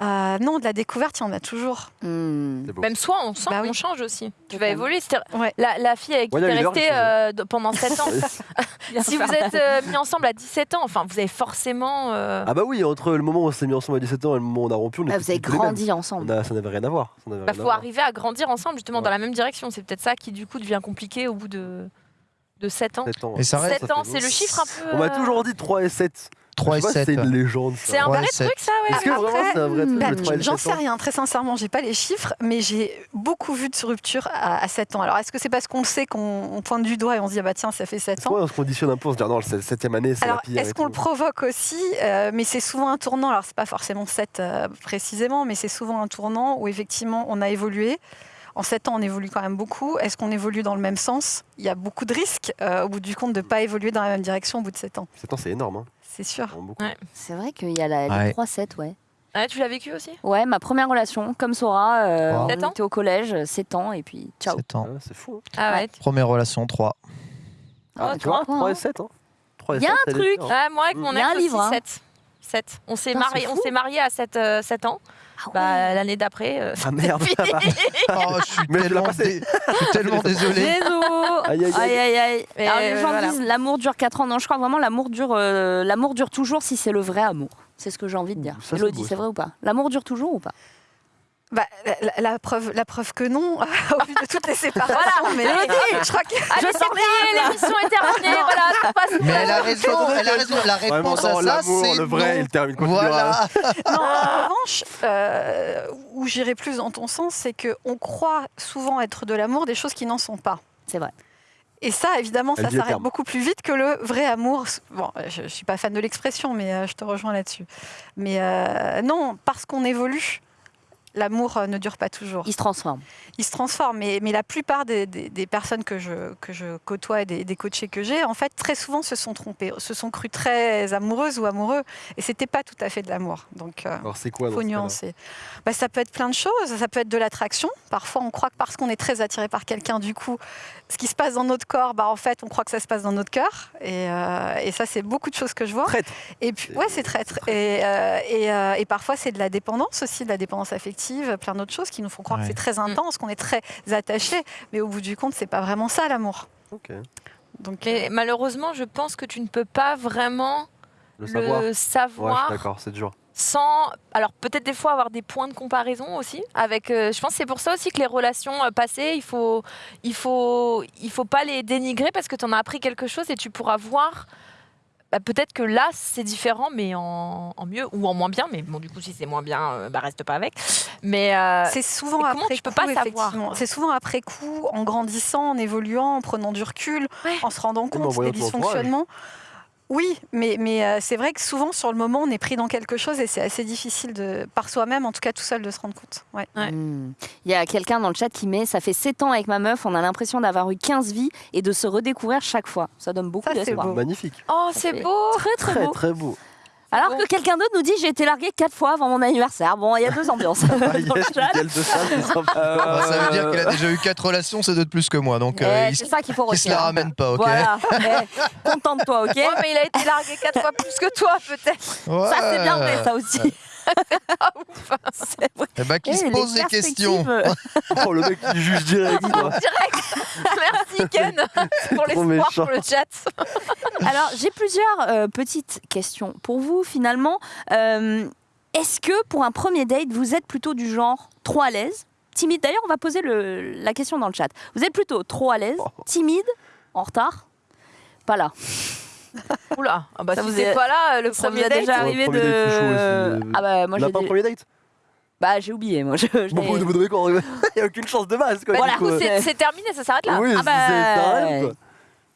Speaker 5: Euh, non, de la découverte, il y en a toujours.
Speaker 1: Hmm.
Speaker 4: Même soi, on, sent,
Speaker 5: Bah oui.
Speaker 4: on change aussi. Tu vas évoluer. C'est-à-dire,
Speaker 5: Ouais.
Speaker 4: La, la fille avec qui
Speaker 2: Ouais,
Speaker 4: tu es
Speaker 2: il
Speaker 4: restée euh, pendant 7 ans, si vous êtes euh, mis ensemble à 17 ans, enfin, vous avez forcément. euh,
Speaker 2: Ah bah oui, entre le moment où on s'est mis ensemble à 17 ans et le moment où on a rompu, on
Speaker 1: Ah,
Speaker 2: était
Speaker 1: vous avez grandi ensemble.
Speaker 2: A- ça n'avait rien à voir. N'avait
Speaker 4: bah,
Speaker 2: à
Speaker 4: faut
Speaker 2: voir.
Speaker 4: arriver à grandir ensemble justement
Speaker 2: Ouais.
Speaker 4: dans la même direction. C'est peut-être ça qui du coup devient compliqué au bout de, de 7 ans.
Speaker 2: 7 ans.
Speaker 3: Et ça reste-
Speaker 4: 7 ans, c'est le chiffre un peu.
Speaker 2: On m'a toujours dit 3 et 7.
Speaker 3: 3
Speaker 2: Je
Speaker 3: et
Speaker 2: sais pas si
Speaker 3: 7.
Speaker 2: C'est une légende.
Speaker 4: C'est un vrai truc ça, ouais.
Speaker 2: Est-ce que vraiment c'est un vrai truc
Speaker 5: Bah,
Speaker 2: le 3 et le
Speaker 5: J'en
Speaker 2: 7
Speaker 5: sais rien, très sincèrement, j'ai pas les chiffres, mais j'ai beaucoup vu de ruptures à, à 7 ans. Alors est-ce que c'est parce qu'on le sait qu'on on pointe du doigt et on se dit ah bah tiens ça fait 7
Speaker 2: Est-ce
Speaker 5: ans?
Speaker 2: qu'on se conditionne un peu, on se dit ah non, c'est 7 année, c'est la
Speaker 5: Alors,
Speaker 2: pire.
Speaker 5: est-ce qu'on le provoque aussi? Euh, Mais c'est souvent un tournant. Alors, c'est pas forcément 7 euh, précisément, mais c'est souvent un tournant où effectivement on a évolué. En 7 ans, on évolue quand même beaucoup. Est-ce qu'on évolue dans le même sens? Il y a beaucoup de risques, euh, au bout du compte, de ne pas évoluer dans la même direction au bout de 7 ans.
Speaker 2: 7 ans, c'est énorme. Hein.
Speaker 5: C'est sûr.
Speaker 4: Ouais.
Speaker 1: C'est vrai qu'il y a la,
Speaker 3: Ouais.
Speaker 1: les 3-7, ouais.
Speaker 4: Ah, tu l'as vécu aussi?
Speaker 1: Ouais, ma première relation, comme Sora, euh,
Speaker 3: Wow.
Speaker 1: on était au collège, 7 ans, et puis ciao.
Speaker 3: 7 ans.
Speaker 2: Ah, c'est fou. hein.
Speaker 4: Ah ouais.
Speaker 3: Première relation, 3.
Speaker 2: Ah,
Speaker 4: Oh,
Speaker 2: tu vois,
Speaker 1: toi,
Speaker 2: 3
Speaker 1: hein.
Speaker 2: et 7. Hein. 3 et
Speaker 1: Y a
Speaker 2: 7,
Speaker 1: un truc.
Speaker 4: Ah, moi avec
Speaker 2: Mm.
Speaker 4: mon
Speaker 1: Il
Speaker 4: ex
Speaker 1: un
Speaker 4: aussi,
Speaker 1: livre, hein.
Speaker 4: 7. 7. On s'est
Speaker 1: Putain,
Speaker 4: marié,
Speaker 1: c'est
Speaker 4: on
Speaker 1: fou.
Speaker 4: s'est marié à 7, euh, 7 ans.
Speaker 1: Ah
Speaker 4: Bah, l'année d'après, euh,
Speaker 2: Ah merde.
Speaker 3: Oh, je suis
Speaker 2: Mais je l'ai
Speaker 3: tellement,
Speaker 2: passé.
Speaker 3: dé- je suis tellement désolé.
Speaker 1: Désolé.
Speaker 2: Aïe, aïe,
Speaker 1: Aïe
Speaker 2: aïe.
Speaker 1: aïe aïe.
Speaker 4: Mais,
Speaker 1: Alors les
Speaker 4: euh,
Speaker 1: gens
Speaker 4: voilà.
Speaker 1: disent l'amour dure 4 ans. Non, je crois vraiment l'amour dure, euh, l'amour dure toujours si c'est le vrai amour. C'est ce que j'ai envie de dire.
Speaker 2: Ça, c'est
Speaker 1: Elodie,
Speaker 2: beau,
Speaker 1: c'est
Speaker 2: ça.
Speaker 1: vrai ou pas? L'amour dure toujours ou pas?
Speaker 5: Bah, la, la preuve, la preuve que non, au vu de toutes les séparations. mais
Speaker 1: Elodie
Speaker 5: je crois que
Speaker 4: Allez, c'est plié, l'émission est terminée. voilà, tout passe.
Speaker 3: Mais elle a raison, elle a raison. La
Speaker 2: Vraiment,
Speaker 3: réponse à ça, c'est
Speaker 2: le vrai,
Speaker 3: non.
Speaker 2: il termine.
Speaker 3: Voilà.
Speaker 5: Non, en revanche, euh, où j'irai plus dans ton sens, c'est qu'on croit souvent être de l'amour des choses qui n'en sont pas.
Speaker 1: C'est vrai.
Speaker 5: Et ça, évidemment,
Speaker 2: Elle
Speaker 5: ça s'arrête beaucoup plus vite que le vrai amour. Bon, je ne suis pas fan de l'expression, mais euh, je te rejoins là-dessus. Mais euh, non, parce qu'on évolue, l'amour euh, ne dure pas toujours.
Speaker 1: Il se transforme.
Speaker 5: Il se transforme. Mais, mais la plupart des, des- des personnes que je, que je côtoie et des, des coachés que j'ai, en fait, très souvent se sont trompés, se sont crues très amoureuses ou amoureux. Et c'était pas tout à fait de l'amour. Donc, euh,
Speaker 2: Alors c'est quoi dans
Speaker 5: faut nuancer. Bah, ça peut être plein de choses. Ça peut être de l'attraction. Parfois, on croit que parce qu'on est très attiré par quelqu'un, du coup, ce qui se passe dans notre corps, bah, en fait, on croit que ça se passe dans notre cœur. Et, euh, et ça, c'est beaucoup de choses que je vois.
Speaker 2: Traître.
Speaker 5: Et puis,
Speaker 2: C'est-
Speaker 5: ouais, c'est traître. Et, euh, et, euh, et parfois, c'est de la dépendance aussi, de la dépendance affective, plein d'autres choses qui nous font croire
Speaker 3: Ouais.
Speaker 5: que c'est très intense, qu'on est très attaché. Mais au bout du compte, c'est pas vraiment ça l'amour.
Speaker 2: Ok.
Speaker 5: Donc,
Speaker 4: Mais malheureusement, je pense que tu ne peux pas vraiment
Speaker 2: Le savoir.
Speaker 4: le
Speaker 2: Ouais, je
Speaker 4: savoir
Speaker 2: suis d'accord, c'est dur.
Speaker 4: Sans. Alors peut-être des fois avoir des points de comparaison aussi. Avec, euh, je pense que c'est pour ça aussi que les relations euh, passées, il faut, il faut, il faut pas les dénigrer parce que tu en as appris quelque chose et tu pourras voir. bah, peut-être que là c'est différent, mais en, en mieux ou en moins bien. Mais bon, du coup, si c'est moins bien, euh, bah, reste pas avec. Mais euh,
Speaker 5: C'est souvent après
Speaker 4: tu peux
Speaker 5: coup,
Speaker 4: pas savoir.
Speaker 5: C'est souvent après coup, en grandissant, en évoluant, en prenant du recul,
Speaker 4: Ouais.
Speaker 5: en se rendant
Speaker 2: en
Speaker 5: compte des dysfonctionnements. Oui, mais, mais euh, c'est vrai que souvent, sur le moment, on est pris dans quelque chose et c'est assez difficile, de, par soi-même, en tout cas tout seul, de se rendre compte. Ouais.
Speaker 4: Ouais.
Speaker 1: Hmm. Il y a quelqu'un dans le chat qui met Ça fait 7 ans avec ma meuf, on a l'impression d'avoir eu 15 vies et de se redécouvrir chaque fois. Ça donne beaucoup d'espoir.
Speaker 2: Magnifique.
Speaker 4: Oh, c'est beau
Speaker 1: Très très
Speaker 2: Très
Speaker 1: beau.
Speaker 2: très beau.
Speaker 1: Alors
Speaker 4: Bon.
Speaker 1: que quelqu'un d'autre nous dit J'ai été larguée 4 fois avant mon anniversaire. Bon, il y a deux ambiances.
Speaker 2: Ah,
Speaker 1: dans le.
Speaker 2: Mickaël de ça.
Speaker 3: Bah, veut dire qu'elle a déjà eu quatre relations, c'est deux de plus que moi. Donc, euh,
Speaker 1: c'est ça qu'il faut
Speaker 3: il se la
Speaker 1: retenir.
Speaker 3: ramène pas, ok
Speaker 1: Voilà. Eh, Contente-toi, ok
Speaker 4: Ouais, mais il a été largué quatre fois plus que toi, peut-être.
Speaker 3: Ouais.
Speaker 1: Ça, c'est bien vrai, ça aussi. C'est vrai.
Speaker 3: Eh ben, qui
Speaker 1: Eh,
Speaker 3: se pose des questions.
Speaker 2: Oh, le mec qui juge direct. quoi.
Speaker 4: Merci, Ken, pour l'espoir, pour le chat.
Speaker 1: Alors, j'ai plusieurs euh, petites questions pour vous, finalement. Euh, Est-ce que pour un premier date, vous êtes plutôt du genre trop à l'aise, timide? D'ailleurs, on va poser le- la question dans le chat. Vous êtes plutôt trop à l'aise, timide, en retard? Pas là.
Speaker 4: Oula, ah bah,
Speaker 1: Ça
Speaker 4: si
Speaker 1: vous est-
Speaker 4: pas là, le
Speaker 1: Ça
Speaker 4: premier date.
Speaker 1: déjà
Speaker 2: Ouais,
Speaker 1: arrivé
Speaker 2: chaud
Speaker 1: de. Ah bah, moi, j'ai
Speaker 2: pas un premier date
Speaker 1: bah, j'ai oublié, moi. Je, je
Speaker 2: Bon, vous vous donnez quoi Il n'y a aucune chance de base. Quoi,
Speaker 4: Bah,
Speaker 1: Voilà.
Speaker 4: du coup,
Speaker 2: coup,
Speaker 4: c'est terminé, ça s'arrête là.
Speaker 2: Oui,
Speaker 1: Ah
Speaker 2: c'est-
Speaker 1: bah,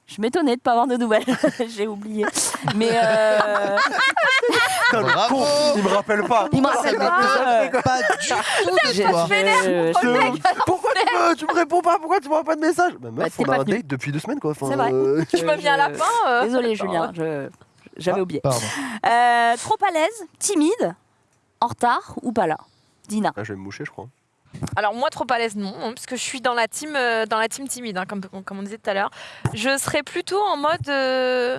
Speaker 1: Je m'étonnais de pas avoir de nouvelles. j'ai oublié. Mais euh,
Speaker 3: Bravo.
Speaker 2: il me rappelle pas.
Speaker 1: il me rappelle pas. euh,
Speaker 3: Pas du tout de toi.
Speaker 2: Pourquoi tu me, tu me réponds pas? Pourquoi tu m'envoies pas de message? Bah,
Speaker 1: Bah,
Speaker 2: meuf,
Speaker 1: t'es
Speaker 2: on
Speaker 1: pas
Speaker 2: a un date depuis deux semaines quoi. Enfin,
Speaker 1: C'est vrai.
Speaker 2: euh,
Speaker 4: Tu m'as mis un lapin. euh.
Speaker 1: Désolé, Julien. je- J'avais oublié.
Speaker 3: Pardon.
Speaker 1: Euh, trop à l'aise, timide, en retard ou pas là? Dina.
Speaker 2: Ah, je vais me moucher, je crois.
Speaker 4: Alors moi trop à l'aise non, hein, parce que je suis dans la team, euh, dans la team timide, hein, comme, comme on disait tout à l'heure. Je serais plutôt en mode euh,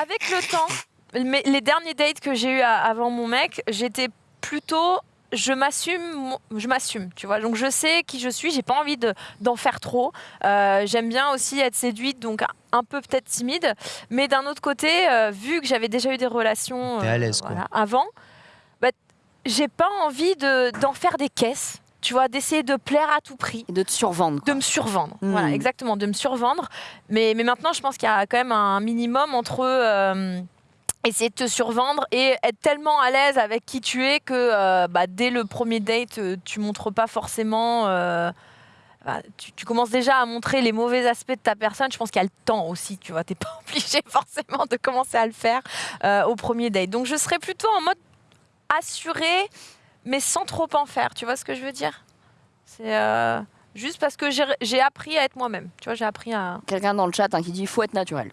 Speaker 4: avec le temps. Mais les derniers dates que j'ai eu avant mon mec, j'étais plutôt je m'assume, je m'assume, tu vois. Donc je sais qui je suis, j'ai pas envie de- d'en faire trop. Euh, J'aime bien aussi être séduite, donc un peu peut-être timide. Mais d'un autre côté, vu que j'avais déjà eu des relations
Speaker 3: à
Speaker 4: avant, j'ai pas envie de- d'en faire des caisses. Tu vois, d'essayer de plaire à tout prix.
Speaker 1: Et de te survendre.
Speaker 4: De me survendre.
Speaker 1: Mm.
Speaker 4: Voilà, exactement, de me survendre. Mais, mais maintenant, je pense qu'il y a quand même un minimum entre euh, essayer de te survendre et être tellement à l'aise avec qui tu es que euh, bah, dès le premier date, euh, tu montres pas forcément. euh, bah, tu, tu commences déjà à montrer les mauvais aspects de ta personne. Je pense qu'il y a le temps aussi, tu vois. T'es pas obligé forcément de commencer à le faire au premier date. Donc je serais plutôt en mode assuré, mais sans trop en faire. Tu vois ce que je veux dire? C'est euh, juste parce que j'ai- appris à être moi-même. Tu vois, j'ai appris à.
Speaker 1: Quelqu'un dans le chat hein, qui dit il faut être naturel.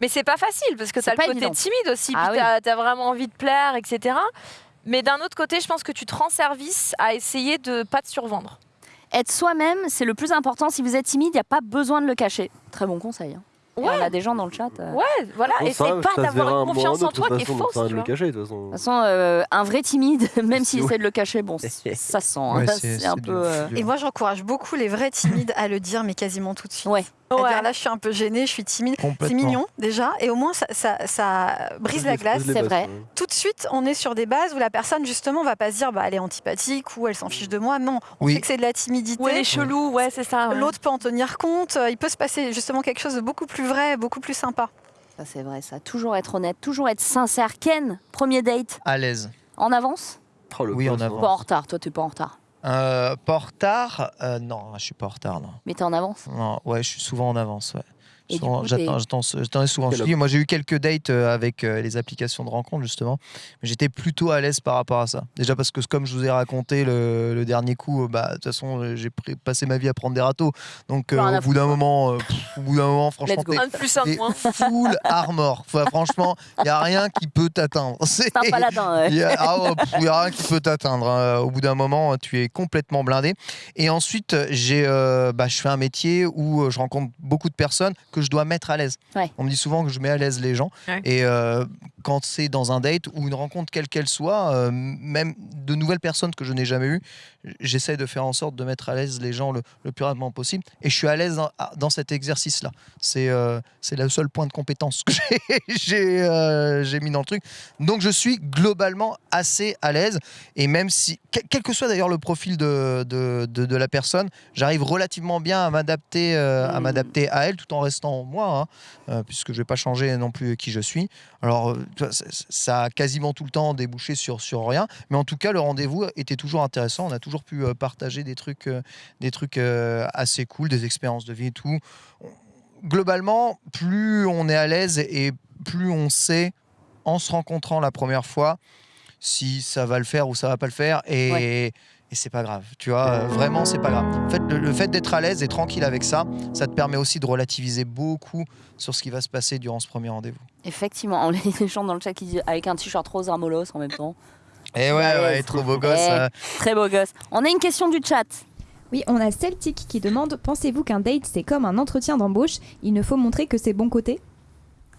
Speaker 4: Mais c'est pas facile parce que t'as le côté
Speaker 1: évident.
Speaker 4: timide aussi,
Speaker 1: Ah
Speaker 4: puis
Speaker 1: oui.
Speaker 4: t'as as vraiment envie de plaire, etc. Mais d'un autre côté, je pense que tu te rends service à essayer de pas te survendre.
Speaker 1: Être soi-même, c'est le plus important. Si vous êtes timide, il n'y a pas besoin de le cacher. Très bon conseil. hein. Et
Speaker 4: Ouais.
Speaker 1: On a des gens dans le chat. euh.
Speaker 4: Ouais, voilà.
Speaker 2: Bon,
Speaker 4: Et
Speaker 2: ça,
Speaker 4: c'est pas
Speaker 2: ça se verra
Speaker 4: d'avoir
Speaker 2: un
Speaker 4: une
Speaker 2: moment ou un
Speaker 4: confiance en
Speaker 2: autre,
Speaker 4: toi qui est
Speaker 2: façon,
Speaker 4: fausse. tu
Speaker 2: de le
Speaker 4: vois.
Speaker 2: cacher, de toute façon.
Speaker 1: De toute façon, euh, un vrai timide, même s'il essaie de le cacher, bon, c- ça se sent. hein.
Speaker 3: Ouais,
Speaker 1: c'est un peu. euh,
Speaker 5: Et moi, j'encourage beaucoup les vrais timides à le dire, mais quasiment tout de suite.
Speaker 1: Ouais.
Speaker 4: Ouais.
Speaker 5: dire, là, je suis un peu gênée, je suis timide. C'est mignon déjà, et au moins ça, ça- ça brise la glace.
Speaker 1: c'est vrai.
Speaker 5: Tout de suite, on est sur des bases où la personne justement va pas se dire bah, elle est antipathique ou elle s'en fiche de moi. Non, on
Speaker 3: Oui.
Speaker 5: sait que c'est de la timidité.
Speaker 4: Ou elle est chelou, ouais, c'est ça. ouais.
Speaker 5: L'autre peut en tenir compte. Il peut se passer justement quelque chose de beaucoup plus vrai, beaucoup plus sympa.
Speaker 1: Ça, c'est vrai, ça. Toujours être honnête, toujours être sincère. Ken, premier date,
Speaker 3: À l'aise.
Speaker 1: en avance?
Speaker 2: Oh, le
Speaker 3: Oui, en avant.
Speaker 1: Pas en retard. Toi, t'es pas en retard.
Speaker 3: Euh, pas en retard Euh, Non, je suis pas en retard. Non.
Speaker 1: Mais t'es en avance?
Speaker 3: non. Ouais, je suis souvent en avance. Ouais. J'attends souvent. Dis, moi, j'ai eu quelques dates euh, avec euh, les applications de rencontres, justement. Mais j'étais plutôt à l'aise par rapport à ça. Déjà parce que, comme je vous ai raconté le, le dernier coup, euh, bah, de toute façon, j'ai passé ma vie à prendre des râteaux. Donc, euh, au bout d'un moment, euh, pff, au bout d'un moment, franchement, t'es- full armor. Enfin, franchement, il n'y a rien qui peut t'atteindre.
Speaker 1: C'est un paladin. ouais.
Speaker 3: Il y a, ah ouais, pff, il y a rien qui peut t'atteindre. hein. Au bout d'un moment, tu es complètement blindé. Et ensuite, j'ai, euh, bah, je fais un métier où je rencontre beaucoup de personnes que je dois mettre à l'aise.
Speaker 1: Ouais.
Speaker 3: On me dit souvent que je mets à l'aise les gens.
Speaker 4: Ouais.
Speaker 3: Et euh, quand c'est dans un date ou une rencontre quelle qu'elle soit, euh, même de nouvelles personnes que je n'ai jamais eues, j'essaie de faire en sorte de mettre à l'aise les gens le, le plus rapidement possible. Et je suis à l'aise dans, dans cet exercice-là. C'est euh, c'est le seul point de compétence que j'ai- euh, j'ai mis dans le truc. Donc je suis globalement assez à l'aise. Et même si, quel, quel que soit d'ailleurs le profil de, de, de- de la personne, j'arrive relativement bien à m'adapter euh, à
Speaker 1: Mm.
Speaker 3: m'adapter à elle tout en restant moi, hein, euh, puisque je vais pas changer non plus qui je suis. Alors euh, ça, a quasiment tout le temps débouché sur, sur rien. Mais en tout cas, le rendez-vous était toujours intéressant. On a toujours pu euh, partager des trucs, des trucs assez cool, des expériences de vie et tout. globalement, plus on est à l'aise et plus on sait, en se rencontrant la première fois, si ça va le faire ou ça va pas le faire. Et, et c'est pas grave. Tu vois, euh, vraiment, c'est pas grave. En fait, le, le fait d'être à l'aise et tranquille avec ça, ça te permet aussi de relativiser beaucoup sur ce qui va se passer durant ce premier rendez-vous.
Speaker 1: Effectivement, on a des gens dans le chat qui disent avec un t-shirt rose Armolos en même temps.
Speaker 3: Et ouais,
Speaker 1: Ouais,
Speaker 3: ouais, trop beau gosse.
Speaker 1: Ouais.
Speaker 3: euh.
Speaker 1: Très beau gosse. On a une question du chat.
Speaker 6: Oui, on a Celtic qui demande Pensez-vous qu'un date c'est comme un entretien d'embauche? Il ne faut montrer que ses bons côtés?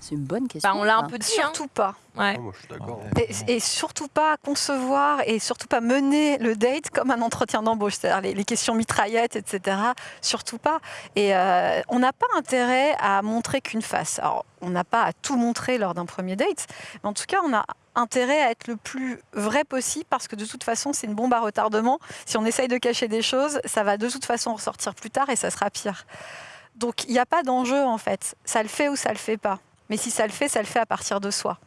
Speaker 1: C'est une bonne question.
Speaker 4: Bah, on l'a un peu dit. hein.
Speaker 5: Surtout pas.
Speaker 4: Ouais.
Speaker 2: Ah, moi, je suis d'accord.
Speaker 5: Et, et surtout pas concevoir et surtout pas mener le date comme un entretien d'embauche, c'est-à-dire les, les questions mitraillettes, etc. Surtout pas. Et euh, on n'a pas intérêt à montrer qu'une face. Alors, on n'a pas à tout montrer lors d'un premier date, mais en tout cas, on a intérêt à être le plus vrai possible parce que de toute façon, c'est une bombe à retardement. Si on essaye de cacher des choses, ça va de toute façon ressortir plus tard et ça sera pire. Donc, il n'y a pas d'enjeu en fait. Ça le fait ou ça le fait pas. Mais si ça le fait, ça le fait à partir de soi.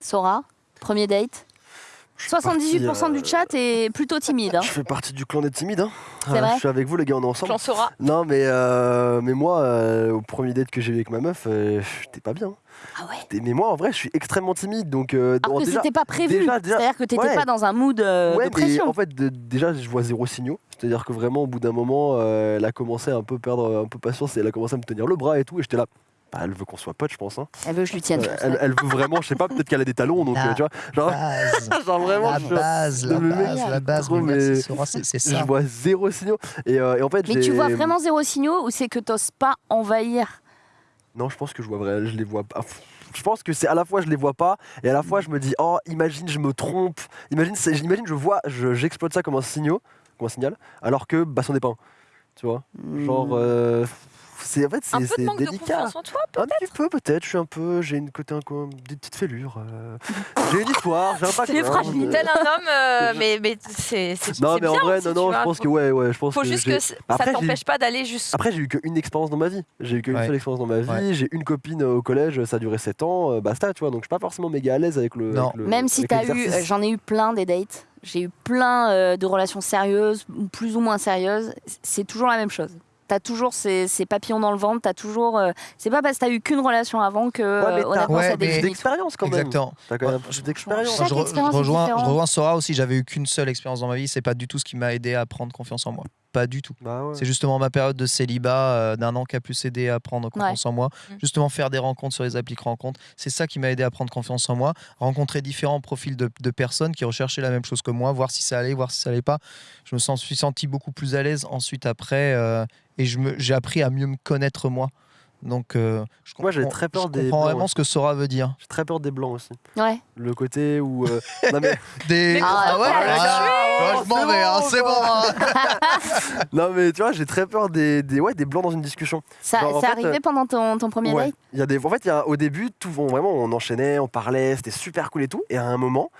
Speaker 1: Sora, premier date.
Speaker 2: Je suis parti,
Speaker 1: 78% du
Speaker 2: euh,
Speaker 1: chat est plutôt timide. hein.
Speaker 2: Je fais partie du clan des timides. Hein.
Speaker 1: Vrai
Speaker 2: je suis avec vous, les gars, on est ensemble.
Speaker 4: J'en saura.
Speaker 2: Non, mais, euh, mais moi, euh, au premier date que j'ai eu avec ma meuf, euh, j'étais pas bien.
Speaker 1: Ah ouais
Speaker 2: Mais moi, en vrai, je suis extrêmement timide. Donc, euh,
Speaker 1: Alors
Speaker 2: bon,
Speaker 1: que c'était pas prévu.
Speaker 2: déjà-
Speaker 1: C'est-à-dire que t'étais
Speaker 2: ouais.
Speaker 1: pas dans un mood euh,
Speaker 2: ouais,
Speaker 1: de pression.
Speaker 2: mais en fait, de- déjà, je vois zéro signaux. C'est-à-dire que vraiment, au bout d'un moment, euh, elle a commencé à un peu perdre un peu patience et elle a commencé à me tenir le bras et tout. Et j'étais là. Bah, elle veut qu'on soit potes, je pense. hein.
Speaker 1: Elle veut que je lui tienne.
Speaker 2: Euh, elle, elle veut vraiment, je sais pas, peut-être qu'elle a des talons. Donc,
Speaker 3: La
Speaker 2: euh, tu vois, genre,
Speaker 3: Base.
Speaker 2: genre vraiment,
Speaker 3: la
Speaker 2: je,
Speaker 3: base, la base, la base.
Speaker 2: trop,
Speaker 3: mais c'est c'est
Speaker 2: je
Speaker 3: ça.
Speaker 2: vois zéro signaux. Et, euh, et en fait,
Speaker 1: Mais tu vois vraiment zéro signaux ou c'est que t'oses pas envahir?
Speaker 2: Non, je pense que je vois vrai, je les vois pas. Je pense que c'est à la fois je les vois pas et à la fois je me dis oh imagine je me trompe, imagine j'imagine je vois je- j'exploite ça comme un signal, comme un signal, alors que bah c'en est pas un, tu vois? Genre
Speaker 1: Hmm.
Speaker 2: euh, c'est en fait
Speaker 4: Un
Speaker 2: c'est
Speaker 4: peu de
Speaker 2: c'est
Speaker 4: manque de
Speaker 2: délicat.
Speaker 4: confiance en toi,
Speaker 2: Un petit peu peut-être, je suis un peu, j'ai une côté un peu des petites fêlures. euh, j'ai une histoire, j'ai un
Speaker 1: C'est
Speaker 2: background,
Speaker 1: fragile.
Speaker 2: euh,
Speaker 4: Tel un homme, euh, mais, mais c'est c'est-
Speaker 2: Non mais en
Speaker 4: bien
Speaker 2: vrai
Speaker 4: aussi,
Speaker 2: non
Speaker 4: tu
Speaker 2: non,
Speaker 4: vois.
Speaker 2: je pense
Speaker 4: Faut-
Speaker 2: que ouais ouais, je pense
Speaker 4: Faut
Speaker 2: que
Speaker 4: juste
Speaker 2: j'ai-
Speaker 4: que ça t'empêche pas d'aller juste.
Speaker 2: Après, j'ai eu qu'une expérience dans ma vie. J'ai eu qu'une
Speaker 3: Ouais.
Speaker 2: seule expérience dans ma vie.
Speaker 3: Ouais.
Speaker 2: J'ai une copine euh, au collège, ça a duré 7 ans, euh, basta, tu vois. Donc, je suis pas forcément méga à l'aise avec le.
Speaker 3: Non.
Speaker 2: avec le-
Speaker 1: Même si t'as eu, j'en ai eu plein des dates. J'ai eu plein euh, de relations sérieuses, plus ou moins sérieuses. C'est toujours la même chose. T'as toujours ces, ces papillons dans le ventre. T'as toujours. euh, c'est pas parce que t'as eu qu'une relation avant que
Speaker 2: Ouais, mais
Speaker 1: euh,
Speaker 2: t'as
Speaker 1: honnêtement
Speaker 3: Ouais,
Speaker 1: ça définit
Speaker 2: d'expérience quand même.
Speaker 3: Exactement.
Speaker 2: T'as quand même
Speaker 3: Ouais,
Speaker 2: d'expérience.
Speaker 1: Chaque
Speaker 3: je, re- je
Speaker 1: expérience est
Speaker 3: rejoins, je rejoins Sora aussi, j'avais eu qu'une seule expérience dans ma vie, c'est pas du tout ce qui m'a aidé à prendre confiance en moi. Pas du tout.
Speaker 2: Bah ouais.
Speaker 3: C'est justement ma période de célibat euh, d'un an qui a plus aidé à prendre confiance en moi.
Speaker 4: Mm.
Speaker 3: Justement, faire des rencontres sur les applis rencontres, c'est ça qui m'a aidé à prendre confiance en moi. Rencontrer différents profils de, de personnes qui recherchaient la même chose que moi, voir si ça allait, voir si ça allait pas. Je me sens, suis senti beaucoup plus à l'aise ensuite après euh, et je me- j'ai appris à mieux me connaître moi. Donc, euh, je
Speaker 2: Moi, j'ai très peur
Speaker 3: je
Speaker 2: des
Speaker 3: comprends
Speaker 2: blancs
Speaker 3: vraiment
Speaker 2: aussi.
Speaker 3: ce que Sora veut dire.
Speaker 2: J'ai très peur des blancs aussi.
Speaker 1: Ouais.
Speaker 2: Le côté où. euh, non, mais,
Speaker 3: Des...
Speaker 1: Ah,
Speaker 3: ouais,
Speaker 1: ouais,
Speaker 3: ah,
Speaker 2: ouais,
Speaker 3: ouais, je m'en vais, hein, c'est bon. hein.
Speaker 2: non, mais tu vois, j'ai très peur des, des, ouais, des blancs dans une discussion.
Speaker 1: Ça,
Speaker 2: Genre, en
Speaker 1: c'est
Speaker 2: fait,
Speaker 1: arrivé
Speaker 2: euh,
Speaker 1: pendant ton, ton premier
Speaker 2: Ouais.
Speaker 1: date
Speaker 2: Il y a des, en fait, il y a, au début, tout, on, vraiment, on enchaînait, on parlait, c'était super cool et tout. Et à un moment,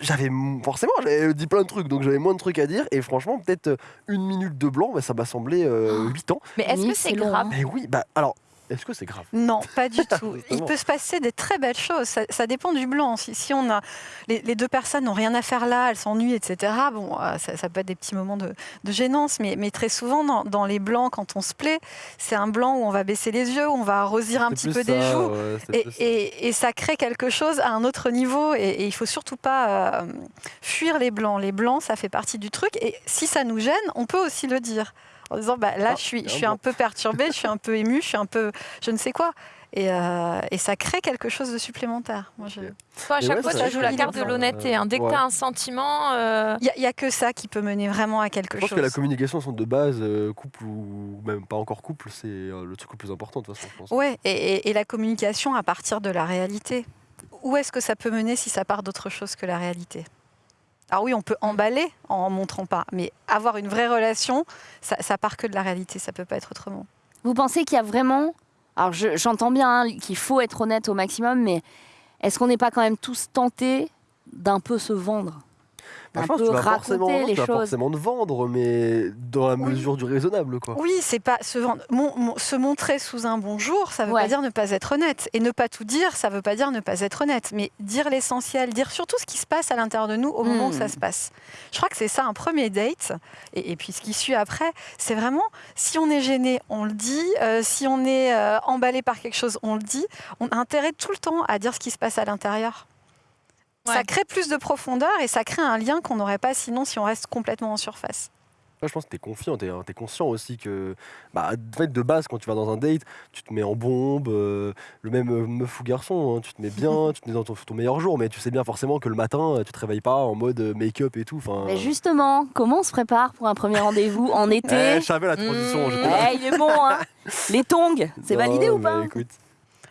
Speaker 2: j'avais m- forcément, j'avais dit plein de trucs, donc j'avais moins de trucs à dire. Et franchement, peut-être euh, une minute de blanc, bah, ça m'a semblé euh, 8 ans.
Speaker 4: Mais est-ce
Speaker 1: Oui,
Speaker 4: que c'est grave.
Speaker 2: Mais oui, bah alors, est-ce que c'est grave
Speaker 5: Non, pas du tout. Il peut se passer des très belles choses. Ça, ça dépend du blanc. Si, si on a les, les deux personnes n'ont rien à faire là, elles s'ennuient, etc. Bon, euh, ça, ça peut être des petits moments de, de gênance, mais, mais très souvent dans, dans les blancs, quand on se plaît, c'est un blanc où on va baisser les yeux, où on va arrosir un petit peu des joues.
Speaker 2: ouais,
Speaker 5: et
Speaker 2: ça
Speaker 5: crée quelque chose à un autre niveau. Et, et il faut surtout pas euh, fuir les blancs. Les blancs, ça fait partie du truc. Et si ça nous gêne, on peut aussi le dire. En disant, bah, là,
Speaker 2: Ah,
Speaker 5: je suis, je
Speaker 2: un
Speaker 5: suis un peu perturbée, je suis un peu émue, je suis un peu je ne sais quoi. Et, euh, et ça crée quelque chose de supplémentaire. Moi, je-
Speaker 2: Ok.
Speaker 4: Toi, à chaque
Speaker 2: ouais,
Speaker 4: fois, tu joues la carte de l'honnêteté. hein. Dès que
Speaker 2: ouais.
Speaker 4: tu as un sentiment. euh,
Speaker 5: Il n'y a, que ça qui peut mener vraiment à quelque
Speaker 2: Je pense
Speaker 5: chose.
Speaker 2: que la communication sont de base, euh, couple ou même pas encore couple, c'est euh, le truc le plus important de toute façon, je pense.
Speaker 5: Ouais, et, et- et la communication à partir de la réalité. Où est-ce que ça peut mener si ça part d'autre chose que la réalité? Alors oui, on peut emballer en montrant pas, mais avoir une vraie relation, ça, part que de la réalité, ça peut pas être autrement.
Speaker 1: Vous pensez qu'il y a vraiment. Alors je- j'entends bien hein, qu'il faut être honnête au maximum, mais est-ce qu'on n'est pas quand même tous tentés d'un peu se vendre?
Speaker 2: Bah,
Speaker 1: un
Speaker 2: je pense
Speaker 1: peu
Speaker 2: que tu vas
Speaker 1: raconter
Speaker 2: forcément,
Speaker 1: les
Speaker 2: tu vas
Speaker 1: choses.
Speaker 2: forcément te vendre, mais dans la
Speaker 5: Oui.
Speaker 2: mesure du raisonnable, quoi.
Speaker 5: Oui, c'est pas se vendre. Mon- mon- se montrer sous un bonjour, ça veut
Speaker 1: Ouais.
Speaker 5: pas dire ne pas être honnête. Et ne pas tout dire, ça veut pas dire ne pas être honnête. Mais dire l'essentiel, dire surtout ce qui se passe à l'intérieur de nous au moment où
Speaker 1: Hmm.
Speaker 5: ça se passe. Je crois que c'est ça un premier date. Et, et puis ce qui suit après, c'est vraiment si on est gêné, on le dit. Euh, si on est euh, emballé par quelque chose, on le dit. On a intérêt tout le temps à dire ce qui se passe à l'intérieur. Ça crée plus de profondeur et ça crée un lien qu'on n'aurait pas sinon si on reste complètement en surface.
Speaker 2: Là, je pense que tu es confiant, tu es, conscient aussi que, bah, de base, quand tu vas dans un date, tu te mets en bombe, euh, le même euh, meuf ou garçon, hein, tu te mets bien, tu te mets dans ton, ton meilleur jour, mais tu sais bien forcément que le matin, euh, tu te réveilles pas en mode make-up et tout.
Speaker 1: Mais justement, comment on se prépare pour un premier rendez-vous en
Speaker 2: eh,
Speaker 1: été
Speaker 2: je savais la transition.
Speaker 4: Mmh.
Speaker 1: Eh, il est bon, hein Les tongs, c'est validé ou pas
Speaker 2: écoute,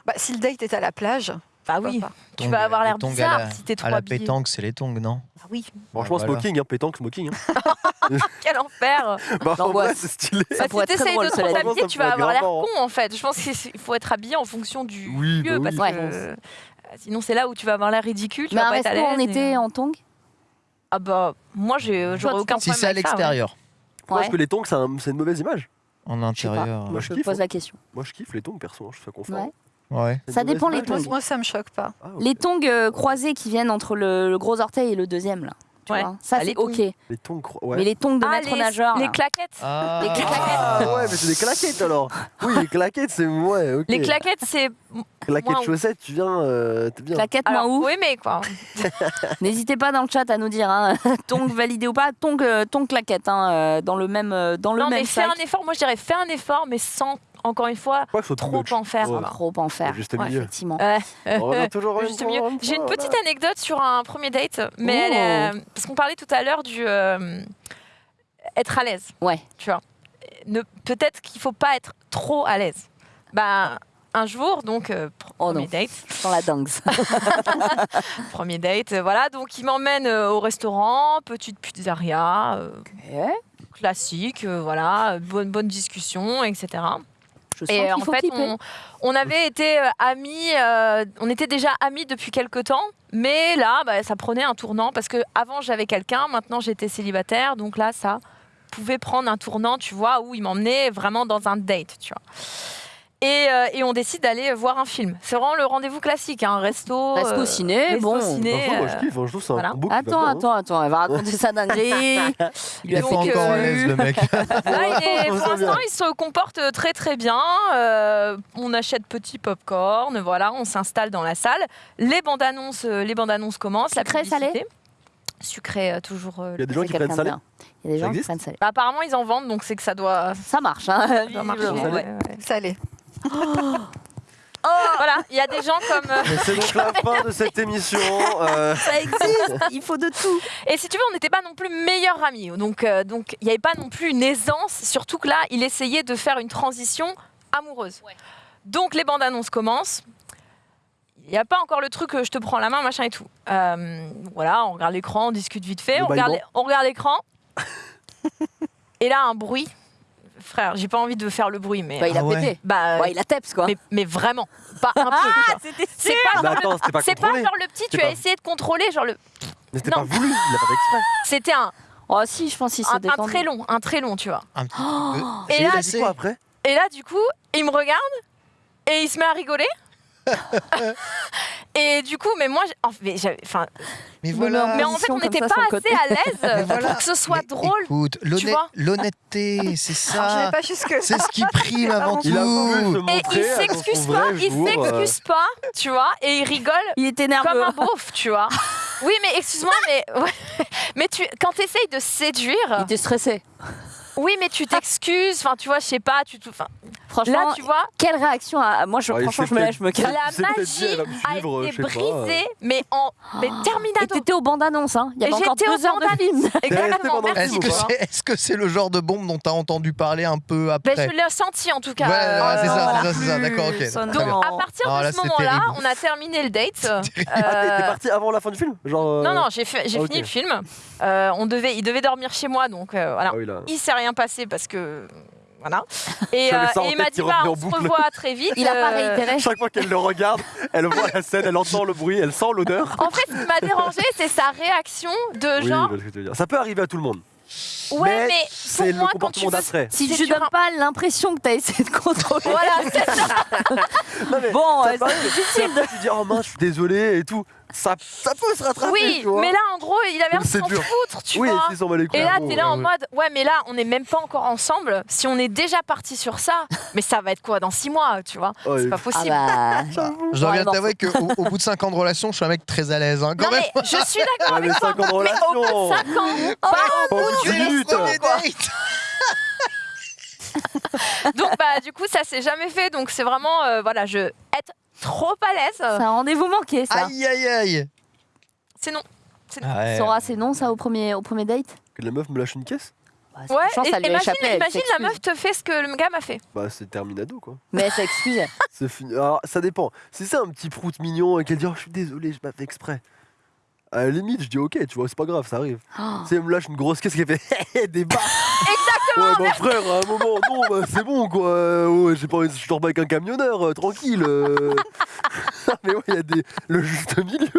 Speaker 5: Bah, si le date est à la plage,
Speaker 4: Bah oui,
Speaker 5: pas
Speaker 4: tu
Speaker 3: Tongs,
Speaker 4: vas avoir l'air bizarre
Speaker 3: la-
Speaker 4: si t'es trop
Speaker 3: À la
Speaker 4: habillé.
Speaker 3: pétanque, c'est les tongs, non
Speaker 4: Ah oui,
Speaker 2: Franchement,
Speaker 3: voilà.
Speaker 2: smoking, hein, pétanque, smoking. Hein.
Speaker 4: quel enfer
Speaker 2: bah, en
Speaker 1: L'angoisse.
Speaker 2: vrai, c'est stylé.
Speaker 1: Ça
Speaker 4: Bah,
Speaker 1: pourrait
Speaker 4: si
Speaker 1: être très
Speaker 4: t'essayes de trop t'habiller, tu vas
Speaker 2: pourrait
Speaker 4: avoir
Speaker 2: être
Speaker 4: l'air con en fait. Je pense qu'il faut être habillé en fonction du
Speaker 2: Oui,
Speaker 4: lieu
Speaker 2: bah
Speaker 4: parce
Speaker 2: oui.
Speaker 4: que
Speaker 1: Ouais.
Speaker 4: euh, sinon c'est là où tu vas avoir l'air ridicule. Tu
Speaker 1: Mais
Speaker 4: vas pas être à
Speaker 1: resto en en tongs?
Speaker 4: Ah bah moi j'aurais aucun
Speaker 3: Si
Speaker 4: problème
Speaker 3: c'est à l'extérieur,
Speaker 1: Ouais.
Speaker 2: Est-ce que les tongs, c'est un- c'est une mauvaise image
Speaker 3: en
Speaker 1: Je
Speaker 3: intérieur.
Speaker 2: Moi, je
Speaker 1: Je
Speaker 2: kiffe,
Speaker 1: pose
Speaker 2: hein.
Speaker 1: la question.
Speaker 2: Moi, je kiffe les tongs, perso, hein, je fais confort.
Speaker 1: Ouais. Ça dépend les tongs.
Speaker 5: Moi, moi, ça me choque pas.
Speaker 2: Ah.
Speaker 1: Les tongs euh, croisés qui viennent entre le, le gros orteil et le deuxième, là. Tu
Speaker 4: Ouais.
Speaker 1: vois ça,
Speaker 4: Ah, les
Speaker 1: c'est
Speaker 4: tongs.
Speaker 1: ok.
Speaker 2: Les tongs, cro- ouais.
Speaker 1: Mais les tongs de
Speaker 4: Ah,
Speaker 1: maître
Speaker 4: les,
Speaker 1: nageur.
Speaker 4: les claquettes.
Speaker 3: Ah.
Speaker 1: Les claquettes.
Speaker 2: Ah ouais, mais c'est des claquettes alors. Oui, les claquettes, c'est ouais.
Speaker 4: Les claquettes c'est
Speaker 2: claquettes chaussettes, tu viens, euh, bien.
Speaker 1: Claquettes moins
Speaker 4: alors
Speaker 1: ouf.
Speaker 4: faut aimer quoi.
Speaker 1: N'hésitez pas dans le chat à nous dire, hein, tongs validé ou pas, tongs, euh, tongs claquettes, hein, euh, dans le même, dans le
Speaker 4: non mais
Speaker 1: même
Speaker 4: fais
Speaker 1: sac.
Speaker 4: un effort. Moi je dirais fais un effort mais sans encore une fois
Speaker 2: ce soit
Speaker 4: trop en faire.
Speaker 2: Ouais.
Speaker 1: Trop en faire.
Speaker 2: Juste
Speaker 4: Ouais,
Speaker 2: milieu.
Speaker 1: Effectivement.
Speaker 4: Ouais.
Speaker 2: Toujours
Speaker 4: Juste
Speaker 2: point,
Speaker 4: J'ai une
Speaker 2: voilà.
Speaker 4: petite anecdote sur un premier date, mais
Speaker 2: Oh.
Speaker 4: elle est- parce qu'on parlait tout à l'heure du euh, être à l'aise.
Speaker 1: Ouais.
Speaker 4: Tu vois. Ne- Peut-être qu'il faut pas être trop à l'aise. Bah un jour donc euh,
Speaker 1: Oh
Speaker 4: premier date,
Speaker 1: Dans la dingue.
Speaker 4: premier date, euh, voilà donc il m'emmène euh, au restaurant, petite pizzeria, euh, classique, euh, voilà, bonne bonne discussion, etc.
Speaker 1: Je sens
Speaker 4: Et
Speaker 1: qu'il
Speaker 4: en
Speaker 1: faut
Speaker 4: fait, on avait été euh, amis, euh, on était déjà amis depuis quelques temps, mais là, bah, ça prenait un tournant parce que avant j'avais quelqu'un, maintenant j'étais célibataire, donc là, ça pouvait prendre un tournant, tu vois, où il m'emmenait vraiment dans un date, tu vois. Et, euh, et on décide d'aller voir un film. C'est vraiment le rendez-vous classique, un resto.
Speaker 1: Resto
Speaker 4: euh,
Speaker 1: ciné,
Speaker 4: resto
Speaker 1: bon.
Speaker 4: ciné,
Speaker 2: Franchement, moi, je
Speaker 4: euh,
Speaker 2: kiffe, hein, je trouve un
Speaker 4: voilà.
Speaker 1: Attends,
Speaker 2: bien, hein.
Speaker 1: attends, attends, elle va raconter sa dinguerie. Il
Speaker 3: Il
Speaker 1: lui
Speaker 3: est
Speaker 1: a
Speaker 3: pas
Speaker 1: fait
Speaker 4: Donc,
Speaker 1: que-
Speaker 3: encore à l'aise, le mec.
Speaker 4: Là, il est- pour l'instant, il se comporte très très bien. Euh, on achète petit popcorn, voilà, on s'installe dans la salle. Les bandes annonces, les bandes annonces commencent. la
Speaker 1: Sucré, salé
Speaker 4: publicité. Sucré, toujours.
Speaker 2: Il y a des gens qui prennent salé.
Speaker 1: Il y a des
Speaker 2: Ça
Speaker 1: gens qui
Speaker 2: existe
Speaker 1: prennent salé.
Speaker 4: bah, apparemment, ils en vendent, donc c'est que ça doit,
Speaker 1: Ça marche, hein,
Speaker 4: ça doit marcher.
Speaker 1: visiblement.
Speaker 2: Salé.
Speaker 4: ouais, ouais.
Speaker 5: Salé.
Speaker 4: Voilà, il y a des gens comme. euh,
Speaker 2: Mais c'est donc la fin de cette émission. euh,
Speaker 1: Ça existe, il faut de tout.
Speaker 4: Et si tu veux, on n'était pas non plus meilleurs amis. Donc, euh, donc il n'y avait pas non plus une aisance. Surtout que là, il essayait de faire une transition amoureuse. Donc, les bandes annonces commencent. Il n'y a pas encore le truc, euh, je te prends la main, machin et tout. Euh, voilà, on regarde l'écran, on discute vite fait.
Speaker 2: Le
Speaker 4: On regarde,
Speaker 2: bâillement.
Speaker 4: on regarde l'écran. et là, un bruit. Frère, j'ai pas envie de faire le bruit, mais.
Speaker 1: Bah, il a
Speaker 3: Ah ouais.
Speaker 1: pété.
Speaker 4: bah,
Speaker 1: Ouais, il a teps, quoi.
Speaker 4: mais, mais vraiment, pas un peu. quoi. C'est pas,
Speaker 2: Mais
Speaker 4: genre
Speaker 2: attends, c'était
Speaker 4: le,
Speaker 2: pas
Speaker 4: c'est pas
Speaker 2: contrôlé.
Speaker 4: genre le petit, tu as essayé de contrôler, genre le.
Speaker 2: Mais c'était pas voulu, il a pas fait exprès.
Speaker 4: C'était un,
Speaker 1: Oh, si, je pense qu'il
Speaker 4: un,
Speaker 1: s'est
Speaker 4: un
Speaker 1: détendu.
Speaker 4: très long, un très long, tu vois.
Speaker 3: Un petit
Speaker 1: Oh.
Speaker 3: peu.
Speaker 4: Et
Speaker 3: C'est
Speaker 4: là,
Speaker 2: quoi après?
Speaker 4: Et là, du coup, il me regarde et il se met à rigoler. et du coup, mais moi, enfin,
Speaker 3: Mais voilà.
Speaker 4: mais en fait, on
Speaker 1: comme
Speaker 4: n'était pas assez à l'aise
Speaker 3: voilà.
Speaker 4: pour que ce soit
Speaker 3: Mais
Speaker 4: drôle.
Speaker 3: Écoute, l'honnêteté, c'est
Speaker 5: je vais
Speaker 3: ça. C'est ce qui prime avant
Speaker 2: Il
Speaker 3: tout.
Speaker 4: Et il s'excuse pas, il
Speaker 2: euh,
Speaker 4: s'excuse pas, tu vois, et il rigole
Speaker 1: Il était
Speaker 4: comme
Speaker 1: nerveux.
Speaker 4: un beauf, tu vois. Oui, mais excuse-moi, mais ouais. mais tu, quand tu essayes de
Speaker 1: Il
Speaker 4: séduire,
Speaker 1: était stressé.
Speaker 4: oui, mais tu t'excuses, enfin, tu vois, je sais pas, tu, enfin,
Speaker 1: Franchement,
Speaker 4: là, tu vois,
Speaker 1: quelle réaction à... Moi, je,
Speaker 2: Ouais, il
Speaker 1: franchement, je me lève, je me calme.
Speaker 4: la magie a été brisée, mais en mais
Speaker 1: Et
Speaker 4: terminado.
Speaker 1: t'étais aux bandes annonces, hein. Il y avait encore
Speaker 4: j'étais aux
Speaker 1: deux heures de
Speaker 4: bandes
Speaker 1: film.
Speaker 4: Exactement.
Speaker 3: Est-ce que c'est le genre de bombe dont tu as entendu parler un peu
Speaker 4: Ben,
Speaker 3: après
Speaker 4: je l'ai senti en tout cas.
Speaker 3: Ouais, ouais,
Speaker 4: Euh,
Speaker 3: c'est ça,
Speaker 4: voilà.
Speaker 3: c'est ça, c'est ça, d'accord, ok.
Speaker 1: Non.
Speaker 4: À partir
Speaker 3: Ah,
Speaker 4: de
Speaker 3: là,
Speaker 4: ce moment-là, on a terminé le date.
Speaker 2: Ah, t'es
Speaker 4: Euh,
Speaker 2: t'es parti avant la fin du film Genre. euh,
Speaker 4: non, non, j'ai fini le film. On devait, il devait dormir chez moi, donc voilà.
Speaker 2: Ah oui, là.
Speaker 4: Il s'est rien passé parce que Voilà. Et, euh, il m'a dit bah, on se revoit très vite.
Speaker 1: Il a pas
Speaker 4: Euh,
Speaker 1: réitéré.
Speaker 2: Chaque fois qu'elle le regarde, elle voit la scène, elle entend le bruit, elle sent l'odeur.
Speaker 4: En fait, ce qui m'a dérangé, c'est sa réaction de
Speaker 2: Oui,
Speaker 4: genre
Speaker 2: je vois ce que tu veux dire. Ça peut arriver à tout le monde.
Speaker 4: Ouais,
Speaker 2: mais
Speaker 4: mais
Speaker 2: c'est
Speaker 4: pour
Speaker 2: le
Speaker 4: moi, quand tu
Speaker 2: comportement d'après.
Speaker 1: Si tu
Speaker 4: sur
Speaker 1: donnes
Speaker 4: un-
Speaker 1: pas l'impression que t'as essayé de contrôler.
Speaker 4: Voilà, c'est ça.
Speaker 2: Non, mais
Speaker 1: Bon, euh, c'est difficile
Speaker 2: tu dis oh mince, je suis désolé et tout. Ça, ça peut se rattraper.
Speaker 4: Oui,
Speaker 2: tu vois.
Speaker 4: mais là, en gros, il avait l'air de s'en foutre, tu
Speaker 2: oui,
Speaker 4: vois.
Speaker 2: les couilles.
Speaker 4: Et là, t'es là en
Speaker 2: ouais.
Speaker 4: mode, ouais, mais là, on n'est même pas encore ensemble. Si on est déjà parti sur ça, mais ça va être quoi dans six mois, tu vois?
Speaker 2: Oh,
Speaker 4: C'est
Speaker 2: et-
Speaker 4: pas
Speaker 1: Ah
Speaker 4: possible.
Speaker 1: bah.
Speaker 3: Je dois bien t'avouer qu'au au bout de 5 ans de relation, je suis un mec très à l'aise. Hein, quand
Speaker 4: non,
Speaker 3: même.
Speaker 4: mais je suis d'accord avec
Speaker 2: mais
Speaker 4: toi.
Speaker 2: 5 ans de
Speaker 4: Mais au bout
Speaker 2: relation.
Speaker 4: de 5 ans, pas
Speaker 2: Pas au bout de 10 minutes.
Speaker 3: Les dates.
Speaker 4: Donc, bah, du coup, ça s'est jamais fait. Donc, c'est vraiment, euh, voilà, je être trop à l'aise.
Speaker 1: C'est un rendez-vous manqué, ça.
Speaker 3: Aïe aïe aïe.
Speaker 4: C'est non.
Speaker 3: Ouais.
Speaker 1: Sora, c'est non, ça, au premier, au premier date
Speaker 2: Que la meuf me lâche une caisse
Speaker 1: Bah,
Speaker 4: Ouais,
Speaker 1: franchement,
Speaker 4: et-
Speaker 1: ça lui a
Speaker 4: imagine,
Speaker 1: échappé. elle
Speaker 4: imagine la meuf te fait ce que le gars m'a fait.
Speaker 2: Bah, c'est terminado quoi.
Speaker 1: Mais elle s'excuse.
Speaker 2: C'est fini. Alors, ça dépend. Si c'est un petit prout mignon et qu'elle dit oh, je suis désolé, je fait exprès. À la limite, je dis ok, tu vois, c'est pas grave, ça arrive.
Speaker 1: Oh.
Speaker 2: Si elle me lâche une grosse caisse qui fait des barres. Exactement. Ouais, mon frère, à un moment, non, bah, c'est bon quoi. Euh, ouais, j'ai pas envie, je dors pas avec un camionneur, euh, tranquille. euh. mais ouais, il y a des, le juste milieu.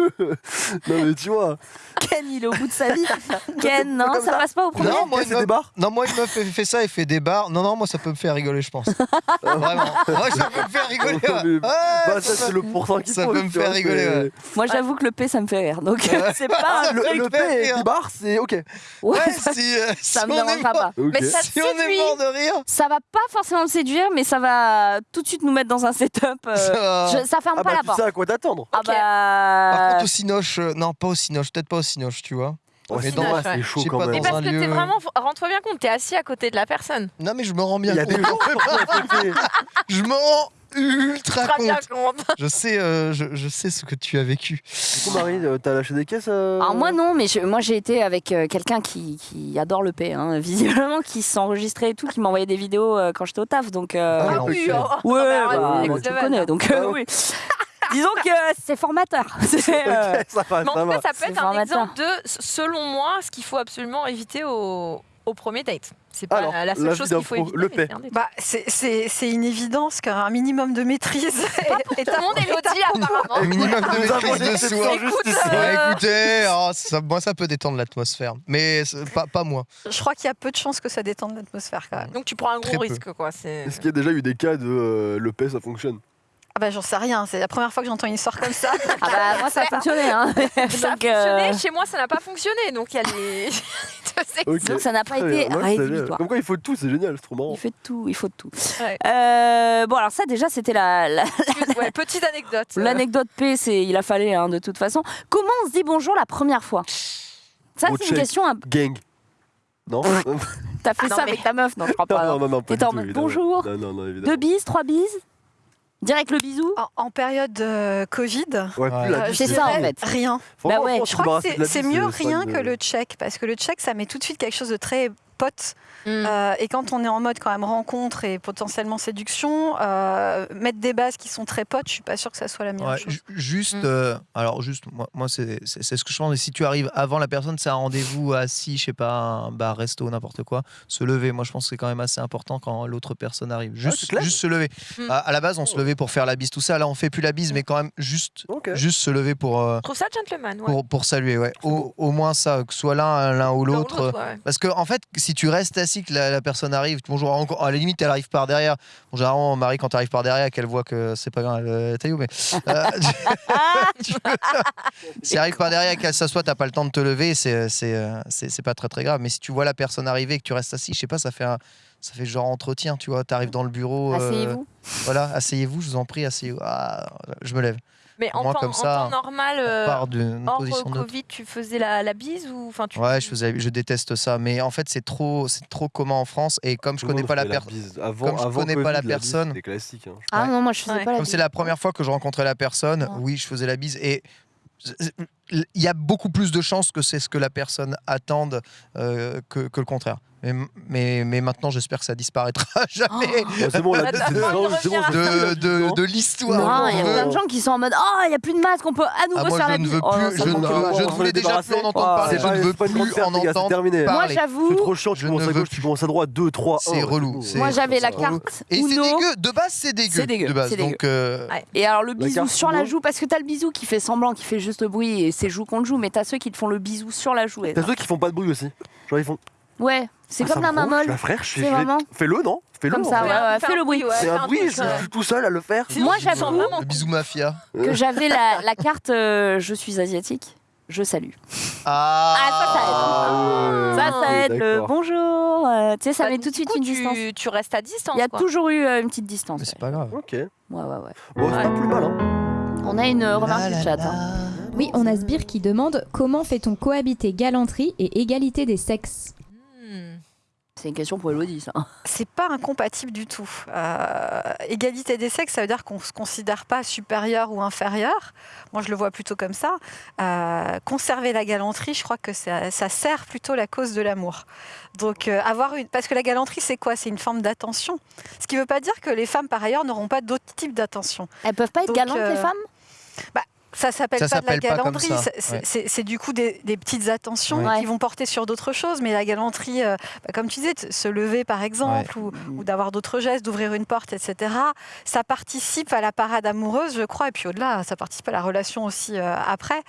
Speaker 2: non mais tu vois.
Speaker 1: Ken, il est au bout de sa vie. Ken, non, ça passe pas au premier.
Speaker 3: Non, moi, une
Speaker 2: et
Speaker 3: meuf-
Speaker 2: des barres.
Speaker 3: non, moi, une meuf fait, fait ça et fait des bars. Non, non, moi, ça peut me faire rigoler, je pense. Vraiment. Moi, ça peut me faire rigoler.
Speaker 2: Mais-
Speaker 3: ouais. Ouais,
Speaker 2: Bah, ça, c'est le pourcent qui
Speaker 3: Ça peut me faire rigoler, ouais.
Speaker 1: Moi, j'avoue que le P, ça me fait rire. Donc, c'est pas. Un
Speaker 2: Le,
Speaker 1: truc-
Speaker 2: le P et 10 barres, c'est ok.
Speaker 1: Ouais,
Speaker 3: si, euh,
Speaker 1: ça
Speaker 3: si
Speaker 1: me
Speaker 3: on est
Speaker 1: dérangera
Speaker 3: mort-
Speaker 1: pas.
Speaker 4: Mais ça
Speaker 3: Si on est
Speaker 4: séduit.
Speaker 3: mort de rire,
Speaker 1: Ça va pas forcément me séduire, mais ça va tout de suite nous mettre dans un setup. euh,
Speaker 3: ça va.
Speaker 1: je- ça ferme
Speaker 2: Ah
Speaker 1: pas
Speaker 2: bah
Speaker 1: la porte.
Speaker 2: À quoi t'attendre.
Speaker 1: Ah bah.
Speaker 3: Par contre, au Cinoche, euh, non, pas au Cinoche, peut-être pas au Cinoche, tu vois.
Speaker 2: Ouais,
Speaker 3: Mais
Speaker 2: c'est
Speaker 3: dans-
Speaker 2: c'est chaud quand
Speaker 3: pas,
Speaker 2: même.
Speaker 4: Mais
Speaker 3: dans
Speaker 4: parce
Speaker 3: un
Speaker 4: que t'es
Speaker 3: lieu-
Speaker 4: vraiment, rends-toi bien compte, t'es assis à côté de la personne.
Speaker 3: Non, mais je me rends bien
Speaker 2: Il y a
Speaker 3: compte.
Speaker 2: des gens à côté.
Speaker 3: Je me rends ultra
Speaker 4: Très bien
Speaker 3: compte.
Speaker 4: compte.
Speaker 3: Je sais, euh, je, je sais ce que tu as vécu.
Speaker 2: Du coup, Marie, euh, t'as lâché des caisses euh
Speaker 1: Alors moi non, mais je- moi j'ai été avec euh, quelqu'un qui, qui adore le P, hein, visiblement, qui s'enregistrait et tout, qui m'envoyait des vidéos euh, quand j'étais au taf, donc euh,
Speaker 3: Ah,
Speaker 4: Ah oui,
Speaker 3: ok.
Speaker 4: oh,
Speaker 1: ouais,
Speaker 4: bah,
Speaker 1: bah, moi,
Speaker 4: next
Speaker 1: tu connais, donc euh,
Speaker 2: Ah
Speaker 1: oui. Disons que c'est formateur. C'est, euh,
Speaker 2: Ok, ça va,
Speaker 4: Mais en
Speaker 2: ça
Speaker 4: tout
Speaker 2: va.
Speaker 4: cas, ça peut être un
Speaker 1: formateur.
Speaker 4: exemple de, selon moi, ce qu'il faut absolument éviter au, au premier date. C'est pas
Speaker 2: Alors,
Speaker 4: la seule
Speaker 2: l'avis
Speaker 4: chose
Speaker 2: d'un
Speaker 4: qu'il faut
Speaker 2: pro-
Speaker 4: éviter.
Speaker 2: le
Speaker 4: mais
Speaker 2: paix.
Speaker 4: c'est un date.
Speaker 5: Bah, c'est- c'est c'est une évidence qu'un minimum de maîtrise. est-
Speaker 4: Tout le monde Elodie, apparemment.
Speaker 3: Un minimum de
Speaker 2: Nous avons
Speaker 3: maîtrise de soi.
Speaker 2: exception juste ici.
Speaker 3: Ouais, écoutez, oh, ça, moi ça peut détendre l'atmosphère, mais c'est pas, pas moi.
Speaker 5: Je crois qu'il y a peu de chances que ça détende l'atmosphère quand même.
Speaker 4: Donc tu prends un
Speaker 3: Très
Speaker 4: gros
Speaker 3: peu.
Speaker 4: risque, quoi. C'est...
Speaker 2: Est-ce qu'il y a déjà eu des cas de euh, le paix ça fonctionne?
Speaker 5: Ah bah j'en sais rien, c'est la première fois que j'entends une histoire comme ça.
Speaker 1: Ah bah moi ça a fonctionné. Hein.
Speaker 4: Ça a
Speaker 1: euh,
Speaker 4: fonctionné, chez moi ça n'a pas fonctionné, donc il y a les
Speaker 1: donc ça n'a pas été.
Speaker 2: Ouais,
Speaker 1: rédhibitoire.
Speaker 2: Comme quoi il faut tout, c'est génial, c'est trop marrant.
Speaker 1: Il fait de tout, il faut de tout.
Speaker 4: Ouais.
Speaker 1: Euh, bon alors ça déjà c'était la, la-
Speaker 4: Ouais, petite anecdote.
Speaker 1: l'anecdote P, c'est il a fallu hein, de toute façon. Comment on se dit bonjour la première fois? Ça c'est une question. un-
Speaker 2: Gang. Non
Speaker 1: T'as fait
Speaker 4: Ah non,
Speaker 1: ça
Speaker 4: mais-
Speaker 1: avec ta meuf? Non, je crois pas.
Speaker 2: Non, non, non, pas
Speaker 1: T'étais en
Speaker 2: tout,
Speaker 1: mode bonjour.
Speaker 2: Non, non, non, évidemment.
Speaker 1: Deux bises, trois bises? Direct le bisou
Speaker 5: En, en période euh, Covid,
Speaker 2: Ouais,
Speaker 5: euh,
Speaker 1: c'est
Speaker 5: je
Speaker 1: ça, en fait.
Speaker 5: Rien.
Speaker 1: Bah ouais.
Speaker 2: faut
Speaker 5: Je crois que c'est mieux rien que le check, parce que le check, ça met tout de suite quelque chose de très pote.
Speaker 4: Mm.
Speaker 5: Euh, et quand on est en mode quand même rencontre et potentiellement séduction, euh, mettre des bases qui sont très potes, je suis pas sûre que ça soit la meilleure
Speaker 3: Ouais,
Speaker 5: chose.
Speaker 3: ju- juste,
Speaker 4: Mm.
Speaker 3: euh, alors juste, moi, moi c'est ce que je pense. Et si tu arrives avant la personne, c'est un rendez-vous assis, je sais pas, un bar, resto, n'importe quoi, se lever. Moi, je pense que c'est quand même assez important quand l'autre personne arrive. Juste, juste se lever.
Speaker 4: Mm.
Speaker 3: À, à la base, on se levait pour faire la bise, tout ça. Là, on fait plus la bise, mais quand même juste, juste se lever pour, euh,
Speaker 4: Je trouve ça gentleman, ouais.
Speaker 3: pour, pour saluer. Ouais. Au, au moins ça, que ce soit l'un l'un ou
Speaker 4: L'un ou
Speaker 3: l'autre.
Speaker 4: ouais.
Speaker 3: Parce que en fait, si tu restes assis, que la, la personne arrive, bonjour, encore, à la limite, elle arrive par derrière. Bon, généralement, Marie, quand tu arrives par derrière, qu'elle voit que c'est pas grave, euh, taillou, mais. euh, tu- si elle arrive par derrière et qu'elle s'assoit, t'as pas le temps de te lever, c'est c'est, euh, c'est c'est pas très très grave. Mais si tu vois la personne arriver et que tu restes assis, je sais pas, ça fait un. Ça fait genre entretien, tu vois. Tu arrives dans le bureau. euh,
Speaker 1: Asseyez-vous.
Speaker 3: voilà, asseyez-vous, je vous en prie, asseyez-vous. Ah, je me lève.
Speaker 4: Mais en
Speaker 3: Moi,
Speaker 4: temps,
Speaker 3: comme
Speaker 4: en
Speaker 3: ça,
Speaker 4: temps normal, euh,
Speaker 3: d'une
Speaker 4: hors
Speaker 3: position.
Speaker 4: Covid, tu faisais la, la bise ou enfin tu
Speaker 3: Ouais, je, faisais, je déteste ça. Mais en fait, c'est trop, c'est trop commun en France. Et comme je connais pas la personne.
Speaker 2: bise. Avant,
Speaker 3: comme je connais pas la personne.
Speaker 2: C'était classique. hein.
Speaker 1: Ah
Speaker 3: Ouais.
Speaker 1: non, moi je faisais
Speaker 4: Ouais.
Speaker 1: pas la
Speaker 3: Comme c'est la première fois que je rencontrais la personne,
Speaker 1: Ah.
Speaker 3: oui, je faisais la bise. Et il y a beaucoup plus de chances que c'est ce que la personne attende euh, que, que le contraire. Mais, mais, mais maintenant, j'espère que ça disparaîtra jamais
Speaker 2: c'est bon,
Speaker 4: Bah,
Speaker 2: c'est
Speaker 4: bah,
Speaker 3: de, l'histoire.
Speaker 1: Non, il y a plein de gens qui sont en mode Oh, il n'y a plus de masque, on peut à nouveau
Speaker 3: Ah, moi,
Speaker 1: faire
Speaker 3: je
Speaker 1: la
Speaker 3: ne veux
Speaker 1: Oh,
Speaker 3: plus,
Speaker 1: ça
Speaker 3: je, ne- je
Speaker 2: on
Speaker 3: ne voulais
Speaker 2: les
Speaker 3: déjà plus en entendre
Speaker 2: Ah,
Speaker 3: parler,
Speaker 2: c'est
Speaker 3: je ne veux plus en entendre
Speaker 2: terminé.
Speaker 1: Moi, j'avoue.
Speaker 2: C'est trop chiant, tu
Speaker 3: Je
Speaker 2: commences à gauche, tu commences à droite, 2, 3,
Speaker 3: C'est relou,
Speaker 1: Moi, j'avais la carte
Speaker 3: Et c'est dégueu, de base c'est dégueu.
Speaker 1: C'est dégueu,
Speaker 3: euh,
Speaker 1: Et alors le
Speaker 2: La
Speaker 1: bisou sur la joue, parce que t'as le bisou qui fait semblant, qui fait juste bruit, et c'est joue contre joue, mais t'as ceux qui te font le bisou sur la joue. et-
Speaker 2: T'as ceux qui font pas de bruit aussi. Genre, ils font.
Speaker 1: Ouais, c'est
Speaker 2: Ah,
Speaker 1: comme
Speaker 2: ça
Speaker 1: la
Speaker 2: me
Speaker 1: mamole.
Speaker 2: je suis frère, je
Speaker 1: C'est
Speaker 2: je-
Speaker 1: vraiment-
Speaker 2: Fais-le, non Fais-le.
Speaker 1: Comme
Speaker 2: en
Speaker 1: ça,
Speaker 2: vrai.
Speaker 1: ouais, ouais,
Speaker 4: Fais
Speaker 1: le bruit.
Speaker 4: ouais,
Speaker 2: C'est un bruit, je suis tout seul à le faire.
Speaker 4: Sinon,
Speaker 1: Moi, j'avoue
Speaker 4: vraiment
Speaker 3: le bisou mafia.
Speaker 1: Que j'avais la, la carte euh, Je suis asiatique, je salue.
Speaker 3: Ah,
Speaker 2: Ah.
Speaker 1: Ça, ça aide le
Speaker 2: d'accord.
Speaker 1: bonjour. euh, tu sais, ça
Speaker 4: Bah,
Speaker 1: met tout de suite
Speaker 4: coup,
Speaker 1: une
Speaker 4: tu,
Speaker 1: distance.
Speaker 4: Tu restes à distance.
Speaker 1: Il y a
Speaker 4: quoi.
Speaker 1: toujours eu euh, une petite distance.
Speaker 3: Mais c'est pas grave.
Speaker 2: Ok.
Speaker 1: Ouais, ouais, ouais.
Speaker 2: Bon, c'est pas plus mal, hein.
Speaker 1: On a une euh, remarque
Speaker 3: La,
Speaker 1: du
Speaker 3: la,
Speaker 1: chat.
Speaker 3: la.
Speaker 1: hein.
Speaker 6: Oui, on a Sbire qui demande comment fait-on cohabiter galanterie et égalité des sexes?
Speaker 1: C'est une question pour Elodie, ça.
Speaker 5: C'est pas incompatible du tout. Euh, égalité des sexes, ça veut dire qu'on se considère pas supérieur ou inférieur. Moi, je le vois plutôt comme ça. Euh, conserver la galanterie, je crois que ça, ça sert plutôt la cause de l'amour. Donc, euh, avoir une, parce que la galanterie, c'est quoi? C'est une forme d'attention. Ce qui ne veut pas dire que les femmes, par ailleurs, n'auront pas d'autres types d'attention.
Speaker 1: Elles peuvent pas être
Speaker 5: Donc,
Speaker 1: galantes,
Speaker 5: euh,
Speaker 1: les femmes
Speaker 5: Ça s'appelle pas de la galanterie, c'est-
Speaker 3: ouais.
Speaker 5: du coup des, des petites attentions
Speaker 1: Ouais.
Speaker 5: qui vont porter sur d'autres choses. Mais la galanterie, euh, bah, comme tu disais, se lever par exemple, ou, ou d'avoir d'autres gestes, d'ouvrir une porte, etc. Ça participe à la parade amoureuse, je crois, et puis au-delà, ça participe à la relation aussi euh, après.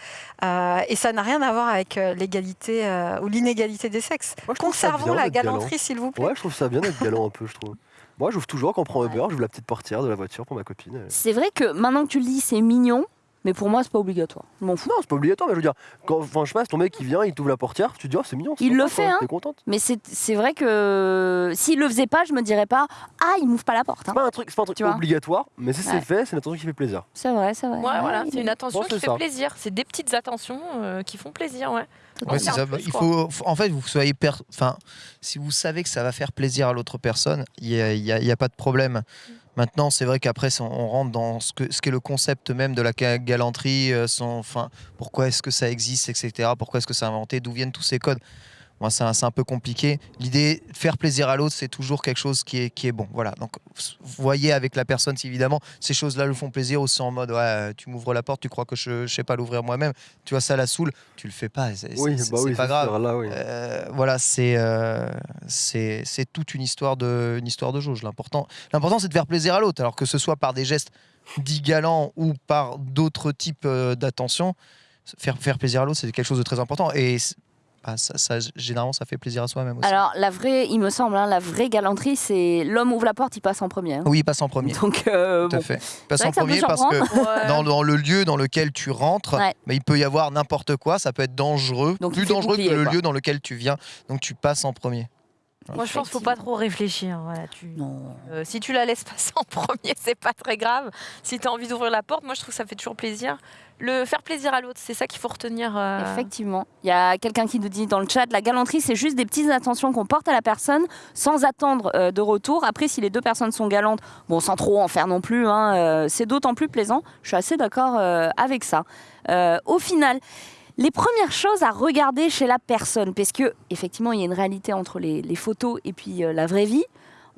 Speaker 5: Euh, et ça n'a rien à voir avec l'égalité euh, ou l'inégalité des sexes.
Speaker 2: Moi,
Speaker 5: Conservons la galanterie, s'il vous plaît.
Speaker 2: Ouais, je trouve ça bien d'être galant un peu, je trouve. Moi, j'ouvre toujours quand on prend Uber, j'ouvre la petite portière de la voiture pour ma copine.
Speaker 1: C'est vrai que maintenant que tu le dis, c'est mignon, mais pour moi, c'est pas obligatoire. Je m'en fous.
Speaker 2: Non, c'est pas obligatoire, mais je veux dire, quand, enfin, je sais pas, c'est ton mec qui vient, il t'ouvre la portière, tu te dis, oh, c'est mignon.
Speaker 1: Il
Speaker 2: sympa,
Speaker 1: le fait, hein.
Speaker 2: T'es contente.
Speaker 1: Mais c'est vrai que s'il le faisait pas, je me dirais pas Ah, il m'ouvre pas la porte. hein.
Speaker 2: C'est pas un truc, c'est pas un truc obligatoire, mais si
Speaker 1: Ouais.
Speaker 2: c'est fait, c'est une attention qui fait plaisir.
Speaker 1: C'est vrai, c'est vrai.
Speaker 4: Ouais, voilà, c'est une attention qui fait
Speaker 2: ça.
Speaker 4: plaisir. C'est des petites attentions euh, qui font plaisir, ouais.
Speaker 3: Ouais, c'est
Speaker 4: en
Speaker 3: ça.
Speaker 4: plus,
Speaker 3: Il faut, faut- en fait, vous soyez, per- enfin, si vous savez que ça va faire plaisir à l'autre personne, il n'y a pas de problème. Maintenant, c'est vrai qu'après, on- rentre dans ce que ce qu'est le concept même de la ga- galanterie. euh, son- Enfin, pourquoi est-ce que ça existe, etc. Pourquoi est-ce que c'est inventé D'où viennent tous ces codes Moi, c'est un, peu compliqué. L'idée, faire plaisir à l'autre, c'est toujours quelque chose qui est, qui est bon. Voilà. Donc, vous voyez avec la personne si évidemment ces choses-là le font plaisir ou c'est en mode, ouais, tu m'ouvres la porte, tu crois que je, je sais pas l'ouvrir moi-même. Tu vois, ça la saoule. Tu le fais pas. c'est-
Speaker 2: Oui, bah oui,
Speaker 3: pas grave.
Speaker 2: sûr, Là, oui.
Speaker 3: Euh, voilà, c'est euh, c'est c'est toute une histoire de une histoire de jauge. L'important l'important c'est de faire plaisir à l'autre, alors que ce soit par des gestes dits galants ou par d'autres types euh, d'attention, faire faire plaisir à l'autre c'est quelque chose de très important et bah, ça, ça, généralement ça fait plaisir à soi-même aussi.
Speaker 1: Alors, la vraie, il me semble, hein, la vraie galanterie, c'est l'homme ouvre la porte, il passe en premier. hein.
Speaker 3: oui, passe en premier.
Speaker 1: Donc, euh,
Speaker 3: Tout à
Speaker 1: bon.
Speaker 3: fait. Passe
Speaker 1: vrai
Speaker 3: en premier parce que
Speaker 4: Ouais.
Speaker 3: dans, dans le lieu dans lequel tu rentres,
Speaker 1: Ouais.
Speaker 3: mais il peut y avoir n'importe quoi, ça peut être dangereux,
Speaker 1: Donc, il
Speaker 3: plus dangereux que le
Speaker 1: quoi.
Speaker 3: lieu dans lequel tu viens, donc tu passes en premier.
Speaker 4: Moi, je pense qu'il faut pas trop réfléchir. Voilà, tu...
Speaker 1: Non.
Speaker 4: Euh, si tu la laisses passer en premier, c'est pas très grave. Si tu as envie d'ouvrir la porte, moi je trouve que ça fait toujours plaisir. Le faire plaisir à l'autre, c'est ça qu'il faut retenir. euh,
Speaker 1: Effectivement. Il y a quelqu'un qui nous dit dans le chat, la galanterie, c'est juste des petites attentions qu'on porte à la personne sans attendre euh, de retour. Après, si les deux personnes sont galantes, bon, sans trop en faire non plus, hein, c'est d'autant plus plaisant. Je suis assez d'accord avec ça. Au final, les premières choses à regarder chez la personne, parce que effectivement, il y a une réalité entre les, les photos et puis euh, la vraie vie.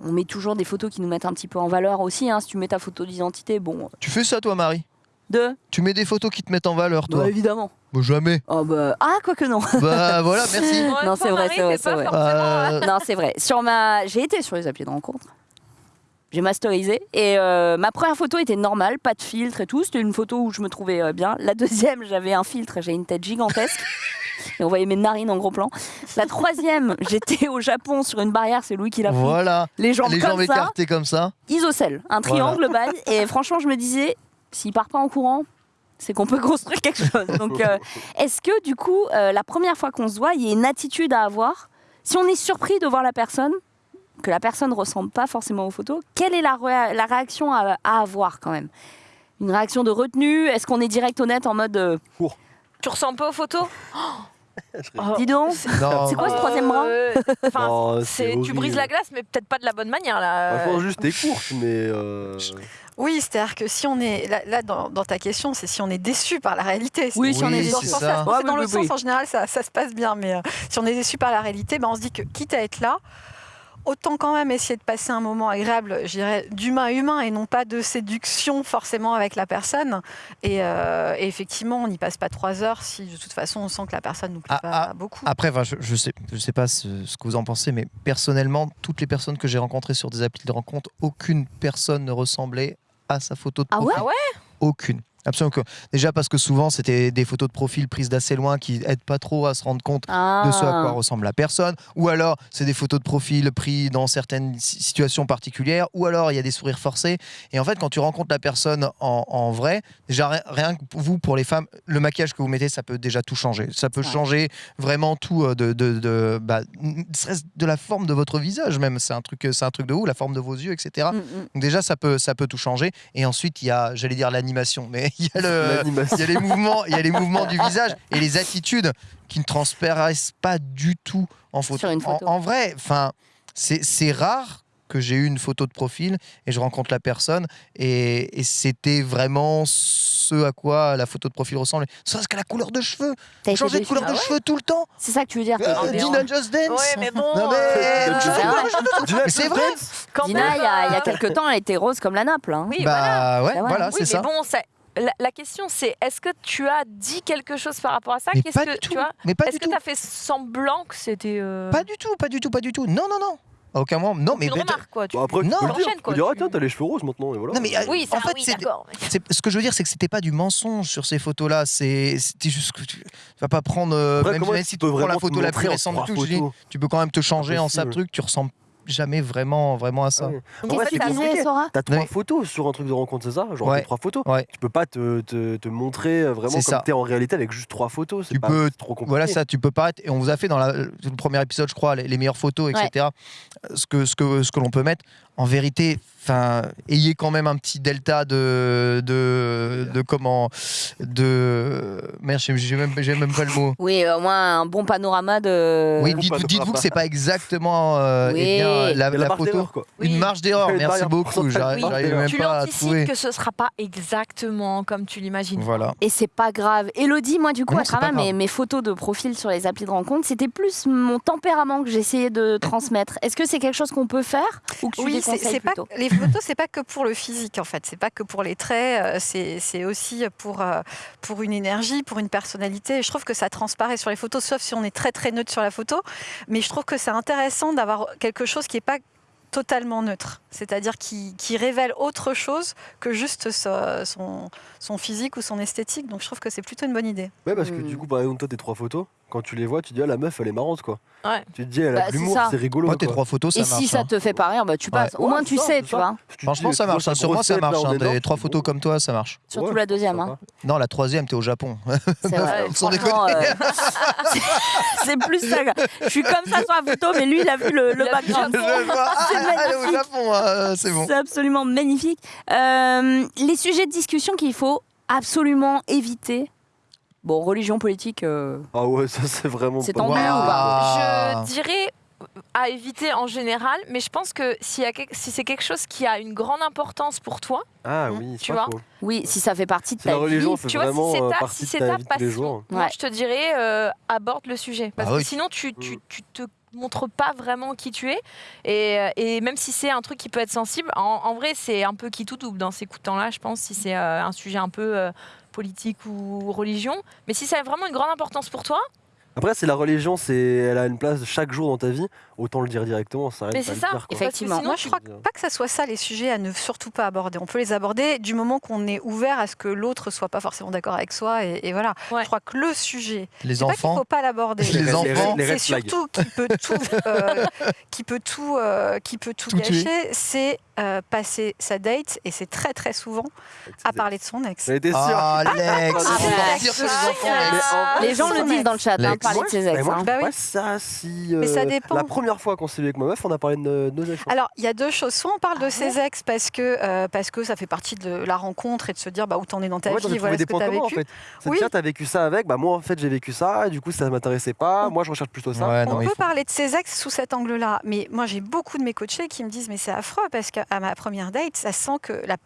Speaker 1: On met toujours des photos qui nous mettent un petit peu en valeur aussi. hein. Si tu mets ta photo d'identité, bon,
Speaker 3: Tu fais ça toi Marie?
Speaker 1: De.
Speaker 3: Tu mets des photos qui te mettent en valeur toi?
Speaker 1: Bah, évidemment.
Speaker 3: Bah, Jamais.
Speaker 1: Oh, bah, ah, quoi que non.
Speaker 3: bah voilà, merci.
Speaker 1: Non, c'est vrai, c'est vrai,
Speaker 4: pas
Speaker 1: vrai.
Speaker 4: euh,
Speaker 3: Euh,
Speaker 1: non, c'est vrai. Sur ma, j'ai été sur les applis de rencontre. J'ai masterisé et euh, ma première photo était normale, pas de filtre et tout. C'était une photo où je me trouvais euh, bien. La deuxième, j'avais un filtre, j'ai une tête gigantesque. Et on voyait mes narines en gros plan. La troisième, j'étais au Japon sur une barrière, c'est Louis qui l'a pris.
Speaker 3: Voilà.
Speaker 1: Les jambes
Speaker 3: Les
Speaker 1: comme
Speaker 3: jambes
Speaker 1: ça,
Speaker 3: écartées comme ça.
Speaker 1: isocèle, un triangle bail. Et franchement, je me disais, s'il part pas en courant, c'est qu'on peut construire quelque chose. Donc, euh, est-ce que du coup, la première fois qu'on se voit, il y a une attitude à avoir? Si on est surpris de voir la personne, que la personne ne ressemble pas forcément aux photos, quelle est la, ré- la réaction à, à avoir quand même? Une réaction de retenue? Est-ce qu'on est direct honnête en mode euh,
Speaker 4: Tu ressembles pas aux photos? Oh,
Speaker 1: dis donc. C'est quoi ce troisième bras?
Speaker 4: Euh, enfin,
Speaker 2: Oh,
Speaker 4: Tu brises la glace, mais peut-être pas de la bonne manière là.
Speaker 2: Franchement, juste t'es courte, mais. euh,
Speaker 5: Oui, c'est-à-dire que si on est là, là, dans, dans ta question, c'est si on est déçu par la réalité.
Speaker 1: Oui, si on est déçu.
Speaker 3: ça.
Speaker 1: Ouais,
Speaker 5: dans
Speaker 1: oui,
Speaker 5: le
Speaker 1: oui,
Speaker 5: sens
Speaker 1: oui.
Speaker 5: en général, ça, ça se passe bien. Mais euh, si on est déçu par la réalité, ben, on se dit que quitte à être là, autant quand même essayer de passer un moment agréable, je dirais, d'humain à humain et non pas de séduction forcément avec la personne. Et, euh, et effectivement, on n'y passe pas trois heures si de toute façon on sent que la personne nous plaît
Speaker 3: Ah,
Speaker 5: pas
Speaker 3: ah,
Speaker 5: beaucoup.
Speaker 3: Après, enfin, je, je sais, je sais pas ce, ce que vous en pensez, mais personnellement, toutes les personnes que j'ai rencontrées sur des applis de rencontre, aucune personne ne ressemblait à sa photo de
Speaker 1: Ah
Speaker 3: profil.
Speaker 1: ouais
Speaker 4: Ah ouais?
Speaker 3: Aucune. Absolument. que- Déjà parce que souvent, c'était des photos de profil prises d'assez loin qui aident pas trop à se rendre compte de ce à quoi
Speaker 1: Ah.
Speaker 3: ressemble la personne, ou alors c'est des photos de profil pris dans certaines si- situations particulières, ou alors il y a des sourires forcés. Et en fait, quand tu rencontres la personne en, en vrai, déjà ri- rien que vous, pour les femmes, le maquillage que vous mettez, ça peut déjà tout changer. Ça peut
Speaker 1: Ouais.
Speaker 3: changer vraiment tout euh, de, de, de, bah, de la forme de votre visage même. C'est un truc, c'est un truc de ouf, la forme de vos yeux, etc.
Speaker 1: Mm, mm.
Speaker 3: Donc déjà, ça peut, ça peut tout changer. Et ensuite, il y a, j'allais dire l'animation, mais il y a le,
Speaker 2: L'animation.
Speaker 3: il y a les mouvements, il y a les mouvements du visage et les attitudes qui ne transparaissent pas du tout en photo.
Speaker 1: Sur une
Speaker 3: En-
Speaker 1: photo.
Speaker 3: En, vrai, enfin, c'est rare que j'ai eu une photo de profil et je rencontre la personne et, et c'était vraiment ce à quoi la photo de profil ressemblait. Serait-ce qu'à la couleur de cheveux Changer de couleur
Speaker 4: Ah
Speaker 3: de
Speaker 4: ouais
Speaker 3: cheveux tout le temps
Speaker 1: C'est ça que tu veux dire.
Speaker 3: Euh,
Speaker 4: mais
Speaker 3: Dina Just Dance
Speaker 4: Ouais, mais bon.
Speaker 3: Mais-
Speaker 4: euh,
Speaker 1: C'est vrai.
Speaker 3: Mais c'est vrai
Speaker 4: quand
Speaker 1: Dina, il y a, il y a quelques temps, elle était rose comme la nappe. Hein.
Speaker 4: Oui, voilà.
Speaker 3: Bah ouais,
Speaker 1: C'est vrai.
Speaker 3: voilà,
Speaker 4: Oui,
Speaker 3: c'est
Speaker 4: mais
Speaker 3: ça.
Speaker 4: bon, ça- la, la question c'est est-ce que tu as dit quelque chose par rapport à ça?
Speaker 3: Mais
Speaker 4: Qu'est-ce
Speaker 3: pas
Speaker 4: que
Speaker 3: du tout.
Speaker 4: tu vois?
Speaker 3: Mais pas
Speaker 4: Est-ce
Speaker 3: du
Speaker 4: que tu as fait semblant que c'était euh,
Speaker 3: Pas du tout, pas du tout, pas du tout. Non, non, non. À aucun moment. Non, mais
Speaker 4: une
Speaker 3: mais-
Speaker 4: remarque quoi tu-
Speaker 2: Bon, après, tu
Speaker 3: Non.
Speaker 2: peux le dire. Tu peux
Speaker 4: quoi,
Speaker 2: dire, ah,
Speaker 4: tu-
Speaker 2: tiens, t'as les cheveux roses maintenant, et voilà.
Speaker 3: Non, mais, euh,
Speaker 4: Oui, ça,
Speaker 3: en fait,
Speaker 4: oui,
Speaker 3: c'est-
Speaker 4: d'accord.
Speaker 3: C'est- ce que je veux dire, c'est que c'était pas du mensonge sur ces photos-là. C'est c'était juste que tu, tu vas pas prendre. euh,
Speaker 2: Après,
Speaker 3: même,
Speaker 2: comment
Speaker 3: même
Speaker 2: tu
Speaker 3: si tu
Speaker 2: peux
Speaker 3: prends la
Speaker 2: vraiment te
Speaker 3: photo la plus
Speaker 2: montrer en
Speaker 3: récente de
Speaker 2: trois
Speaker 3: tout, je dis,
Speaker 2: photos?
Speaker 3: tu peux quand même te changer en ça
Speaker 2: Impossible.
Speaker 3: truc. Tu ressembles jamais vraiment, vraiment à ça.
Speaker 2: Ah ouais.
Speaker 4: Qu'est-ce que t'as
Speaker 2: compliqué.
Speaker 1: disais, Sora
Speaker 2: T'as trois
Speaker 3: Oui.
Speaker 2: photos sur un truc de rencontre, c'est ça Genre
Speaker 3: Ouais.
Speaker 2: trois photos.
Speaker 3: Ouais.
Speaker 2: Tu peux pas te, te, te montrer vraiment
Speaker 3: C'est
Speaker 2: comme
Speaker 3: ça.
Speaker 2: t'es en réalité avec juste trois photos. C'est
Speaker 3: Tu
Speaker 2: pas
Speaker 3: peux-
Speaker 2: trop compliqué.
Speaker 3: Voilà, ça, tu peux paraître. Et on vous a fait dans la- le premier épisode, je crois, les, les meilleures photos, etc. Ce que, ce que, ce que l'on peut mettre. En vérité, enfin, ayez quand même un petit delta de, de, de comment, de merde, j'ai même, j'ai même pas le mot.
Speaker 1: Oui, au moins un bon panorama de.
Speaker 3: Oui,
Speaker 2: Ou
Speaker 3: dites- dites-vous que c'est pas exactement euh,
Speaker 1: Oui.
Speaker 3: eh bien, la, photo.
Speaker 2: d'erreur, quoi.
Speaker 4: Oui.
Speaker 3: Une marge d'erreur, merci beaucoup. J'arrive
Speaker 4: Oui.
Speaker 3: même
Speaker 4: Tu
Speaker 3: pas à
Speaker 4: l'anticipes
Speaker 3: trouver.
Speaker 4: que ce sera pas exactement comme tu l'imagines.
Speaker 3: Voilà.
Speaker 1: Et c'est pas grave. Elodie, moi, du coup,
Speaker 3: Non,
Speaker 1: à travers mes, photos de profil sur les applis de rencontre, c'était plus mon tempérament que j'essayais de transmettre. Est-ce que c'est quelque chose qu'on peut faire ou que tu
Speaker 5: Oui, c'est pas les photos, c'est pas que pour le physique en fait, c'est pas que pour les traits, euh, c'est aussi pour euh, pour une énergie, pour une personnalité. Et je trouve que ça transparaît sur les photos, sauf si on est très très neutre sur la photo. Mais je trouve que c'est intéressant d'avoir quelque chose qui est pas totalement neutre, c'est-à-dire qui, qui révèle autre chose que juste so- son, son physique ou son esthétique. Donc je trouve que c'est plutôt une bonne idée.
Speaker 2: Ouais, parce que
Speaker 1: Hmm.
Speaker 2: du coup, par exemple, toi, tes trois photos, quand tu les vois, tu te dis, ah, la meuf, elle est marrante, quoi.
Speaker 4: Ouais.
Speaker 2: Tu te dis, elle
Speaker 1: Bah,
Speaker 2: a
Speaker 1: c'est
Speaker 2: de l'humour, c'est rigolo.
Speaker 3: Moi, tes
Speaker 2: quoi.
Speaker 3: trois photos, ça
Speaker 1: Et
Speaker 3: marche.
Speaker 1: si ça
Speaker 3: hein.
Speaker 1: te fait pas rire, bah, tu passes. Au moins, tu
Speaker 2: ça,
Speaker 1: sais, tu
Speaker 2: ça.
Speaker 1: vois.
Speaker 3: Franchement, ça marche. hein. Sur moi, ça marche. hein. Des trois photos comme toi, ça marche.
Speaker 1: Surtout
Speaker 2: Ouais,
Speaker 1: la deuxième. hein.
Speaker 3: Non, la troisième, t'es au Japon.
Speaker 1: C'est vrai.
Speaker 4: Ouais,
Speaker 3: Sans
Speaker 1: Franchement, euh, c'est- plus ça. quoi. Je suis comme ça sur la photo, mais lui, il a vu le, background. C'est
Speaker 3: au. Japon, hein, c'est bon.
Speaker 1: C'est absolument magnifique. Euh, les sujets de discussion qu'il faut absolument éviter. Bon, religion politique. euh,
Speaker 2: Ah ouais, ça, c'est vraiment
Speaker 1: C'est tendu ou pas?
Speaker 4: Je dirais à éviter en général, mais je pense que y a si c'est quelque chose qui a une grande importance pour toi,
Speaker 2: Ah oui, c'est
Speaker 4: Tu vois
Speaker 2: faux.
Speaker 1: Oui, si ça fait partie de ta
Speaker 2: la religion,
Speaker 1: vie.
Speaker 4: tu vois, si c'est
Speaker 2: euh,
Speaker 4: ta, si
Speaker 2: ta
Speaker 4: ta passion,
Speaker 2: jours.
Speaker 4: moi
Speaker 1: Ouais.
Speaker 4: je te dirais euh, aborde le sujet. Parce
Speaker 3: Ah
Speaker 4: que
Speaker 3: oui.
Speaker 4: sinon tu, tu,
Speaker 2: Mm.
Speaker 4: tu te montres pas vraiment qui tu es. Et, euh, et même si c'est un truc qui peut être sensible, en, en vrai c'est un peu qui tout double dans ces coups de temps-là, je pense, si c'est euh, un sujet un peu euh, politique ou religion. Mais si ça a vraiment une grande importance pour toi,
Speaker 2: Après, c'est la religion, c'est elle a une place chaque jour dans ta vie, autant le dire directement, ça
Speaker 4: mais c'est ça.
Speaker 2: dire,
Speaker 1: Effectivement.
Speaker 4: sinon,
Speaker 5: Moi, je crois pas que ça soit ça les sujets à ne surtout pas aborder. On peut les aborder du moment qu'on est ouvert à ce que l'autre soit pas forcément d'accord avec soi. Et, et voilà.
Speaker 4: Ouais.
Speaker 5: Je crois que le sujet,
Speaker 3: Les
Speaker 5: pas
Speaker 3: enfants.
Speaker 5: faut pas l'aborder.
Speaker 3: Les
Speaker 2: Les-
Speaker 3: enfants.
Speaker 2: les
Speaker 5: C'est surtout qui peut tout, euh, qui peut tout, euh, qui peut tout,
Speaker 3: Tout
Speaker 5: gâcher. C'est euh, passer sa date et c'est très très souvent à parler de son ex.
Speaker 2: J'en étais sûr.
Speaker 3: Ah, Alex,
Speaker 2: Ah,
Speaker 1: ouais.
Speaker 3: les enfants,
Speaker 4: Ah,
Speaker 1: Les gens le disent dans le chat, hein,
Speaker 3: Lex.
Speaker 1: parler de ses ex.
Speaker 2: Mais moi,
Speaker 1: hein.
Speaker 5: Bah oui.
Speaker 2: ça si.
Speaker 5: Mais ça
Speaker 2: euh,
Speaker 5: dépend.
Speaker 2: La première fois qu'on s'est vu avec ma meuf, on a parlé de nos, de nos ex.
Speaker 5: Alors, il y a deux choses. Soit on parle de
Speaker 4: Ah
Speaker 5: ses ex parce que, euh, parce que ça fait partie de la rencontre et de se dire bah, où t'en es dans ta
Speaker 2: a
Speaker 5: vie,
Speaker 2: trouvé
Speaker 5: voilà
Speaker 2: des
Speaker 5: ce que
Speaker 2: points
Speaker 5: tu as
Speaker 2: communs en
Speaker 5: vécu.
Speaker 2: fait. C'est
Speaker 5: Oui.
Speaker 2: tiens, t'as vécu ça avec, bah moi en fait j'ai vécu ça, et du coup ça m'intéressait pas, moi je recherche plutôt ça.
Speaker 3: Ouais,
Speaker 5: On
Speaker 3: il
Speaker 5: peut
Speaker 3: faut-
Speaker 5: parler de ses ex sous cet angle-là, mais moi j'ai beaucoup de mes coachés qui me disent mais c'est affreux parce que à ma première date, ça sent que la-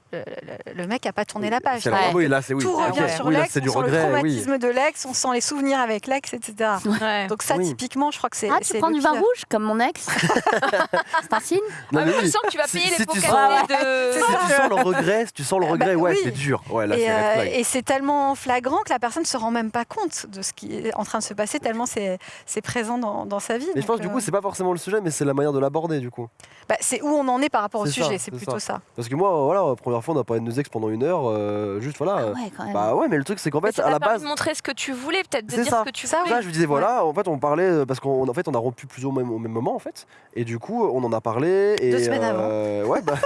Speaker 5: le, mec a pas tourné la page.
Speaker 2: La- Oui, là, c'est oui.
Speaker 5: Tout
Speaker 2: Ok.
Speaker 5: revient sur
Speaker 2: Oui, là,
Speaker 5: l'ex,
Speaker 2: c'est du
Speaker 5: on sent le
Speaker 2: regret, oui.
Speaker 5: traumatisme de l'ex, on sent les souvenirs avec l'ex, etc.
Speaker 4: Ouais.
Speaker 5: Donc ça,
Speaker 2: Oui.
Speaker 5: typiquement, je crois que c'est.
Speaker 1: Ah, tu prends du vin rouge comme mon ex C'est un signe
Speaker 2: Non,
Speaker 4: Ah,
Speaker 2: mais
Speaker 4: je sens que tu vas
Speaker 2: Si-
Speaker 4: payer
Speaker 2: si
Speaker 4: les pots
Speaker 2: tu
Speaker 4: cassés
Speaker 2: sens-
Speaker 4: de.
Speaker 2: Si tu sens le regret, si tu sens le
Speaker 5: Ah,
Speaker 2: regret,
Speaker 5: bah
Speaker 2: ouais,
Speaker 5: oui.
Speaker 2: c'est dur. Ouais, là,
Speaker 5: Et,
Speaker 2: c'est red
Speaker 5: euh, et c'est tellement flagrant que la personne ne se rend même pas compte de ce qui est en train de se passer, tellement c'est présent dans, dans sa vie.
Speaker 2: Mais je pense du
Speaker 5: euh,
Speaker 2: coup, c'est pas forcément le sujet, mais c'est la manière de l'aborder du coup.
Speaker 5: bah, c'est où on en est par rapport au
Speaker 2: ça,
Speaker 5: sujet, c'est
Speaker 2: c'est
Speaker 5: plutôt ça.
Speaker 2: Parce que moi, voilà, la première fois, on a parlé de nos ex pendant une heure, euh, juste voilà.
Speaker 1: Ah ouais, quand même.
Speaker 2: Bah ouais, mais le truc, c'est qu'en fait, à la base.
Speaker 4: de montrer ce que tu voulais, peut-être de
Speaker 2: C'est
Speaker 4: dire
Speaker 2: ça.
Speaker 4: ce que tu
Speaker 5: Ça,
Speaker 4: voulais.
Speaker 2: Ça, je lui disais voilà, en fait, on parlait parce qu'en en fait, on a rompu plus au même, au même moment en fait, et du coup, on en a parlé. Et,
Speaker 5: Deux semaines
Speaker 2: euh, Ouais, bah.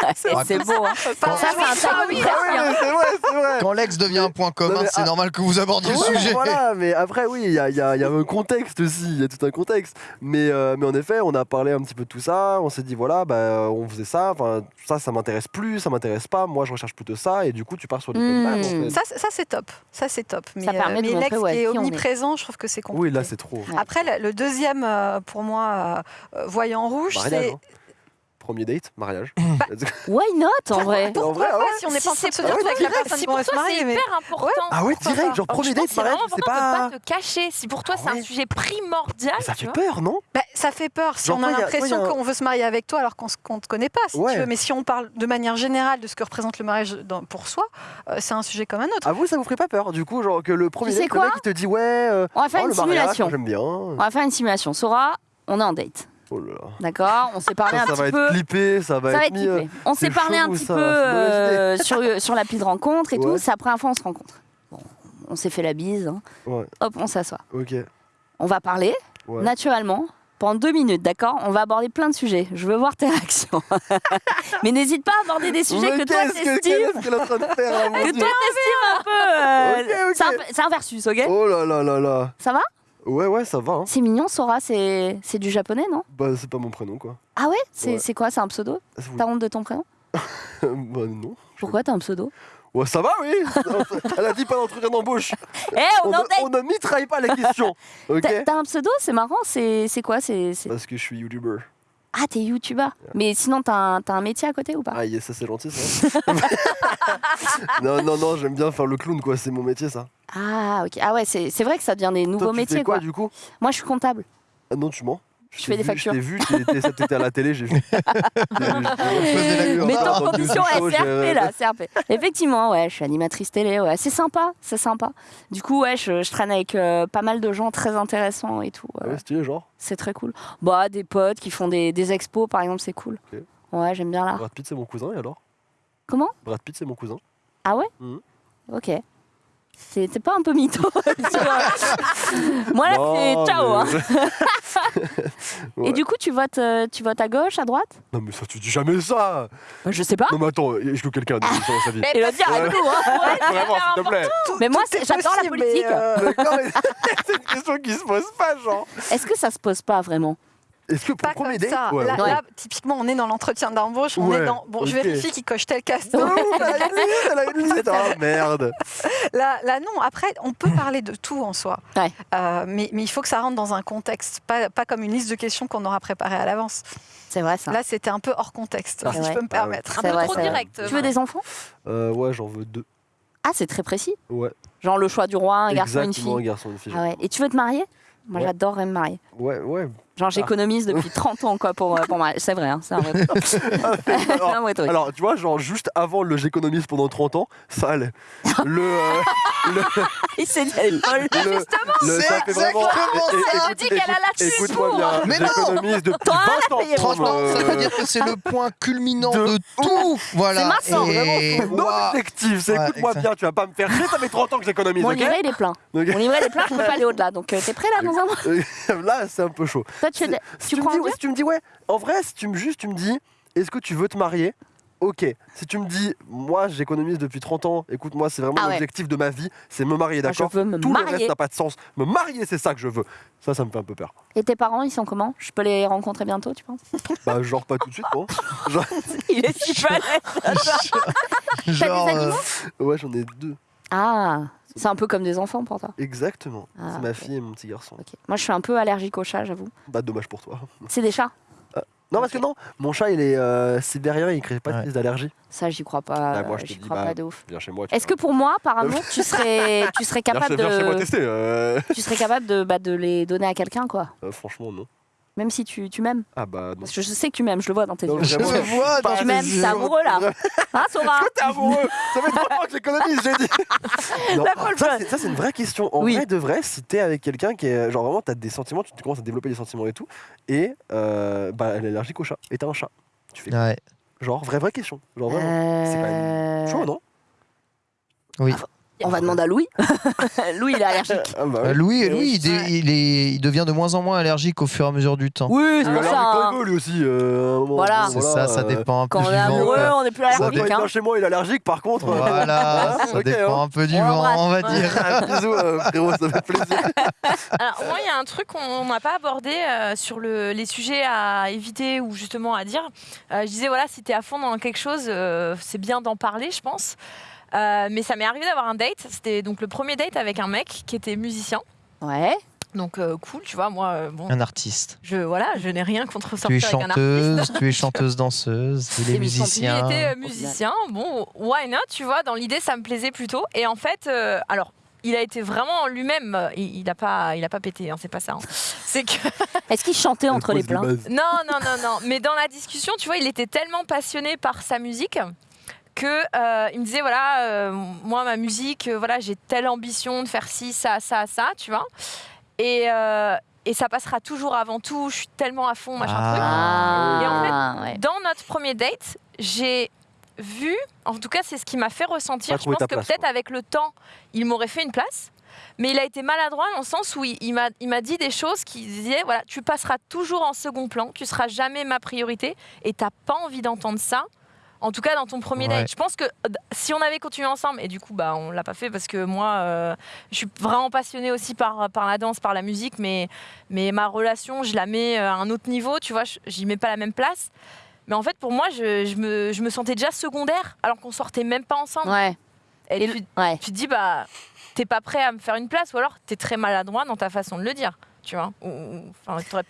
Speaker 1: c'est beau. hein.
Speaker 5: Quand-
Speaker 1: Ça, c'est un
Speaker 5: oui,
Speaker 1: précis,
Speaker 2: ouais,
Speaker 1: hein.
Speaker 2: mais c'est vrai, c'est vrai.
Speaker 3: Quand l'ex devient un point commun, c'est
Speaker 2: ah,
Speaker 3: normal que vous abordiez le sujet.
Speaker 2: Voilà, mais après, oui, il y a, y y un contexte aussi, il y a tout un contexte. Mais, euh, mais en effet, on a parlé un petit peu de tout ça, on s'est dit, voilà, bah, on faisait ça, enfin, ça, ça m'intéresse plus, ça m'intéresse pas, moi, je recherche plutôt ça, et du coup, tu pars sur des en fait.
Speaker 5: Ça, c'est- ça, c'est top. Ça, c'est top. Mais,
Speaker 1: permet de
Speaker 5: mais l'ex
Speaker 1: ouais,
Speaker 5: qui est omniprésent, je trouve que c'est compliqué.
Speaker 2: Oui, là, c'est trop.
Speaker 5: Après, le, deuxième, euh, pour moi, euh, euh, voyant rouge, c'est.
Speaker 2: Premier date, mariage.
Speaker 1: Why not en vrai?
Speaker 2: En vrai,
Speaker 5: Pourquoi
Speaker 2: ouais.
Speaker 5: pas si on n'est
Speaker 4: Si
Speaker 5: pas en train de
Speaker 4: c'est
Speaker 5: se dire avec la personne
Speaker 4: si
Speaker 5: qu'on
Speaker 4: pour
Speaker 5: va se
Speaker 4: toi c'est
Speaker 5: marier, mais
Speaker 4: hyper important.
Speaker 2: Ah ouais, direct, genre premier date,
Speaker 4: que c'est
Speaker 2: mariage, c'est pas.
Speaker 4: pas te cacher. Si pour toi
Speaker 2: Ah
Speaker 4: c'est un sujet primordial,
Speaker 2: Ça fait peur, non?
Speaker 5: Bah, ça fait peur si
Speaker 2: Genre,
Speaker 5: on a l'impression
Speaker 2: a-
Speaker 5: qu'on veut se marier avec toi alors qu'on ne te connaît pas, si
Speaker 2: Ouais.
Speaker 5: tu veux. Mais si on parle de manière générale de ce que représente le mariage dans- pour soi, euh, c'est un sujet comme un autre.
Speaker 2: À vous, ça vous ferait pas peur Du coup, genre que le premier date, le mec, il te dit, ouais, euh,
Speaker 1: On va faire
Speaker 2: oh,
Speaker 1: une simulation.
Speaker 2: j'aime bien.
Speaker 1: On va faire une simulation. Sora, on est en date.
Speaker 2: Oh là là.
Speaker 1: D'accord On s'est parlé
Speaker 2: Ça,
Speaker 1: un
Speaker 2: ça
Speaker 1: petit
Speaker 2: va
Speaker 1: peu.
Speaker 2: être clippé, ça va
Speaker 1: Ça va
Speaker 2: être mis.
Speaker 1: clippé. On s'est parlé un petit peu euh, sur, sur l'appli de rencontre et tout. C'est la première fois qu'on se rencontre. Bon, on s'est fait la bise. hein.
Speaker 2: Ouais.
Speaker 1: Hop, on s'assoit.
Speaker 2: Ok.
Speaker 1: On va parler
Speaker 2: Ouais.
Speaker 1: naturellement pendant deux minutes, d'accord? On va aborder plein de sujets. Je veux voir tes réactions. Mais n'hésite pas à aborder des sujets
Speaker 2: Mais
Speaker 1: que toi
Speaker 2: que-
Speaker 1: t'estimes.
Speaker 2: Qu'est-ce qu'elle est en train de faire là, mon
Speaker 1: Que toi t'estimes un peu. euh, un- C'est un, versus, ok?
Speaker 2: Oh là là là là.
Speaker 1: Ça va?
Speaker 2: Ouais, ouais, ça va. Hein.
Speaker 1: C'est mignon, Sora. C'est c'est du japonais, non?
Speaker 2: Bah, c'est pas mon prénom, quoi.
Speaker 1: Ah ouais? C'est
Speaker 2: Ouais.
Speaker 1: c'est quoi? C'est un pseudo?
Speaker 2: Vous-
Speaker 1: T'as honte de ton prénom?
Speaker 2: Bah, non.
Speaker 1: Pourquoi t'as un pseudo?
Speaker 2: Ouais, ça va, oui. Elle a dit pas d'entretien d'embauche.
Speaker 1: Eh, on
Speaker 2: On,
Speaker 1: en
Speaker 2: ne- on ne mitraille pas les questions. Ok?
Speaker 1: T'as t'as un pseudo? C'est marrant. C'est c'est quoi? C'est c'est-
Speaker 2: Parce que je suis youtubeur.
Speaker 1: Ah, t'es youtubeur. Mais sinon, t'as un, t'as un métier à côté ou pas?
Speaker 2: Ah, yes, ça c'est gentil ça. non, non, non, j'aime bien faire le clown, quoi. C'est mon métier, ça.
Speaker 1: Ah, ok. Ah ouais, c'est c'est vrai que ça devient des nouveaux
Speaker 2: Toi, tu
Speaker 1: métiers,
Speaker 2: fais quoi,
Speaker 1: quoi.
Speaker 2: du coup?
Speaker 1: Moi, je suis comptable.
Speaker 2: Ah non, tu mens.
Speaker 1: Je fais des
Speaker 2: vu,
Speaker 1: factures.
Speaker 2: Je t'ai vu, t'étais à la télé, j'ai vu.
Speaker 1: Mets-toi en condition
Speaker 2: j'ai-
Speaker 1: là, CRP. Effectivement, ouais, je suis animatrice télé, ouais. C'est sympa, c'est sympa. Du coup, ouais, je, je traîne avec euh, pas mal de gens très intéressants et tout.
Speaker 2: Ah
Speaker 1: euh,
Speaker 2: ouais, stylé, genre.
Speaker 1: c'est très cool. Bah, des potes qui font des, des expos, par exemple, c'est cool.
Speaker 2: Ok.
Speaker 1: Ouais, j'aime bien l'art.
Speaker 2: Brad Pitt, c'est mon cousin, et alors?
Speaker 1: Comment?
Speaker 2: Brad Pitt, c'est mon cousin.
Speaker 1: Ah ouais?
Speaker 2: Mhm.
Speaker 1: Ok. C'est t'es pas un peu mytho. Moi, là, c'est ciao. hein.
Speaker 2: Ouais.
Speaker 1: Et du coup, tu votes, euh, tu votes à gauche, à droite?
Speaker 2: Non, mais ça, tu dis jamais ça
Speaker 1: bah, Je sais pas.
Speaker 2: Non, mais attends, est-ce que quelqu'un dans sa vie
Speaker 4: Mais
Speaker 1: Elodie, arrête-nous, hein.
Speaker 2: Vraiment, s'il te plaît
Speaker 1: Mais moi, c'est- j'adore la politique.
Speaker 5: mais, euh,
Speaker 2: mais c'est une question qui se pose pas, genre.
Speaker 1: Est-ce que ça se pose pas vraiment?
Speaker 2: Est-ce que pour
Speaker 5: Pas
Speaker 2: le premier
Speaker 5: comme
Speaker 2: date
Speaker 5: ça.
Speaker 2: Ouais,
Speaker 5: là, typiquement, on est dans l'entretien d'embauche. On
Speaker 2: Ouais,
Speaker 5: est dans. Bon, je vérifie qu'il coche tel casse.
Speaker 2: Oh, elle a une liste, elle a une liste. Ah merde.
Speaker 5: Là, là, non. Après, on peut parler de tout en soi.
Speaker 1: Ouais.
Speaker 5: Euh, mais, mais il faut que ça rentre dans un contexte, pas, pas comme une liste de questions qu'on aura préparée à l'avance.
Speaker 1: C'est vrai ça.
Speaker 5: Là, c'était un peu hors contexte,
Speaker 2: Ah.
Speaker 5: si
Speaker 1: Ouais.
Speaker 5: je peux me
Speaker 2: Ah ouais.
Speaker 5: permettre.
Speaker 4: Un
Speaker 1: C'est
Speaker 4: peu
Speaker 1: vrai,
Speaker 4: trop
Speaker 1: vrai.
Speaker 4: direct.
Speaker 1: Tu veux des enfants?
Speaker 2: Euh, ouais, j'en veux deux.
Speaker 1: Ah, c'est très précis.
Speaker 2: Ouais.
Speaker 1: Genre le choix du roi, un garçon, une
Speaker 2: Exactement, un
Speaker 1: fille.
Speaker 2: garçon, une fille.
Speaker 1: Ah ouais. Et tu veux te marier? Moi,
Speaker 2: Ouais.
Speaker 1: j'adorerais me marier.
Speaker 2: Ouais, ouais.
Speaker 1: Genre, j'économise depuis 30 ans quoi pour, euh, pour marier. C'est vrai, hein, c'est un vrai truc.
Speaker 2: Alors,
Speaker 1: un vrai truc.
Speaker 2: alors, tu vois, genre juste avant le j'économise pendant 30 ans, ça allait. Le. euh, le,
Speaker 1: Il s'est dit, elle est folle.
Speaker 2: le, le-
Speaker 3: C'est
Speaker 2: ça fait vraiment.
Speaker 3: exactement
Speaker 4: ça. Elle dit qu'elle a là-dessus
Speaker 2: Écoute-moi bien,
Speaker 3: Mais non.
Speaker 2: j'économise depuis
Speaker 1: Toi,
Speaker 2: 20 ans.
Speaker 1: payé
Speaker 3: Franchement,
Speaker 2: me-
Speaker 3: ça veut dire que c'est le point culminant
Speaker 2: De
Speaker 3: de, tout. Voilà.
Speaker 1: C'est massant,
Speaker 3: Et
Speaker 2: Non
Speaker 3: waouh.
Speaker 2: c'est
Speaker 3: Ouais,
Speaker 2: écoute-moi
Speaker 3: exact.
Speaker 2: bien, tu vas pas me faire chier, ça fait 30 ans que j'économise,
Speaker 1: Mon
Speaker 2: ok
Speaker 1: livret, il est plein.
Speaker 2: Ok.
Speaker 1: Mon livret, il est plein, je peux pas aller au-delà. Donc, euh, t'es prêt là dans un mois?
Speaker 2: Là, c'est un peu chaud.
Speaker 1: Toi, tu,
Speaker 2: Si
Speaker 1: tu
Speaker 2: tu, me
Speaker 1: crois
Speaker 2: dis,
Speaker 1: en
Speaker 2: ouais,
Speaker 1: Dieu
Speaker 2: si tu me dis, ouais, en vrai, si tu me juste, tu me dis, est-ce que tu veux te marier? Ok. Si tu me dis, moi, j'économise depuis 30 ans, écoute, moi, c'est vraiment
Speaker 1: Ah ouais.
Speaker 2: l'objectif de ma vie, c'est me marier,
Speaker 1: Je
Speaker 2: d'accord?
Speaker 1: veux me
Speaker 2: Tout le reste
Speaker 1: marier.
Speaker 2: n'a pas de sens. Me marier, c'est ça que je veux. Ça, ça me fait un peu peur.
Speaker 1: Et tes parents, ils sont comment? Je peux les rencontrer bientôt, tu penses?
Speaker 2: Bah, genre pas tout de suite, non Genre,
Speaker 1: Il est si balèze.
Speaker 3: Genre,
Speaker 1: des
Speaker 3: euh,
Speaker 1: animaux?
Speaker 2: ouais, j'en ai deux.
Speaker 1: Ah, c'est un peu comme des enfants pour toi.
Speaker 2: Exactement.
Speaker 1: Ah,
Speaker 2: c'est ma fille et mon petit garçon.
Speaker 1: Ok. Moi, je suis un peu allergique aux chats, j'avoue.
Speaker 2: Bah, dommage pour toi.
Speaker 1: C'est des chats
Speaker 2: Non, parce que non, mon chat, il est euh, sibérien, il crée pas de
Speaker 3: Ouais.
Speaker 2: crise d'allergie.
Speaker 1: Ça, j'y crois pas.
Speaker 2: Bah, moi, je
Speaker 1: j'y crois
Speaker 2: bah,
Speaker 1: pas de ouf.
Speaker 2: Viens chez moi.
Speaker 1: Est-ce que pour moi, par amour, tu serais, tu serais
Speaker 2: Viens
Speaker 1: capable
Speaker 2: chez- viens chez moi
Speaker 1: de,
Speaker 2: tester. euh.
Speaker 1: tu serais capable de, bah, de les donner à quelqu'un, quoi?
Speaker 2: Euh, franchement, non.
Speaker 1: Même si tu, tu m'aimes.
Speaker 2: Ah bah non.
Speaker 1: Parce que je sais que tu m'aimes, je le vois dans tes
Speaker 2: Non,
Speaker 1: yeux.
Speaker 3: Je le vois dans
Speaker 1: Tu
Speaker 3: tes
Speaker 1: m'aimes, t'es amoureux là. Hein, Sora
Speaker 2: T'es amoureux Ça fait trois ans que l'économie, j'ai dit
Speaker 1: La
Speaker 2: ça, c'est- ça, c'est une vraie question. En
Speaker 1: Oui.
Speaker 2: vrai de vrai, si t'es avec quelqu'un qui est. Genre vraiment, t'as des sentiments, tu commences à développer des sentiments et tout, et euh, bah, elle est allergique au chat, et t'as un chat. Tu fais
Speaker 3: Ouais.
Speaker 2: Genre, vraie, vraie question. Genre vraiment. C'est quand
Speaker 1: Euh,
Speaker 2: Chaud, non?
Speaker 1: On va demander à Louis. Louis, il est allergique.
Speaker 2: Ah bah.
Speaker 3: Louis, Louis il, dé-
Speaker 1: Ouais.
Speaker 3: il est, il devient de moins en moins allergique au fur et à mesure du temps.
Speaker 1: Oui, c'est pour ça. hein.
Speaker 2: il lui aussi. euh, à un moment.
Speaker 1: Voilà.
Speaker 3: C'est ça, ça
Speaker 2: euh,
Speaker 3: dépend un peu
Speaker 1: Quand
Speaker 3: du
Speaker 1: on est
Speaker 3: vent.
Speaker 1: amoureux,
Speaker 3: quoi.
Speaker 1: on n'est plus allergique.
Speaker 2: il
Speaker 1: hein.
Speaker 2: vient chez moi, il est allergique, par contre.
Speaker 3: Voilà, ça
Speaker 2: Ok,
Speaker 3: dépend
Speaker 2: hein.
Speaker 3: un peu du
Speaker 1: On
Speaker 3: vent, on va
Speaker 1: Ouais.
Speaker 3: dire.
Speaker 2: Bisous, euh, frérot, ça fait plaisir.
Speaker 4: Alors, moi, il y a un truc qu'on n'a pas abordé euh, sur le- les sujets à éviter ou justement à dire. Euh, je disais, voilà, si tu es à fond dans quelque chose, euh, c'est bien d'en parler, je pense. Euh, mais ça m'est arrivé d'avoir un date. C'était donc le premier date avec un mec qui était musicien.
Speaker 1: Ouais.
Speaker 4: Donc, euh, cool, tu vois, moi, euh, bon,
Speaker 3: Un artiste.
Speaker 4: je, voilà, je n'ai rien contre
Speaker 3: Tu es
Speaker 4: sortir avec un artiste.
Speaker 3: chanteuse, tu es chanteuse danseuse, il est
Speaker 1: Et musicien.
Speaker 3: musicien.
Speaker 4: Il était euh, musicien, bon, why not, tu vois, dans l'idée, ça me plaisait plutôt. Et en fait, euh, alors, il a été vraiment lui-même, euh, il n'a pas, il a pas pété, hein, c'est pas ça. hein. C'est que
Speaker 1: Est-ce qu'il chantait entre les plaintes
Speaker 4: Non, non, non, non. Mais dans la discussion, tu vois, il était tellement passionné par sa musique que euh, il me disait voilà, euh, moi ma musique, euh, voilà, j'ai telle ambition de faire ci, ça, ça, ça, tu vois. Et, euh, et ça passera toujours avant tout. Je suis tellement à fond, machin truc.
Speaker 3: Ah.
Speaker 4: Et en fait,
Speaker 1: Ah, ouais.
Speaker 4: Dans notre premier date, j'ai vu, en tout cas, c'est ce qui m'a fait ressentir.
Speaker 2: Pas
Speaker 4: Je pense que
Speaker 2: place,
Speaker 4: peut-être avec le temps, il m'aurait fait une place. Mais il a été maladroit dans le sens où il, il m'a il m'a dit des choses qui disaient voilà, tu passeras toujours en second plan, tu seras jamais ma priorité et t'as pas envie d'entendre ça. En tout cas, dans ton premier
Speaker 3: Ouais.
Speaker 4: date. Je pense que si on avait continué ensemble, et du coup, bah, on l'a pas fait parce que moi, euh, je suis vraiment passionnée aussi par, par la danse, par la musique, mais, mais ma relation, je la mets euh, à un autre niveau, tu vois, je- j'y mets pas la même place. Mais en fait, pour moi, je, je me, je me sentais déjà secondaire, alors qu'on sortait même pas ensemble.
Speaker 1: Ouais.
Speaker 4: Et
Speaker 1: Et
Speaker 4: tu,
Speaker 1: Ouais.
Speaker 4: tu te dis, bah, t'es pas prêt à me faire une place, ou alors t'es très maladroit dans ta façon de le dire, tu vois. Ou- ou-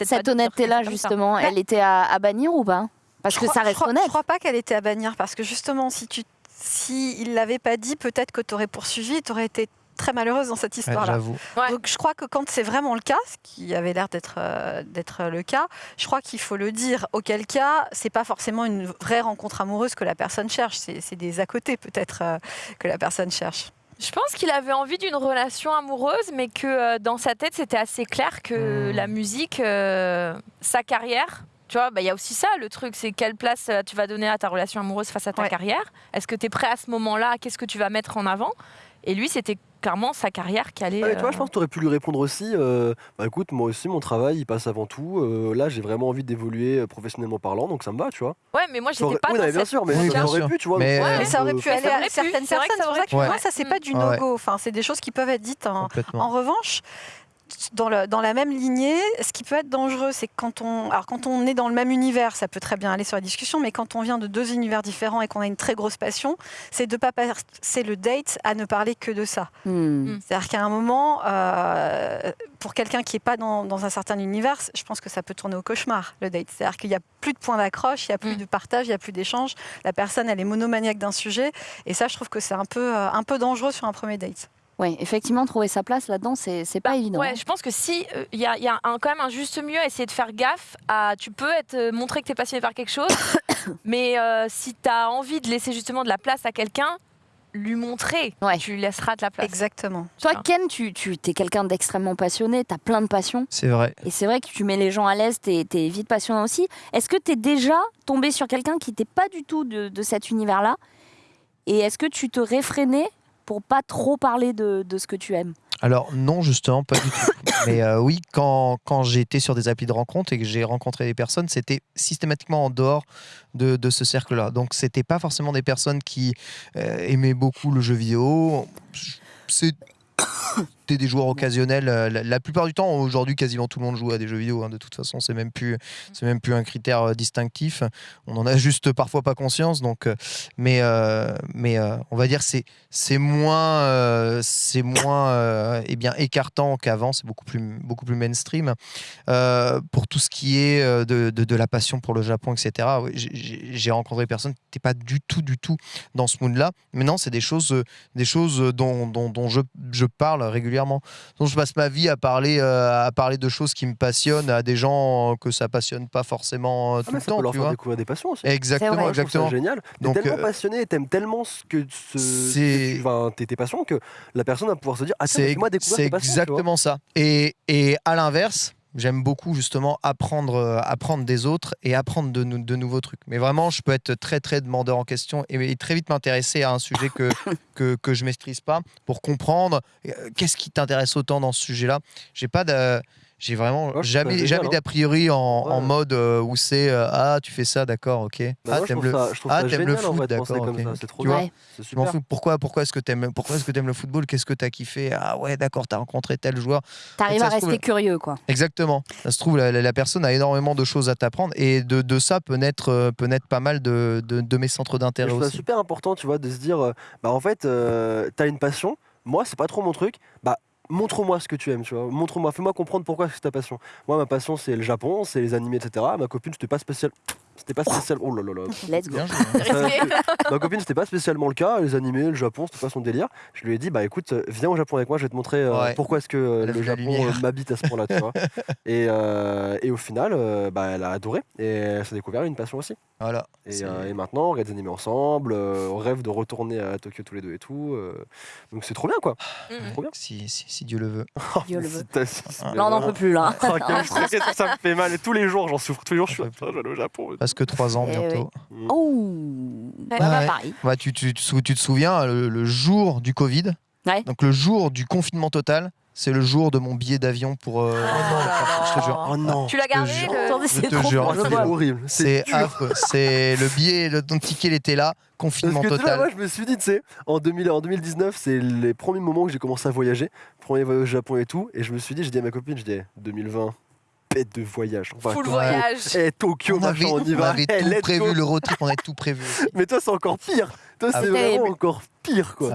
Speaker 1: Cette honnêteté-là, justement, elle était à, à bannir ou pas? Parce
Speaker 5: Je
Speaker 1: que
Speaker 5: crois-
Speaker 1: ça
Speaker 5: je
Speaker 1: reste
Speaker 5: crois-
Speaker 1: honnête.
Speaker 5: Je crois pas qu'elle était à bannir parce que justement, si tu, si il l'avait pas dit, peut-être que tu aurais poursuivi, tu aurais été très malheureuse dans cette histoire-là.
Speaker 4: Ouais.
Speaker 5: Donc je crois que quand c'est vraiment le cas, ce qui avait l'air d'être euh, d'être le cas, je crois qu'il faut le dire. Auquel cas, c'est pas forcément une vraie rencontre amoureuse que la personne cherche. C'est des à côté peut-être euh, que la personne cherche.
Speaker 4: Je pense qu'il avait envie d'une relation amoureuse, mais que euh, dans sa tête, c'était assez clair que
Speaker 3: Hmm.
Speaker 4: la musique, euh, sa carrière, tu vois, bah, il y a aussi ça, le truc, c'est quelle place euh, tu vas donner à ta relation amoureuse face à ta
Speaker 5: Ouais.
Speaker 4: carrière? Est-ce que tu es prêt à ce moment-là? Qu'est-ce que tu vas mettre en avant? Et lui, c'était clairement sa carrière qui allait.
Speaker 2: Ah, tu vois,
Speaker 4: euh,
Speaker 2: je pense que tu aurais pu lui répondre aussi. euh, bah écoute, moi aussi, mon travail, il passe avant tout. euh, là, j'ai vraiment envie d'évoluer professionnellement parlant, donc ça me va, tu vois.
Speaker 4: Ouais, mais moi, j'étais
Speaker 2: T'aurais-
Speaker 4: pas
Speaker 2: oui, non, bien
Speaker 4: cette-
Speaker 2: sûr, mais
Speaker 3: Oui,
Speaker 2: ça aurait
Speaker 3: sûr.
Speaker 2: pu, tu vois.
Speaker 3: Mais-
Speaker 2: donc,
Speaker 4: Ouais,
Speaker 5: Mais ça aurait pu aller à certaines
Speaker 4: C'est vrai que
Speaker 5: personnes. C'est pour ça que moi, ça c'est pas du no-go. Enfin, c'est des choses qui peuvent être dites. En revanche, dans, le- dans la même lignée, ce qui peut être dangereux, c'est que quand on, alors quand on est dans le même univers, ça peut très bien aller sur la discussion, mais quand on vient de deux univers différents et qu'on a une très grosse passion, c'est de pas passer le date à ne parler que de ça.
Speaker 1: Hmm.
Speaker 5: C'est-à-dire qu'à un moment, euh, pour quelqu'un qui n'est pas dans, dans un certain univers, je pense que ça peut tourner au cauchemar, le date. C'est-à-dire qu'il n'y a plus de points d'accroche, il n'y a plus
Speaker 4: Mm.
Speaker 5: de partage, il n'y a plus d'échange. La personne, elle est monomaniaque d'un sujet. Et ça, je trouve que c'est un peu, euh, un peu dangereux sur un premier date.
Speaker 1: Ouais, effectivement, trouver sa place là-dedans, c'est c'est pas évident.
Speaker 4: Ouais,
Speaker 1: hein.
Speaker 4: je pense que si il y a, y a un- quand même un juste milieu à essayer de faire gaffe à tu peux être euh, montrer que tu es passionné par quelque chose mais euh, si tu as envie de laisser justement de la place à quelqu'un lui montrer
Speaker 1: Ouais.
Speaker 4: tu lui laisseras de la place.
Speaker 5: Exactement.
Speaker 1: Toi, Ken, tu, tu es quelqu'un d'extrêmement passionné, tu as plein de passions.
Speaker 3: C'est vrai.
Speaker 1: Et c'est vrai que tu mets les gens à l'aise, tu es, vite passionnant aussi. Est-ce que tu es déjà tombé sur quelqu'un qui n'était pas du tout de, de cet univers-là? Et est-ce que tu te réfrénais pour pas trop parler de, ce que tu aimes
Speaker 3: Alors non, justement, pas du tout. Mais euh, oui, quand, quand été sur des applis de rencontre et que j'ai rencontré des personnes, c'était systématiquement en dehors de, de ce cercle-là. Donc c'était pas forcément des personnes qui euh, aimaient beaucoup le jeu vidéo. C'est t'es des joueurs occasionnels. euh, La, la plupart du temps, aujourd'hui, quasiment tout le monde joue à des jeux vidéo. hein, de toute façon, c'est même plus, c'est même plus un critère euh, distinctif. On en a juste parfois pas conscience. Donc, euh, mais, euh, mais euh, on va dire c'est c'est moins, euh, c'est moins, eh bien écartant qu'avant. C'est beaucoup plus, beaucoup plus mainstream. Pour tout ce qui est de, de- de la passion pour le Japon, etc. j'ai- rencontré des personnes qui n'étaient pas du tout, du tout dans ce mood-là. Mais non, c'est des choses, des choses dont, dont, dont je, je parle régulièrement. Donc je passe ma vie à parler, euh, à parler de choses qui me passionnent à des gens que ça passionne pas forcément euh,
Speaker 2: Ah,
Speaker 3: tout le
Speaker 2: ça peut
Speaker 3: temps.
Speaker 2: leur
Speaker 3: Tu
Speaker 2: faire
Speaker 3: vois
Speaker 2: découvrir des passions aussi.
Speaker 3: exactement,
Speaker 1: vrai.
Speaker 3: Exactement.
Speaker 2: génial. T'es
Speaker 3: Donc,
Speaker 2: tellement
Speaker 3: euh,
Speaker 2: passionné, t'aimes tellement ce que ce,
Speaker 3: C'est-
Speaker 2: enfin, tes, tes passions que la personne va pouvoir se dire Ah, tiens,
Speaker 3: C'est
Speaker 2: moi découvrir
Speaker 3: c'est exactement ça. Et, et à l'inverse, j'aime beaucoup justement apprendre, euh, apprendre des autres et apprendre de, nou- de nouveaux trucs. Mais vraiment, je peux être très très demandeur en question et, et très vite m'intéresser à un sujet que, que, que je maîtrise pas pour comprendre euh, qu'est-ce qui t'intéresse autant dans ce sujet-là? J'ai pas de... J'ai vraiment
Speaker 2: Ouais, ça
Speaker 3: jamais, jamais
Speaker 2: hein.
Speaker 3: d'a priori en, mode euh, où c'est euh, ah tu fais ça d'accord ok
Speaker 2: Bah,
Speaker 3: ah
Speaker 2: je
Speaker 3: t'aimes
Speaker 2: trouve
Speaker 3: le
Speaker 2: ça, je trouve
Speaker 3: ah,
Speaker 2: ça
Speaker 3: t'aimes
Speaker 2: génial
Speaker 3: le foot, d'accord,
Speaker 2: comme
Speaker 3: ok.
Speaker 2: ça. C'est trop
Speaker 3: Tu
Speaker 2: bien.
Speaker 1: Ouais.
Speaker 2: C'est
Speaker 3: je m'en
Speaker 2: super.
Speaker 3: fous. Pourquoi, pourquoi est-ce que t'aimes, pourquoi est-ce que t'aimes le football? Qu'est-ce que t'as kiffé? Ah ouais, d'accord, t'as rencontré tel joueur.
Speaker 1: T'arrives à
Speaker 3: trouve-
Speaker 1: rester curieux, quoi.
Speaker 3: Exactement. Ça se trouve, la, la- la personne a énormément de choses à t'apprendre et de, de ça peut naître, euh, peut naître pas mal de, de, de mes centres d'intérêt
Speaker 2: Je trouve ça
Speaker 3: aussi.
Speaker 2: super important, tu vois, de se dire, bah en fait, euh, t'as une passion. Moi, c'est pas trop mon truc. Bah montre-moi ce que tu aimes, tu vois. Montre-moi, fais-moi comprendre pourquoi c'est ta passion. Moi, ma passion, c'est le Japon, c'est les animés, etc. Ma copine, c'était pas spécial. C'était pas spécial. Oh là là là.
Speaker 1: Let's go.
Speaker 2: Ma copine, c'était pas spécialement le cas. Les animés, le Japon, c'était pas son délire. Je lui ai dit, bah écoute, euh, viens au Japon avec moi, je vais te montrer euh,
Speaker 3: Ouais.
Speaker 2: pourquoi est-ce que euh, le Japon m'habite à ce point-là, tu vois. Et, euh, et au final, euh, bah, elle a adoré et elle s'est découvert une passion aussi.
Speaker 3: Voilà.
Speaker 2: Et, euh, et maintenant, on regarde des animés ensemble, euh, on rêve de retourner à Tokyo tous les deux et tout. euh, donc c'est trop bien, quoi.
Speaker 4: Mhm.
Speaker 2: Trop bien.
Speaker 3: Si, si, si Dieu le veut.
Speaker 1: Dieu le veut.
Speaker 3: Ah.
Speaker 1: Là, on n'en peut plus, là.
Speaker 2: Oh, ça me fait mal. Et tous les jours, j'en souffre. Tous les jours, je suis au Japon.
Speaker 3: Presque trois ans
Speaker 1: Eh
Speaker 3: bientôt.
Speaker 1: Oh
Speaker 4: Ouais.
Speaker 1: Bah, bah,
Speaker 3: Ouais.
Speaker 1: Paris.
Speaker 3: Ouais, tu, tu, tu, sou- tu te souviens, le, le jour du Covid,
Speaker 1: Ouais.
Speaker 3: donc le jour du confinement total, c'est le jour de mon billet d'avion pour. euh, je te jure.
Speaker 2: Oh non.
Speaker 4: Tu l'as gardé
Speaker 3: Je
Speaker 1: c'est
Speaker 3: te jure,
Speaker 2: C'est horrible.
Speaker 3: C'est affreux. C'est le billet, le, ton ticket, il était là,
Speaker 2: Parce
Speaker 3: confinement
Speaker 2: que tu vois,
Speaker 3: total.
Speaker 2: moi, je me suis dit, tu sais, en, 2000 en 2019, c'est les premiers moments où j'ai commencé à voyager. Premier voyage au Japon et tout. Et je me suis dit, j'ai dit à ma copine, je dis, 2020, pète de voyage. On va
Speaker 4: Full
Speaker 2: Tokyo.
Speaker 4: voyage.
Speaker 2: Eh, Tokyo,
Speaker 3: on
Speaker 2: machin,
Speaker 3: avait,
Speaker 2: on y
Speaker 3: on
Speaker 2: va.
Speaker 3: avait
Speaker 2: Eh,
Speaker 3: tout prévu,
Speaker 2: go.
Speaker 3: le road trip, on avait tout prévu.
Speaker 2: Mais toi, c'est encore pire. Toi,
Speaker 3: Ah,
Speaker 2: c'est vraiment encore pire, quoi.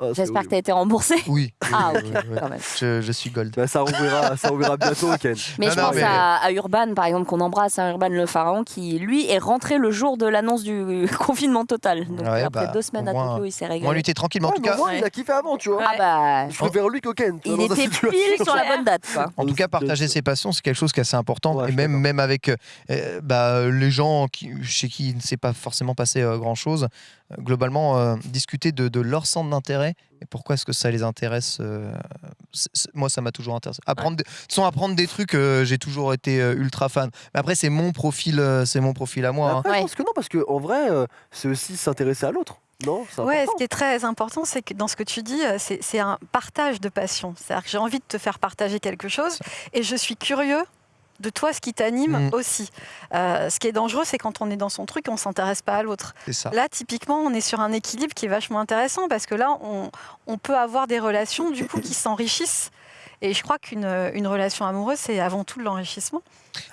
Speaker 2: Ah,
Speaker 1: J'espère que
Speaker 2: horrible.
Speaker 1: t'as été remboursé.
Speaker 3: Oui.
Speaker 1: Ah,
Speaker 3: oui,
Speaker 1: ok, quand même.
Speaker 3: Je, je suis gold.
Speaker 2: Bah, ça rouvrira, ça rouvrira bientôt, Ken.
Speaker 1: Mais je
Speaker 3: non,
Speaker 1: pense
Speaker 3: mais-
Speaker 1: à, à Urban, par exemple, qu'on embrasse, à Urban le pharaon, qui lui est rentré le jour de l'annonce du confinement total. Donc
Speaker 3: Ouais,
Speaker 1: après
Speaker 3: bah,
Speaker 1: deux semaines à Tokyo, il s'est régalé.
Speaker 3: Moi, lui était tranquille, mais en
Speaker 2: Ouais,
Speaker 3: tout cas,
Speaker 2: moins, il a kiffé avant, tu vois.
Speaker 1: Ah bah,
Speaker 2: Je préfère lui que Ken. tu
Speaker 1: il était pile sur la bonne date. Quoi.
Speaker 3: En tout cas, partager ses passions, c'est quelque chose qui est assez important. Et même, même avec euh, bah, les gens qui, chez qui il ne s'est pas forcément passé euh, grand-chose, globalement, euh, discuter de, de leur centre d'intérêt et pourquoi est-ce que ça les intéresse. euh, moi, ça m'a toujours intéressé. Apprendre, sans apprendre des trucs, euh, j'ai toujours été euh, ultra fan. Mais après, c'est mon profil, euh, c'est mon profil à moi. hein.
Speaker 2: Après,
Speaker 1: Ouais.
Speaker 2: je pense que non, parce qu'en vrai, euh, c'est aussi s'intéresser à l'autre. Non?
Speaker 5: Ouais,
Speaker 2: important.
Speaker 5: ce qui est très important, c'est que dans ce que tu dis, euh, c'est c'est un partage de passion. C'est-à-dire que j'ai envie de te faire partager quelque chose et je suis curieux de toi, ce qui t'anime
Speaker 3: Mm.
Speaker 5: aussi. Euh, ce qui est dangereux, c'est quand on est dans son truc, on s'intéresse pas à l'autre. Là, typiquement, on est sur un équilibre qui est vachement intéressant parce que là, on, on peut avoir des relations du coup qui s'enrichissent. Et je crois qu'une une relation amoureuse, c'est avant tout l'enrichissement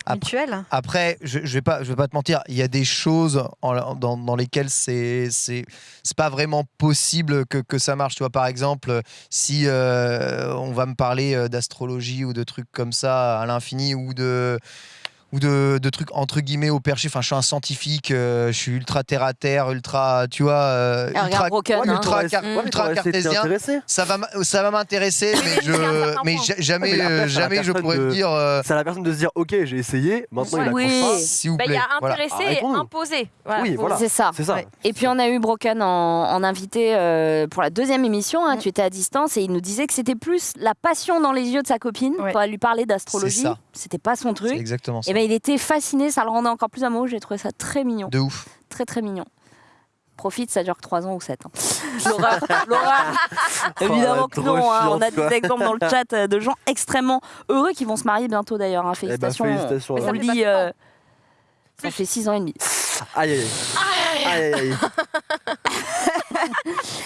Speaker 5: mutuel.
Speaker 3: Après, je, je vais pas, je vais pas te mentir. Il y a des choses en- dans, dans lesquelles c'est, c'est, c'est pas vraiment possible que, que ça marche. Tu vois, par exemple, si euh, on va me parler euh, d'astrologie ou de trucs comme ça à l'infini ou de ou de, de trucs entre guillemets au perché. Enfin, je suis un scientifique, euh, je suis ultra terre à terre, ultra, tu vois, euh, ultra,
Speaker 1: Broken,
Speaker 2: Ouais, mais
Speaker 1: hein.
Speaker 3: ultra car-
Speaker 2: ouais,
Speaker 3: cartésien. ça va, ça va m'intéresser, mais je, jamais,
Speaker 2: Ouais, mais après,
Speaker 3: euh, jamais je pourrais
Speaker 2: de-
Speaker 3: me dire, euh,
Speaker 2: C'est à la personne de se dire, ok, j'ai essayé, maintenant il
Speaker 1: Oui.
Speaker 2: accroche pas.
Speaker 3: s'il vous
Speaker 4: Bah, Il
Speaker 3: plaît.
Speaker 4: y a
Speaker 3: Voilà.
Speaker 4: intéressé et
Speaker 2: Arrêtons-nous.
Speaker 4: imposé. Voilà,
Speaker 2: Oui, voilà.
Speaker 1: C'est ça.
Speaker 2: C'est ça.
Speaker 5: Ouais.
Speaker 1: Et puis on a eu Broken en, en invité euh, pour la deuxième émission. hein,
Speaker 5: Mm.
Speaker 1: Tu étais à distance et il nous disait que c'était plus la passion dans les yeux de sa copine quand elle lui parlait d'astrologie. C'était pas son
Speaker 3: C'est
Speaker 1: truc.
Speaker 3: exactement ça.
Speaker 1: Et ben il était fasciné, ça le rendait encore plus amoureux. J'ai trouvé ça très mignon,
Speaker 3: De ouf.
Speaker 1: très très mignon. Profite, ça dure que 3 ans ou 7 ans. L'horreur, l'horreur. Évidemment
Speaker 2: Oh,
Speaker 1: que non, hein, on a des exemples dans le chat euh, de gens extrêmement heureux qui vont se marier bientôt d'ailleurs. hein.
Speaker 2: Eh ben,
Speaker 1: Félicitations.
Speaker 2: félicitations.
Speaker 1: on
Speaker 4: fait
Speaker 1: lit, euh, ça fait 6 ans et demi.
Speaker 2: Aïe, aïe, aïe. Aïe, aïe, aïe.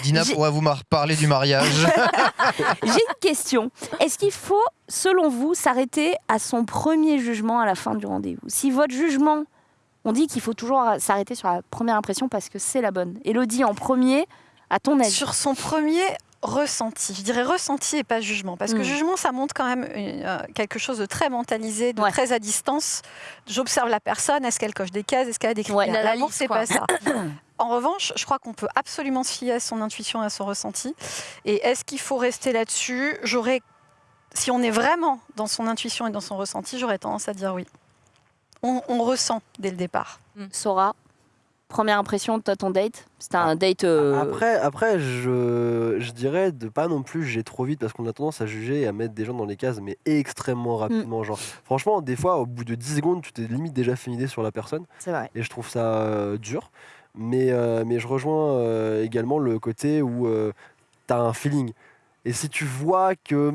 Speaker 3: Dina pourra vous parler du mariage.
Speaker 1: J'ai une question. Est-ce qu'il faut, selon vous, s'arrêter à son premier jugement à la fin du rendez-vous? Si votre jugement, on dit qu'il faut toujours s'arrêter sur la première impression parce que c'est la bonne. Elodie, en premier, à ton avis?
Speaker 5: Sur son premier ressenti, je dirais ressenti et pas jugement, parce que
Speaker 1: Mm.
Speaker 5: jugement, ça montre quand même une- euh, quelque chose de très mentalisé, de
Speaker 1: Ouais.
Speaker 5: très à distance. J'observe la personne, est-ce qu'elle coche des cases, est-ce qu'elle a des critères?
Speaker 1: Ouais,
Speaker 5: L'amour, c'est pas ça. En revanche, je crois qu'on peut absolument se fier à son intuition et à son ressenti. Et est-ce qu'il faut rester là-dessus? J'aurais, si on est vraiment dans son intuition et dans son ressenti, j'aurais tendance à dire oui. On, on ressent dès le départ.
Speaker 1: Sora, première impression de ton date? C'était un date. euh,
Speaker 2: Après, après je, je dirais de pas non plus juger trop vite parce qu'on a tendance à juger et à mettre des gens dans les cases, mais extrêmement rapidement. Genre, franchement, des fois, au bout de 10 secondes, tu t'es limite déjà fait une idée sur la personne
Speaker 1: C'est vrai.
Speaker 2: et je trouve ça euh, dur. Mais, euh, mais je rejoins euh, également le côté où tu as un feeling. Et si tu vois que.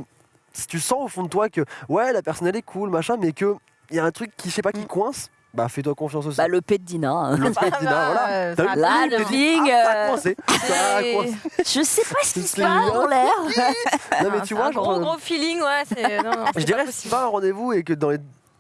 Speaker 2: Si tu sens au fond de toi que, ouais, la personne elle est cool, machin, mais qu'il y a un truc qui, je sais pas, qui
Speaker 5: Mm.
Speaker 2: coince, bah fais-toi confiance aussi.
Speaker 1: Bah, le P de Dina. hein.
Speaker 2: Le fait, Dina, voilà.
Speaker 5: Euh,
Speaker 2: T'as
Speaker 5: ça
Speaker 2: vu
Speaker 1: Là,
Speaker 2: Oui,
Speaker 1: le
Speaker 2: t'as dit,
Speaker 1: feeling,
Speaker 2: ah, ça a
Speaker 1: euh,
Speaker 2: coincé. Ça a
Speaker 4: Et-
Speaker 2: coincé.
Speaker 1: Je sais pas ce qui se passe dans l'air.
Speaker 2: Non, mais
Speaker 4: Ah,
Speaker 2: tu vois,
Speaker 4: un
Speaker 2: genre,
Speaker 4: gros
Speaker 2: euh,
Speaker 4: gros feeling, ouais. non, non,
Speaker 2: je dirais, si tu vas à un rendez-vous et que dans les.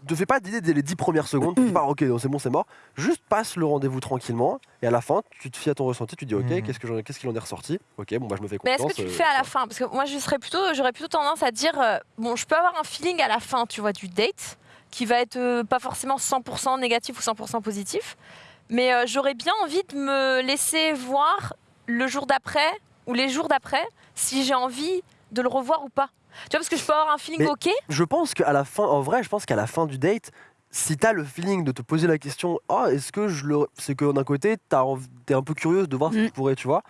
Speaker 2: Ne fais pas d'idée dès les 10 premières secondes, tu te dis pas, ok, c'est bon, c'est mort. Juste passe le rendez-vous tranquillement et à la fin, tu te fies à ton ressenti, tu te dis, ok,
Speaker 3: Mhm.
Speaker 2: qu'est-ce que j'en- qu'est-ce qu'il en est ressorti? Ok, bon, bah je me fais
Speaker 4: Mais
Speaker 2: confiance.
Speaker 4: est-ce que tu le
Speaker 2: euh,
Speaker 4: fais à la fin? Parce que moi, je serais plutôt, j'aurais plutôt tendance à dire, euh, bon, je peux avoir un feeling à la fin, tu vois, du date, qui va être euh, pas forcément 100% négatif ou 100% positif, mais euh, j'aurais bien envie de me laisser voir le jour d'après ou les jours d'après si j'ai envie de le revoir ou pas. Tu vois, parce que je peux avoir un feeling
Speaker 2: Mais-
Speaker 4: ok,
Speaker 2: Je pense qu'à la fin, en vrai, je pense qu'à la fin du date, si t'as le feeling de te poser la question, oh, est-ce que je le. C'est que d'un côté, t'es un peu curieuse de voir ce que
Speaker 1: Mm.
Speaker 2: tu pourrais, tu vois.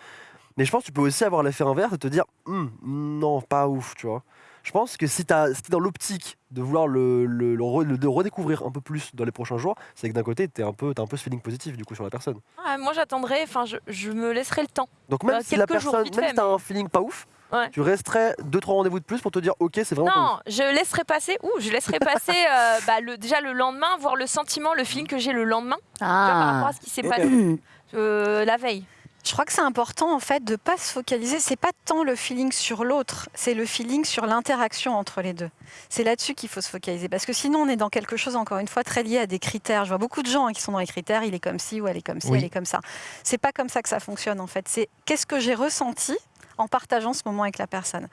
Speaker 2: Mais je pense que tu peux aussi avoir l'effet inverse et te dire, Hum, non, pas ouf, tu vois. Je pense que si t'as si t'es dans l'optique de vouloir le, le, le re- le- de redécouvrir un peu plus dans les prochains jours, c'est que d'un côté, t'es un peu, t'as un peu ce feeling positif du coup sur la personne.
Speaker 4: ouais, moi j'attendrai, enfin, je, je me laisserai le temps.
Speaker 2: Donc même
Speaker 4: Bah,
Speaker 2: si la personne, même
Speaker 4: fait,
Speaker 2: si t'as
Speaker 4: mais-
Speaker 2: un feeling pas ouf,
Speaker 4: Ouais.
Speaker 2: tu resterais deux trois rendez-vous de plus pour te dire, ok, c'est vraiment.
Speaker 4: Non, je laisserai passer, ouh, je laisserai passer euh, bah, le, déjà le lendemain, voir le sentiment, le feeling que j'ai le lendemain, tu vois, par rapport à ce qui s'est passé euh, la veille.
Speaker 5: Je crois que c'est important en fait de pas se focaliser. C'est pas tant le feeling sur l'autre, c'est le feeling sur l'interaction entre les deux. C'est là-dessus qu'il faut se focaliser parce que sinon on est dans quelque chose encore une fois très lié à des critères. Je vois beaucoup de gens hein, qui sont dans les critères. Il est comme ci ou elle est comme ci,
Speaker 3: Oui.
Speaker 5: elle est comme ça. C'est pas comme ça que ça fonctionne en fait. C'est qu'est-ce que j'ai ressenti en partageant ce moment avec la personne.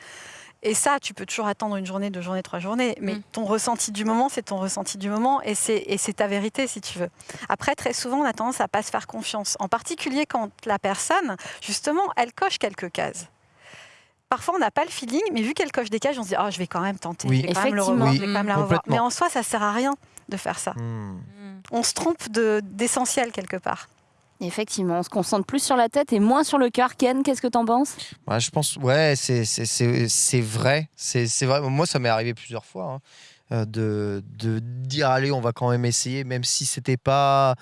Speaker 5: Et ça, tu peux toujours attendre une journée, deux journées, trois journées, mais
Speaker 4: Mm.
Speaker 5: ton ressenti du moment, c'est ton ressenti du moment et c'est et c'est ta vérité si tu veux. Après, très souvent, on a tendance à pas se faire confiance, en particulier quand la personne, justement, elle coche quelques cases. Parfois, on n'a pas le feeling, mais vu qu'elle coche des cases, on se dit oh, je vais quand même tenter,
Speaker 3: Oui.
Speaker 5: je vais quand même le
Speaker 1: Effectivement.
Speaker 5: revoir,
Speaker 3: Oui,
Speaker 5: je vais quand même la revoir. Mais en soi, ça sert à rien de faire ça.
Speaker 3: Hmm.
Speaker 5: On se trompe de- d'essentiel quelque part.
Speaker 1: Effectivement, on se concentre plus sur la tête et moins sur le cœur. Ken, qu'est-ce que t'en penses?
Speaker 3: Ouais, je pense, ouais, c'est- vrai. C'est vrai. Moi, ça m'est arrivé plusieurs fois hein, euh, de, de dire allez, on va quand même essayer, même si c'était pas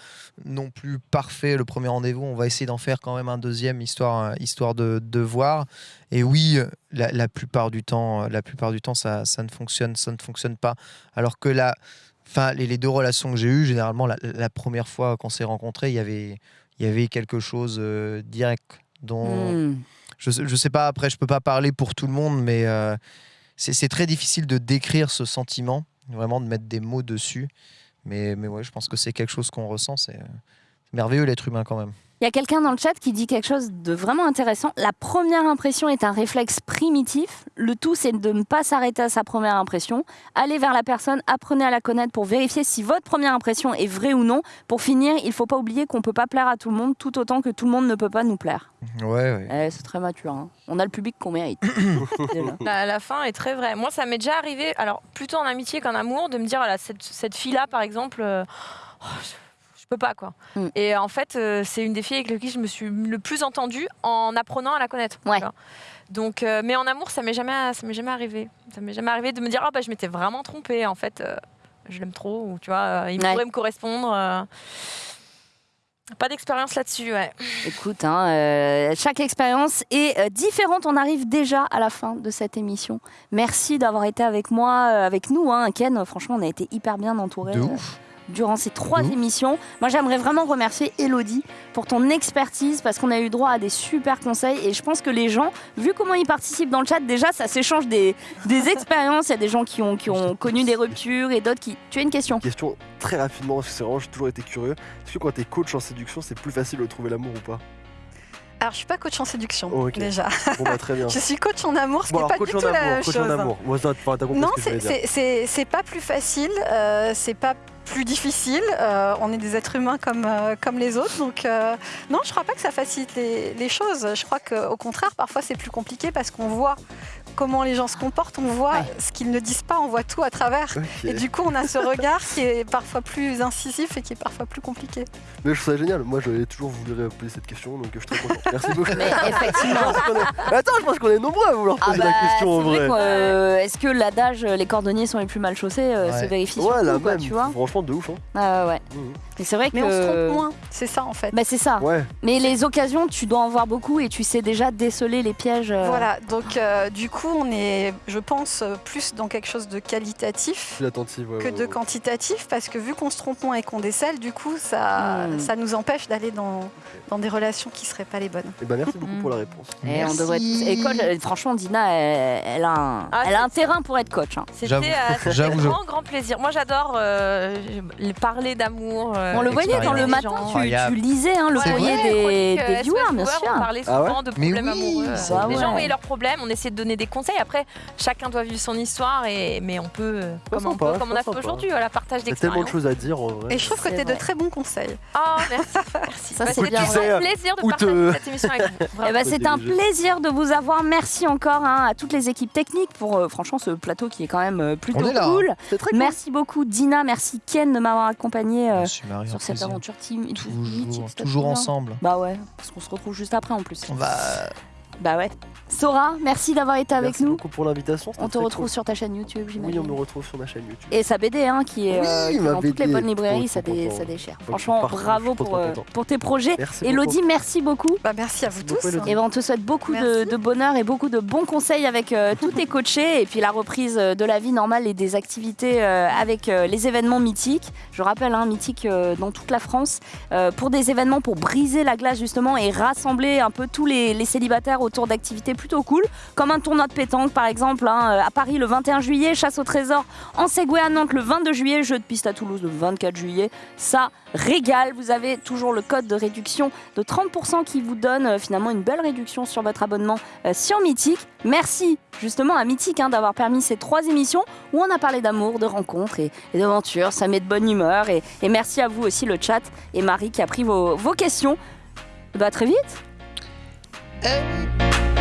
Speaker 3: non plus parfait le premier rendez-vous, on va essayer d'en faire quand même un deuxième histoire, histoire de, de voir. Et oui, la, la plupart du temps, la plupart du temps, ça, ça ne fonctionne, ça ne fonctionne pas. Alors que enfin, les, les deux relations que j'ai eues, généralement, la première fois qu'on s'est rencontrés, il y avait, il y avait quelque chose euh, direct dont
Speaker 1: Hmm.
Speaker 3: je, je sais pas, après, je peux pas parler pour tout le monde, mais euh, c'est c'est très difficile de décrire ce sentiment, vraiment de mettre des mots dessus. Mais, mais ouais, je pense que c'est quelque chose qu'on ressent. C'est euh, merveilleux l'être humain quand même.
Speaker 1: Il y a quelqu'un dans le chat qui dit quelque chose de vraiment intéressant. La première impression est un réflexe primitif. Le tout, c'est de ne pas s'arrêter à sa première impression. Allez vers la personne, apprenez à la connaître pour vérifier si votre première impression est vraie ou non. Pour finir, il ne faut pas oublier qu'on ne peut pas plaire à tout le monde, tout autant que tout le monde ne peut pas nous plaire.
Speaker 3: Ouais, ouais.
Speaker 1: Eh, c'est très mature. hein. On a le public qu'on mérite.
Speaker 4: La, la fin est très vraie. Moi, ça m'est déjà arrivé, alors plutôt en amitié qu'en amour, de me dire, voilà, cette, cette fille-là, par exemple, euh, oh, je, je peux pas, quoi.
Speaker 1: Mm.
Speaker 4: Et en fait, euh, c'est une des filles avec lesquelles je me suis le plus entendue en apprenant à la connaître.
Speaker 1: Ouais.
Speaker 4: Donc, euh, mais en amour, ça m'est jamais, ça m'est jamais arrivé. Ça m'est jamais arrivé de me dire, ah bah, je m'étais vraiment trompée. En fait, euh, je l'aime trop, ou tu vois, euh, il
Speaker 1: Ouais.
Speaker 4: pourrait me correspondre. euh. Pas d'expérience là-dessus, ouais.
Speaker 1: Écoute, hein, euh, chaque expérience est euh, différente. On arrive déjà à la fin de cette émission. Merci d'avoir été avec moi, euh, avec nous, hein, Ken. Franchement, on a été hyper bien entourés.
Speaker 3: De
Speaker 1: euh,
Speaker 3: ouf.
Speaker 1: Durant ces trois
Speaker 3: Mmh.
Speaker 1: émissions. Moi, j'aimerais vraiment remercier Elodie pour ton expertise parce qu'on a eu droit à des super conseils et je pense que les gens, vu comment ils participent dans le chat, déjà, ça s'échange des, des expériences. Il y a des gens qui ont, qui ont connu des ruptures et d'autres qui. Tu as une question
Speaker 2: Question très rapidement, parce que c'est vraiment, j'ai toujours été curieux. Est-ce que quand t'es coach en séduction, c'est plus facile de trouver l'amour ou pas?
Speaker 5: Alors, je suis pas coach en séduction,
Speaker 2: Oh, ok.
Speaker 5: déjà.
Speaker 2: Bon bah très bien.
Speaker 5: Je suis coach en amour, ce
Speaker 2: Bon
Speaker 5: qui n'est pas
Speaker 2: coach
Speaker 5: du
Speaker 2: en
Speaker 5: tout la
Speaker 2: amour, coach
Speaker 5: chose.
Speaker 2: en amour. Moi, t'as t'as compris
Speaker 5: Non,
Speaker 2: ce que je voulais
Speaker 5: c'est-
Speaker 2: dire.
Speaker 5: c'est c'est- c'est pas plus facile, euh, c'est pas plus difficile. euh, on est des êtres humains comme, euh, comme les autres. Donc, euh, non, je crois pas que ça facilite les, les choses. Je crois qu'au contraire, parfois, c'est plus compliqué parce qu'on voit comment les gens se comportent, on voit
Speaker 1: Ouais.
Speaker 5: ce qu'ils ne disent pas, on voit tout à travers. Et du coup, on a ce regard qui est parfois plus incisif et qui est parfois plus compliqué.
Speaker 2: Mais je trouve ça génial. Moi, j'avais toujours voulu poser cette question, donc je suis très content. Merci beaucoup.
Speaker 1: Mais effectivement.
Speaker 2: Est- Attends, je pense qu'on est nombreux à vouloir
Speaker 1: Ah
Speaker 2: poser
Speaker 1: bah,
Speaker 2: la question en
Speaker 1: vrai euh, Est-ce que l'adage les cordonniers sont les plus mal chaussés euh,
Speaker 3: Ouais.
Speaker 1: se vérifie sur
Speaker 2: Ouais,
Speaker 1: tout,
Speaker 2: là
Speaker 1: quoi,
Speaker 2: même.
Speaker 1: tu vois
Speaker 2: De ouf. Hein.
Speaker 1: Ah ouais.
Speaker 2: Mhm.
Speaker 1: Et c'est vrai
Speaker 5: Mais
Speaker 1: que.
Speaker 5: on se trompe moins, c'est ça en fait.
Speaker 1: Bah c'est ça.
Speaker 2: Ouais.
Speaker 1: Mais les occasions, tu dois en voir beaucoup et tu sais déjà déceler les pièges. euh,
Speaker 5: Voilà, donc euh, du coup, on est, je pense, plus dans quelque chose de qualitatif.
Speaker 2: Ouais,
Speaker 5: que
Speaker 2: ouais,
Speaker 5: de
Speaker 2: ouais.
Speaker 5: quantitatif, parce que vu qu'on se trompe moins et qu'on décèle, du coup, ça,
Speaker 1: Hmm.
Speaker 5: ça nous empêche d'aller dans, dans des relations qui seraient pas les bonnes.
Speaker 2: Eh ben, merci beaucoup
Speaker 1: Mhm.
Speaker 2: pour la réponse.
Speaker 1: Et on
Speaker 3: Merci.
Speaker 1: devrait et coach, euh, franchement, Dina, elle, elle a un,
Speaker 4: Ah,
Speaker 1: elle a un
Speaker 4: c'est-
Speaker 1: terrain pour être coach. hein.
Speaker 4: C'était euh,
Speaker 3: j'avoue.
Speaker 4: grand, grand plaisir. Moi, j'adore euh, parler d'amour. Euh,
Speaker 1: On le voyait dans le matin, tu, lisais hein, le courrier des, des
Speaker 4: euh,
Speaker 1: viewers, bien sûr.
Speaker 4: On parlait
Speaker 2: Ah ouais
Speaker 4: souvent de problèmes
Speaker 3: oui,
Speaker 4: amoureux.
Speaker 3: c'est
Speaker 1: Ah
Speaker 4: les
Speaker 1: ouais.
Speaker 4: gens voyaient leurs problèmes, on essayait de donner des conseils. Après, chacun doit vivre son histoire, et, mais on peut, euh, comme, on, peut, comme on a fait aujourd'hui, à la partage
Speaker 2: Il y a tellement de
Speaker 4: d'expérience.
Speaker 2: choses à dire en vrai.
Speaker 5: Et je trouve que tu as de très bons conseils.
Speaker 4: Oh, merci.
Speaker 1: Ça,
Speaker 4: Bah,
Speaker 1: c'est
Speaker 4: C'était
Speaker 1: bien
Speaker 4: un plaisir de partager
Speaker 2: te-
Speaker 4: cette émission avec vous.
Speaker 1: Eh ben, c'est un plaisir de vous avoir. Merci encore hein, à toutes les équipes techniques pour euh, franchement ce plateau qui est quand même euh, plutôt
Speaker 3: On est là,
Speaker 1: cool.
Speaker 2: C'était très cool.
Speaker 1: Merci beaucoup Dina, merci Ken de m'avoir accompagné sur cette
Speaker 3: plaisir.
Speaker 1: aventure team.
Speaker 3: Toujours, ensemble.
Speaker 1: Bah ouais, parce qu'on se retrouve juste après en plus.
Speaker 3: On va.
Speaker 1: Bah ouais. Sora, merci d'avoir été avec
Speaker 2: Merci
Speaker 1: nous.
Speaker 2: beaucoup pour l'invitation.
Speaker 1: On te retrouve
Speaker 2: cool.
Speaker 1: sur ta chaîne YouTube,
Speaker 2: Oui,
Speaker 1: j'imagine.
Speaker 2: on me retrouve sur ma chaîne YouTube.
Speaker 1: Et sa BD, hein, qui est,
Speaker 2: Oui,
Speaker 1: euh, qui dans toutes les bonnes librairies, ça, dé- ça déchire.
Speaker 2: Donc,
Speaker 1: Franchement, bravo pour, euh, pour tes projets.
Speaker 2: Merci
Speaker 1: Elodie,
Speaker 2: beaucoup.
Speaker 1: merci beaucoup.
Speaker 5: Bah, merci à vous tous.
Speaker 1: Et ben, on te souhaite beaucoup de,
Speaker 5: Merci.
Speaker 1: de bonheur et beaucoup de bons conseils avec euh, tous tes coachés et puis la reprise de la vie normale et des activités euh, avec euh, les événements mythiques. Je rappelle, hein, mythiques euh, dans toute la France euh, pour des événements pour briser la glace justement et rassembler un peu tous les, les célibataires autour d'activités plutôt cool, comme un tournoi de pétanque par exemple hein, euh, à Paris le 21 juillet, chasse au trésor en Segway à Nantes le 22 juillet, jeu de piste à Toulouse le 24 juillet. Ça régale. Vous avez toujours le code de réduction de 30% qui vous donne euh, finalement une belle réduction sur votre abonnement euh, sur Mythique. Merci justement à Mythique hein, d'avoir permis ces trois émissions où on a parlé d'amour, de rencontres et, d'aventures. Ça met de bonne humeur. Et, merci à vous aussi le chat et Marie qui a pris vos, vos questions. Bah, très vite.
Speaker 3: Hey.